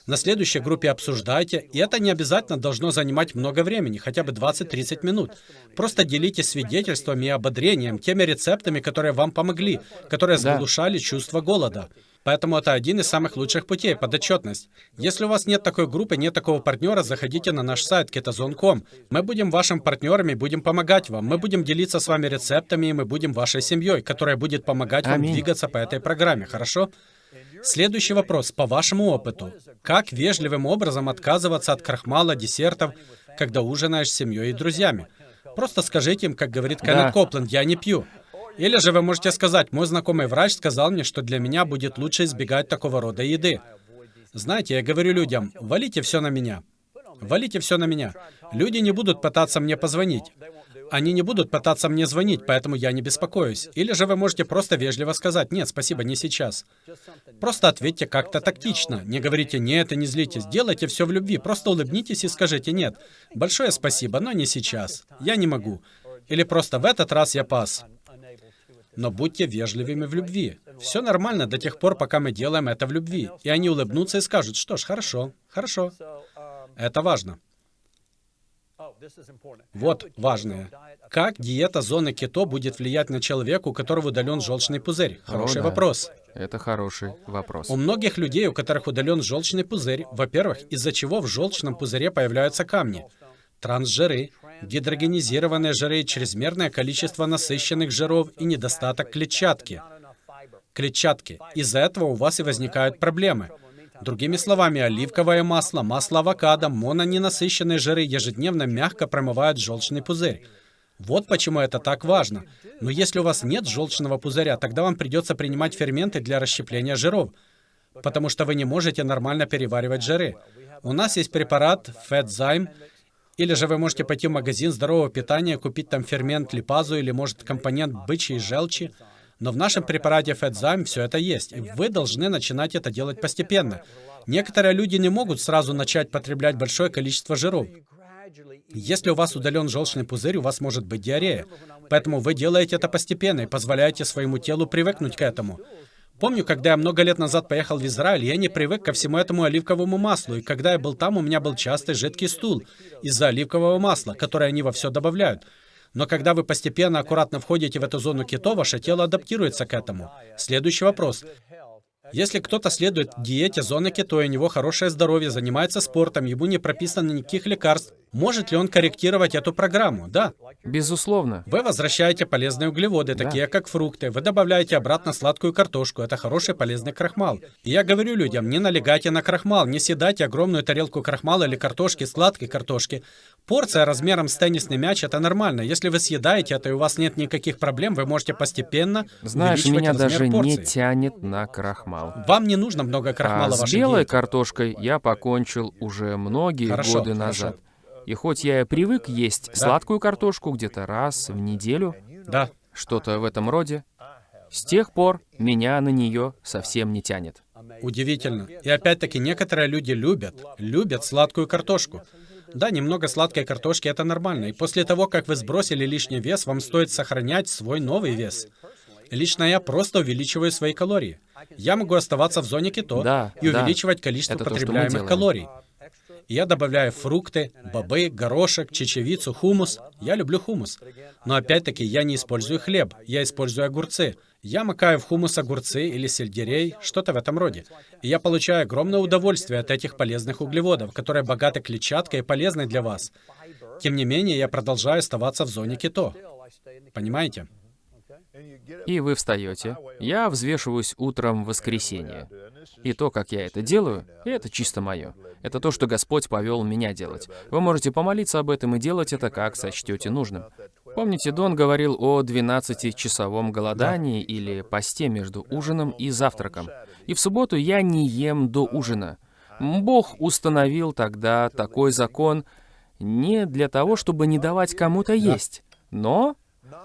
На следующей группе обсуждайте, и это не обязательно должно занимать много времени, хотя бы 20-30 минут. Просто делитесь свидетельствами и ободрением, теми рецептами, которые вам помогли, которые заглушали чувство голода. Поэтому это один из самых лучших путей – подотчетность. Если у вас нет такой группы, нет такого партнера, заходите на наш сайт ketazone.com. Мы будем вашим партнером и будем помогать вам. Мы будем делиться с вами рецептами, и мы будем вашей семьей, которая будет помогать вам Аминь. двигаться по этой программе, хорошо? Следующий вопрос. По вашему опыту, как вежливым образом отказываться от крахмала, десертов, когда ужинаешь с семьей и друзьями? Просто скажите им, как говорит Кеннет Да. Копленд, я не пью. Или же вы можете сказать, мой знакомый врач сказал мне, что для меня будет лучше избегать такого рода еды. Знаете, я говорю людям, валите все на меня. Валите все на меня. Люди не будут пытаться мне позвонить. Они не будут пытаться мне звонить, поэтому я не беспокоюсь. Или же вы можете просто вежливо сказать, нет, спасибо, не сейчас. Просто ответьте как-то тактично. Не говорите «нет» и не злитесь. Делайте все в любви. Просто улыбнитесь и скажите «нет». Большое спасибо, но не сейчас. Я не могу. Или просто в этот раз я пас. Но будьте вежливыми в любви. Все нормально до тех пор, пока мы делаем это в любви. И они улыбнутся и скажут, что ж, хорошо, хорошо. Это важно. Вот важное. Как диета зоны кето будет влиять на человека, у которого удален желчный пузырь? Хороший да. вопрос. Это хороший вопрос. У многих людей, у которых удален желчный пузырь, во-первых, из-за чего в желчном пузыре появляются камни, трансжиры, гидрогенизированные жиры, чрезмерное количество насыщенных жиров и недостаток клетчатки. Клетчатки. Из-за этого у вас и возникают проблемы. Другими словами, оливковое масло, масло авокадо, мононенасыщенные жиры ежедневно мягко промывают желчный пузырь. Вот почему это так важно. Но если у вас нет желчного пузыря, тогда вам придется принимать ферменты для расщепления жиров, потому что вы не можете нормально переваривать жиры. У нас есть препарат FatZyme, или же вы можете пойти в магазин здорового питания, купить там фермент липазу или, может, компонент бычьей желчи. Но в нашем препарате FatZyme все это есть, и вы должны начинать это делать постепенно. Некоторые люди не могут сразу начать потреблять большое количество жиров. Если у вас удален желчный пузырь, у вас может быть диарея. Поэтому вы делаете это постепенно и позволяете своему телу привыкнуть к этому. Помню, когда я много лет назад поехал в Израиль, я не привык ко всему этому оливковому маслу, и когда я был там, у меня был частый жидкий стул из-за оливкового масла, которое они во все добавляют. Но когда вы постепенно, аккуратно входите в эту зону кето, ваше тело адаптируется к этому. Следующий вопрос. Если кто-то следует диете зоны кето, и у него хорошее здоровье, занимается спортом, ему не прописано никаких лекарств, Может ли он корректировать эту программу? Да. Безусловно. Вы возвращаете полезные углеводы, такие как фрукты. Вы добавляете обратно сладкую картошку. Это хороший полезный крахмал. И я говорю людям, не налегайте на крахмал, не съедайте огромную тарелку крахмала или картошки, сладкой картошки. Порция размером с теннисный мяч — это нормально. Если вы съедаете это и у вас нет никаких проблем, вы можете постепенно Знаешь, меня даже порции. не тянет на крахмал. Вам не нужно много крахмала А в с вашей белой диете. картошкой я покончил уже многие Хорошо, годы хорошо. И хоть я и привык есть сладкую картошку где-то раз в неделю, Да. что-то в этом роде, с тех пор меня на нее совсем не тянет. Удивительно. И опять-таки, некоторые люди любят, любят сладкую картошку. Да, немного сладкой картошки это нормально. И после того, как вы сбросили лишний вес, вам стоит сохранять свой новый вес. Лично я просто увеличиваю свои калории. Я могу оставаться в зоне кето Да, и да. увеличивать количество Это то, потребляемых делаем. калорий. Я добавляю фрукты, бобы, горошек, чечевицу, хумус. Я люблю хумус. Но опять-таки я не использую хлеб, я использую огурцы. Я макаю в хумус огурцы или сельдерей, что-то в этом роде. И я получаю огромное удовольствие от этих полезных углеводов, которые богаты клетчаткой и полезны для вас. Тем не менее, я продолжаю оставаться в зоне кето. Понимаете? И вы встаете. Я взвешиваюсь утром в воскресенье. И то, как я это делаю, это чисто мое. Это то, что Господь повел меня делать. Вы можете помолиться об этом и делать это, как сочтете нужным. Помните, Дон говорил о 12-часовом голодании или посте между ужином и завтраком. И в субботу я не ем до ужина. Бог установил тогда такой закон не для того, чтобы не давать кому-то есть, но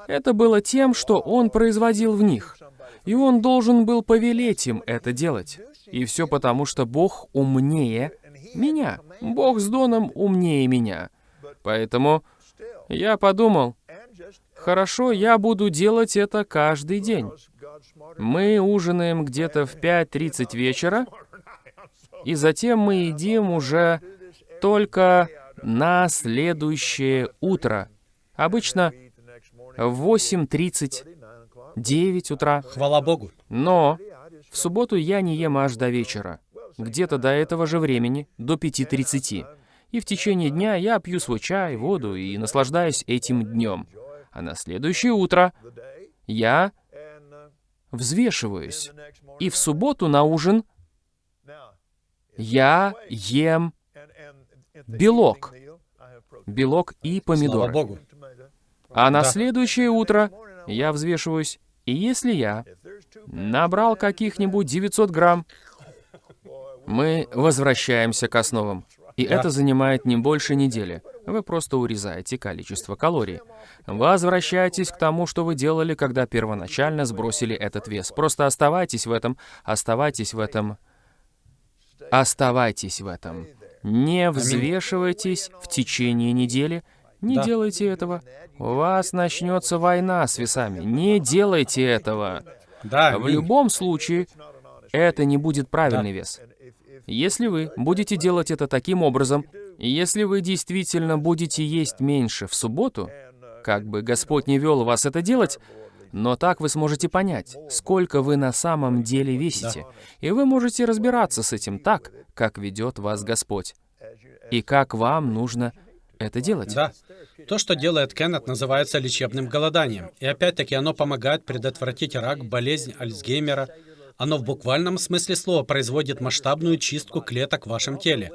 это было тем, что он производил в них. И он должен был повелеть им это делать. И все потому, что Бог умнее меня. Бог с Доном умнее меня. Поэтому я подумал, хорошо, я буду делать это каждый день. Мы ужинаем где-то в 5.30 вечера, и затем мы едим уже только на следующее утро. Обычно в 8.30, 9 утра. Хвала Богу. Но в субботу я не ем аж до вечера. Где-то до этого же времени, до 5.30. И в течение дня я пью свой чай, воду и наслаждаюсь этим днем. А на следующее утро я взвешиваюсь. И в субботу на ужин я ем белок. белок и Слава помидоры. Богу. А на Да. следующее утро я взвешиваюсь, и если я набрал каких-нибудь 900 грамм, мы возвращаемся к основам. И Да. это занимает не больше недели. Вы просто урезаете количество калорий. Возвращайтесь к тому, что вы делали, когда первоначально сбросили этот вес. Просто оставайтесь в этом, оставайтесь в этом, оставайтесь в этом. Не взвешивайтесь в течение недели, не Да. делайте этого. У вас начнется война с весами. Не делайте этого. Да, В любом случае, это не будет правильный вес. Если вы будете делать это таким образом, если вы действительно будете есть меньше в субботу, как бы Господь не вел вас это делать, но так вы сможете понять, сколько вы на самом деле весите. И вы можете разбираться с этим так, как ведет вас Господь. И как вам нужно это делать. Да. То, что делает Кеннет, называется лечебным голоданием. И опять-таки оно помогает предотвратить рак, болезнь Альцгеймера. Оно в буквальном смысле слова производит масштабную чистку клеток в вашем теле.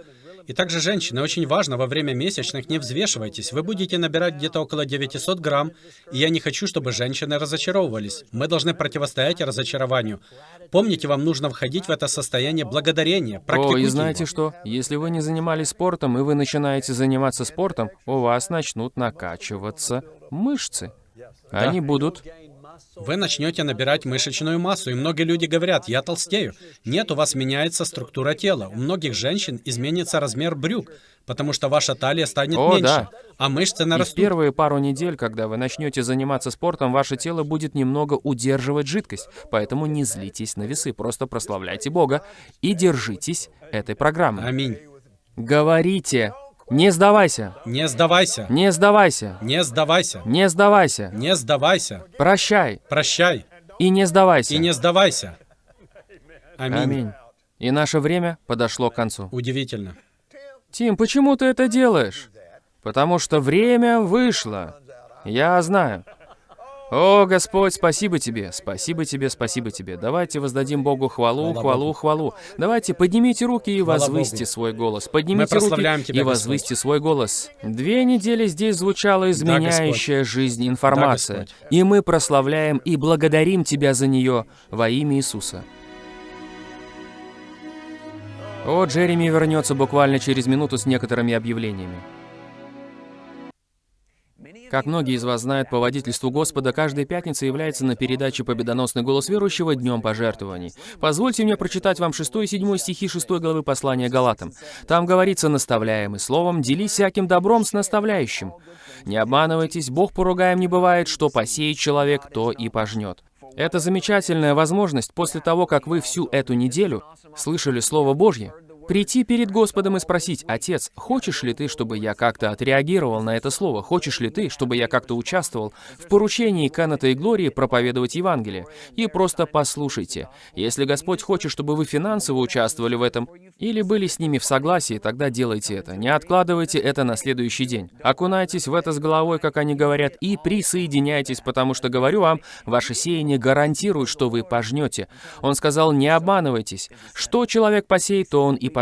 И также, женщины, очень важно, во время месячных не взвешивайтесь. Вы будете набирать где-то около 900 грамм, и я не хочу, чтобы женщины разочаровывались. Мы должны противостоять разочарованию. Помните, вам нужно входить в это состояние благодарения. О, Практикуйте и знаете его. что? Если вы не занимались спортом, и вы начинаете заниматься спортом, у вас начнут накачиваться мышцы. Они будут... Вы начнете набирать мышечную массу, и многие люди говорят, я толстею. Нет, у вас меняется структура тела. У многих женщин изменится размер брюк, потому что ваша талия станет О, меньше, да. а мышцы И в нарастут. первые пару недель, когда вы начнете заниматься спортом, ваше тело будет немного удерживать жидкость. Поэтому не злитесь на весы, просто прославляйте Бога и держитесь этой программы. Аминь. Говорите, не сдавайся, Не сдавайся. не сдавайся, Не сдавайся. не сдавайся, Не сдавайся. прощай Прощай. и не сдавайся. И не сдавайся. Аминь. Аминь. И наше время подошло к концу. Удивительно. Тим, почему ты это делаешь? Потому что время вышло. Я знаю. О, Господь, спасибо Тебе, спасибо Тебе, спасибо Тебе. Давайте воздадим Богу хвалу, хвалу, хвалу. Давайте поднимите руки и возвысьте свой голос. Поднимите руки Тебя, и возвысьте свой голос. Две недели здесь звучала изменяющая жизнь информация. Господь. и мы прославляем и благодарим Тебя за нее во имя Иисуса. О, Джереми вернется буквально через минуту с некоторыми объявлениями. Как многие из вас знают, по водительству Господа каждая пятница является на передаче «Победоносный голос верующего» Днем пожертвований. Позвольте мне прочитать вам 6 и 7 стихи 6 главы послания Галатам. Там говорится «Наставляемый словом, делись всяким добром с наставляющим». Не обманывайтесь, Бог поругаем не бывает, что посеет человек, то и пожнет. Это замечательная возможность после того, как вы всю эту неделю слышали Слово Божье, прийти перед Господом и спросить, «Отец, хочешь ли ты, чтобы я как-то отреагировал на это слово? Хочешь ли ты, чтобы я как-то участвовал в поручении Кеннета и Глории проповедовать Евангелие?» И просто послушайте. Если Господь хочет, чтобы вы финансово участвовали в этом или были с ними в согласии, тогда делайте это. Не откладывайте это на следующий день. Окунайтесь в это с головой, как они говорят, и присоединяйтесь, потому что, говорю вам, ваше сеяние гарантирует, что вы пожнете. Он сказал, не обманывайтесь. Что человек посеет, то он и пожнет.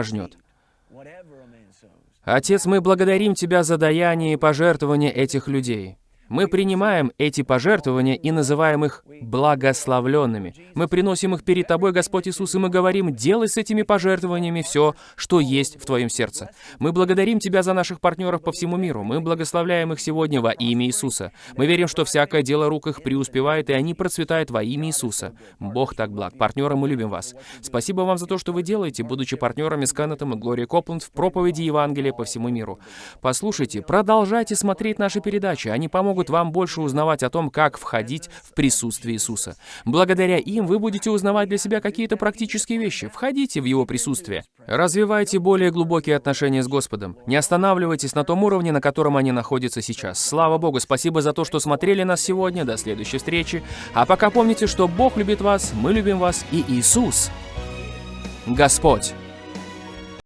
Отец, мы благодарим Тебя за даяние и пожертвования этих людей. Мы принимаем эти пожертвования и называем их благословленными. Мы приносим их перед Тобой, Господь Иисус, и мы говорим, делай с этими пожертвованиями все, что есть в Твоем сердце. Мы благодарим Тебя за наших партнеров по всему миру. Мы благословляем их сегодня во имя Иисуса. Мы верим, что всякое дело рук их преуспевает, и они процветают во имя Иисуса. Бог так благ. Партнеры, мы любим вас. Спасибо вам за то, что вы делаете, будучи партнерами с Кеннетом и Глорией Копланд в проповеди Евангелия по всему миру. Послушайте, продолжайте смотреть наши передачи. Они помогут вам больше узнавать о том, как входить в присутствие Иисуса. Благодаря им вы будете узнавать для себя какие-то практические вещи. Входите в Его присутствие. Развивайте более глубокие отношения с Господом. Не останавливайтесь на том уровне, на котором они находятся сейчас. Слава Богу, спасибо за то, что смотрели нас сегодня. До следующей встречи. А пока помните, что Бог любит вас, мы любим вас и Иисус Господь.